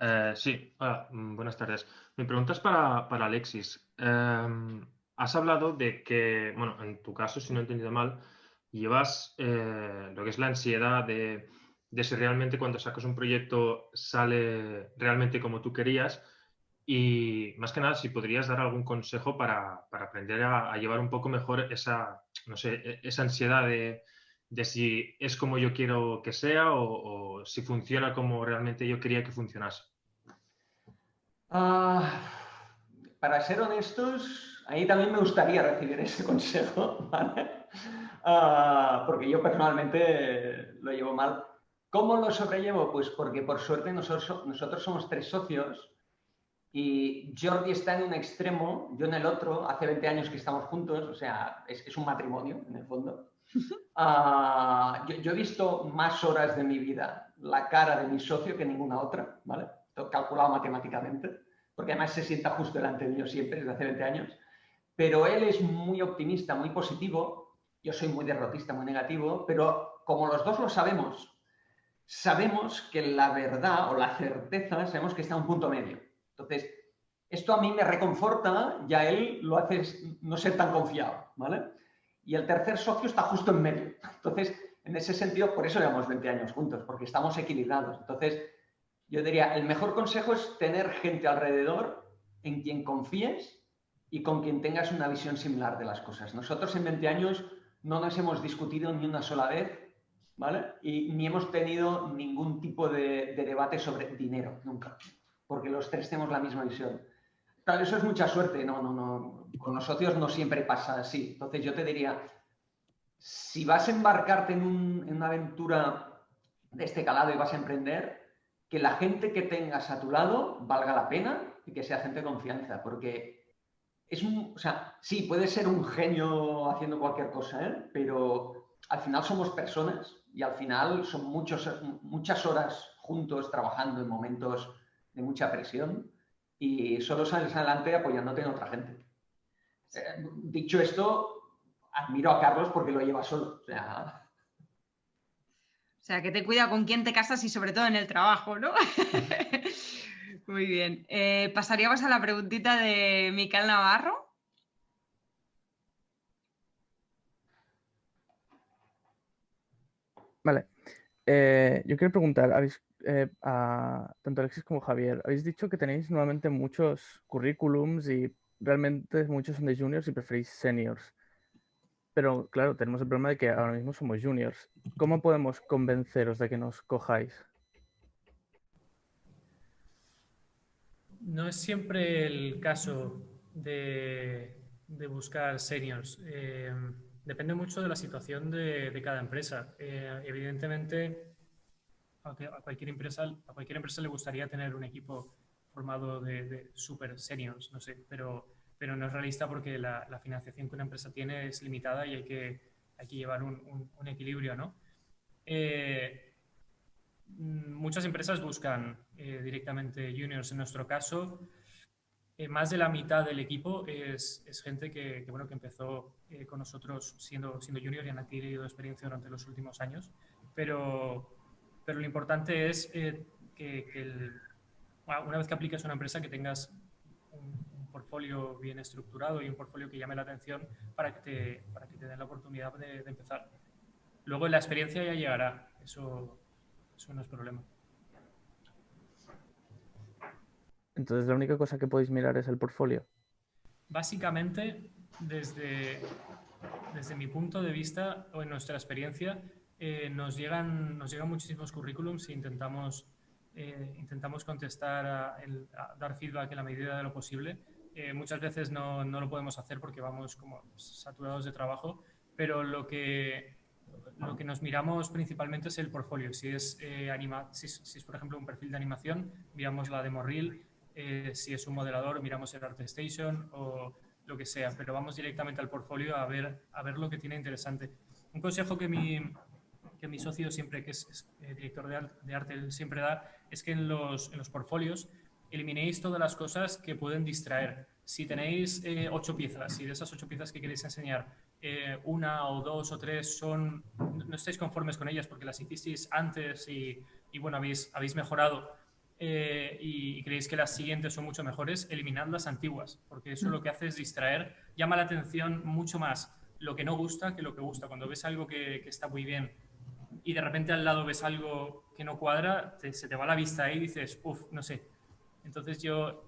Speaker 10: Eh, sí, mm, buenas tardes. Mi pregunta es para, Alexis. Em, has hablado de que, bueno, en tu caso, si no he entendido mal, llevas eh, lo que es la ansiedad de, si realmente cuando sacas un proyecto sale realmente como tú querías y más que nada si podrías dar algún consejo para, aprender a, llevar un poco mejor esa, no sé, e, esa ansiedad de, si es como yo quiero que sea o, si funciona como realmente yo quería que funcionase.
Speaker 2: Ah, para ser honestos, ahí también me gustaría recibir ese consejo, ah, porque yo personalmente lo llevo mal. ¿Cómo lo sobrellevo? Pues porque por suerte nosotros, nosotros somos tres socios y Jordi está en un extremo, yo en el otro, hace 20 años que estamos juntos, o sea, es, un matrimonio en el fondo. Ah, yo, he visto más horas de mi vida la cara de mi socio que ninguna otra, ¿vale? calculado matemáticamente, porque además se sienta justo delante mío siempre, desde hace 20 años pero él es muy optimista, muy positivo, yo soy muy derrotista, muy negativo, pero como los dos lo sabemos, sabemos que la verdad o la certeza, sabemos que está en un punto medio. Entonces, esto a mí me reconforta y a él lo hace no ser tan confiado, ¿vale? Y el tercer socio está justo en medio. Entonces, en ese sentido, por eso llevamos 20 años juntos, porque estamos equilibrados. Entonces, yo diría, el mejor consejo es tener gente alrededor en quien confíes y con quien tengas una visión similar de las cosas. Nosotros en 20 años no nos hemos discutido ni una sola vez, Y ni hemos tenido ningún tipo de, debate sobre dinero, nunca, porque los tres tenemos la misma visión. Claro, eso es mucha suerte, no, no, no. Con los socios no siempre pasa así. Entonces yo te diría, si vas a embarcarte en, una aventura de este calado y vas a emprender, que la gente que tengas a tu lado valga la pena y que sea gente de confianza, porque es o sea, sí, puede ser un genio haciendo cualquier cosa, ¿eh? pero al final somos personas y al final son muchos, muchas horas juntos trabajando en momentos de mucha presión y solo sales adelante apoyándote en otra gente. Eh, dicho esto, admiro a Carlos porque lo lleva solo. O sea,
Speaker 1: o sea, que te cuida con quién te casas y sobre todo en el trabajo, ¿no? Muy bien. Eh, pasaríamos a la preguntita de Miquel Navarro.
Speaker 11: Vale. Eh, yo quiero preguntar, habéis, eh, a tanto Alexis como Javier, habéis dicho que tenéis nuevamente muchos currículums y realmente muchos son de juniors y preferís seniors. Pero claro, tenemos el problema de que ahora mismo somos juniors. ¿Cómo podemos convenceros de que nos cojáis?
Speaker 3: No es siempre el caso de, buscar seniors. Eh, depende mucho de la situación de, cada empresa. Eh, evidentemente, a cualquier, empresa, le gustaría tener un equipo formado de, super seniors, no sé, pero, no es realista porque la, financiación que una empresa tiene es limitada y hay que, hay que llevar un, equilibrio, ¿no? Eh, Mm, muchas empresas buscan eh, directamente juniors. En nuestro caso, eh, más de la mitad del equipo es, gente que, bueno, que empezó eh, con nosotros siendo, siendo junior y han adquirido experiencia durante los últimos años. Pero, pero lo importante es que, una vez que apliques a una empresa que tengas un, portfolio bien estructurado y un portfolio que llame la atención para que te, para que te den la oportunidad de, de empezar. Luego la experiencia ya llegará. Eso, eso no es problema.
Speaker 11: Entonces, la única cosa que podéis mirar es el portfolio.
Speaker 3: Básicamente, desde, desde mi punto de vista o en nuestra experiencia, eh, nos, llegan, nos llegan muchísimos currículums e intentamos, eh, intentamos contestar, a, dar feedback en la medida de lo posible. Eh, muchas veces no, no, lo podemos hacer porque vamos como saturados de trabajo, pero lo que, lo que nos miramos principalmente es el portfolio. Si es, eh, anima, si, es, por ejemplo, un perfil de animación, miramos la demo reel. Eh, si es un modelador, miramos el ArtStation o, lo que sea, pero vamos directamente al portfolio a ver, a ver lo que tiene interesante. Un consejo que mi, que mi socio siempre, que es, eh, director de, arte, siempre da, es que en los, en los portfolios eliminéis todas las cosas que pueden distraer. Si tenéis eh, ocho piezas y de esas ocho piezas que queréis enseñar, eh, una o dos o tres son, no estáis conformes con ellas porque las hicisteis antes y, y bueno, habéis, habéis mejorado eh, y, creéis que las siguientes son mucho mejores, eliminad las antiguas, porque eso lo que hace es distraer, llama la atención mucho más lo que no gusta que lo que gusta. Cuando ves algo que, está muy bien y de repente al lado ves algo que no cuadra, se te va la vista ahí y dices, uff, no sé. Entonces yo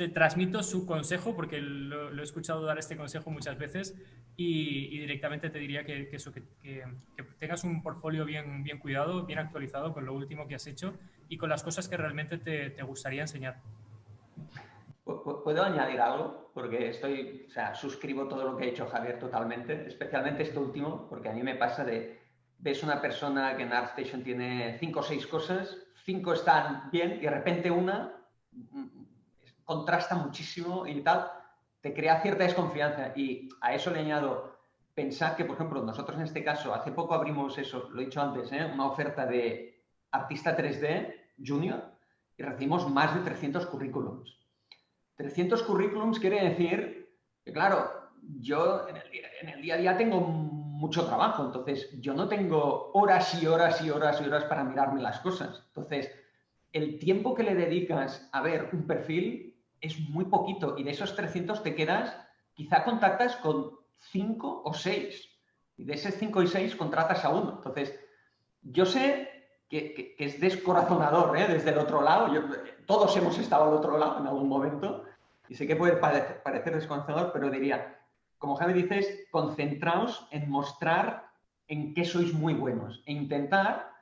Speaker 3: te transmito su consejo porque lo, he escuchado dar este consejo muchas veces y, directamente te diría que, eso, que, tengas un portfolio bien, bien cuidado, bien actualizado con lo último que has hecho y con las cosas que realmente te, te gustaría enseñar.
Speaker 2: ¿Puedo añadir algo? Porque estoy, o sea, suscribo todo lo que ha dicho Javier totalmente, especialmente este último, porque a mí me pasa de, ves una persona que en ArtStation tiene cinco o seis cosas, cinco están bien y de repente una contrasta muchísimo y tal, te crea cierta desconfianza. Y a eso le añado, pensar que, por ejemplo, nosotros en este caso, hace poco abrimos eso, lo he dicho antes, ¿eh? una oferta de artista 3D junior y recibimos más de 300 currículums. 300 currículums quiere decir que, claro, yo en el, día, a día tengo mucho trabajo, entonces yo no tengo horas y horas y horas y horas para mirarme las cosas. Entonces, el tiempo que le dedicas a ver un perfil es muy poquito y de esos 300 te quedas, quizá contactas con 5 o 6 y de esos 5 y 6 contratas a uno. Entonces, yo sé que, es descorazonador ¿eh? desde el otro lado, todos hemos estado al otro lado en algún momento y sé que puede parecer, parecer descorazonador, pero diría, como Javi dices, concentraos en mostrar en qué sois muy buenos e intentar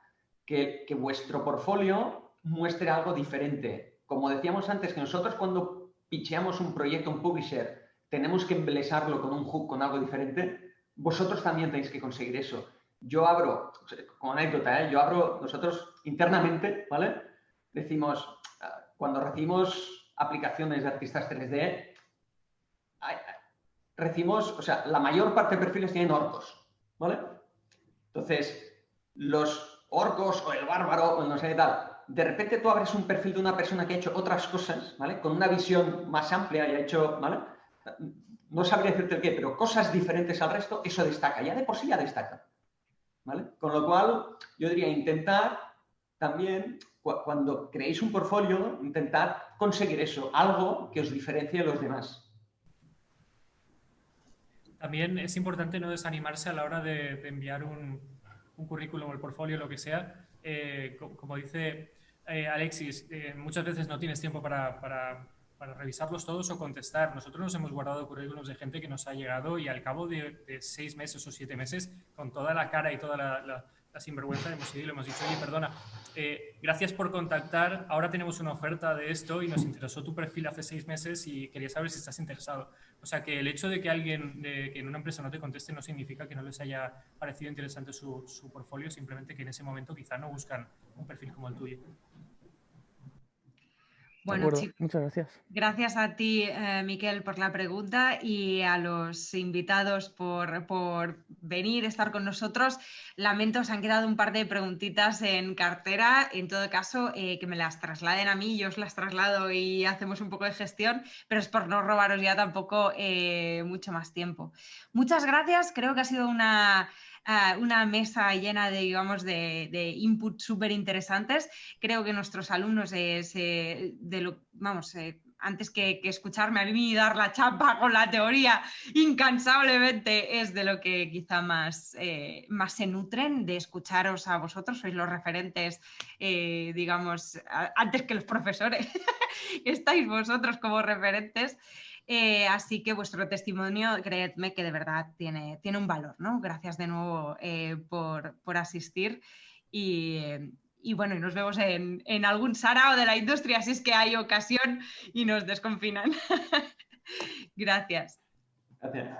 Speaker 2: que, que vuestro portfolio muestre algo diferente, como decíamos antes, que nosotros cuando picheamos un proyecto, un publisher, tenemos que embelesarlo con un hook, con algo diferente, vosotros también tenéis que conseguir eso. Yo abro, como anécdota, ¿eh? yo abro, nosotros internamente, ¿vale? Decimos, ah, cuando recibimos aplicaciones de artistas 3D, recibimos, o sea, la mayor parte de perfiles tienen orcos, ¿vale? Entonces, los orcos o el bárbaro o no sé qué tal, de repente tú abres un perfil de una persona que ha hecho otras cosas, ¿vale? Con una visión más amplia y ha hecho, ¿vale? No sabría decirte el qué, pero cosas diferentes al resto, eso destaca. Ya de por sí ya destaca. ¿Vale? Con lo cual, yo diría intentar también, cuando creéis un portfolio, intentar conseguir eso, algo que os diferencie de los demás.
Speaker 3: También es importante no desanimarse a la hora de, enviar un, currículum o el portfolio, lo que sea. Eh, como dice eh, Alexis, eh, muchas veces no tienes tiempo para, para, para, revisarlos todos o contestar. Nosotros nos hemos guardado currículos de gente que nos ha llegado y al cabo de, seis meses o siete meses, con toda la cara y toda la, la, sinvergüenza, hemos ido y le hemos dicho, oye, perdona, eh, gracias por contactar, ahora tenemos una oferta de esto y nos interesó tu perfil hace seis meses y quería saber si estás interesado. O sea, que el hecho de que alguien de, que en una empresa no te conteste no significa que no les haya parecido interesante su, su portfolio, simplemente que en ese momento quizá no buscan un perfil como el tuyo.
Speaker 11: Bueno, muchas gracias.
Speaker 1: Gracias a ti, eh, Miquel, por la pregunta y a los invitados por, por, venir, estar con nosotros. Lamento, se han quedado un par de preguntitas en cartera. En todo caso, eh, que me las trasladen a mí, yo os las traslado y hacemos un poco de gestión, pero es por no robaros ya tampoco eh, mucho más tiempo. Muchas gracias, creo que ha sido una una mesa llena de, digamos, de, de inputs súper interesantes. Creo que nuestros alumnos, de lo, vamos, antes que, escucharme a mí dar la chapa con la teoría incansablemente, es de lo que quizá más, eh, más se nutren, de escucharos a vosotros, sois los referentes, eh, digamos, antes que los profesores, estáis vosotros como referentes. Eh, así que vuestro testimonio, creedme que de verdad tiene, tiene un valor, ¿no? Gracias de nuevo eh, por, asistir y, bueno, y nos vemos en, en algún sarao de la industria si es que hay ocasión y nos desconfinan. Gracias.
Speaker 2: Gracias.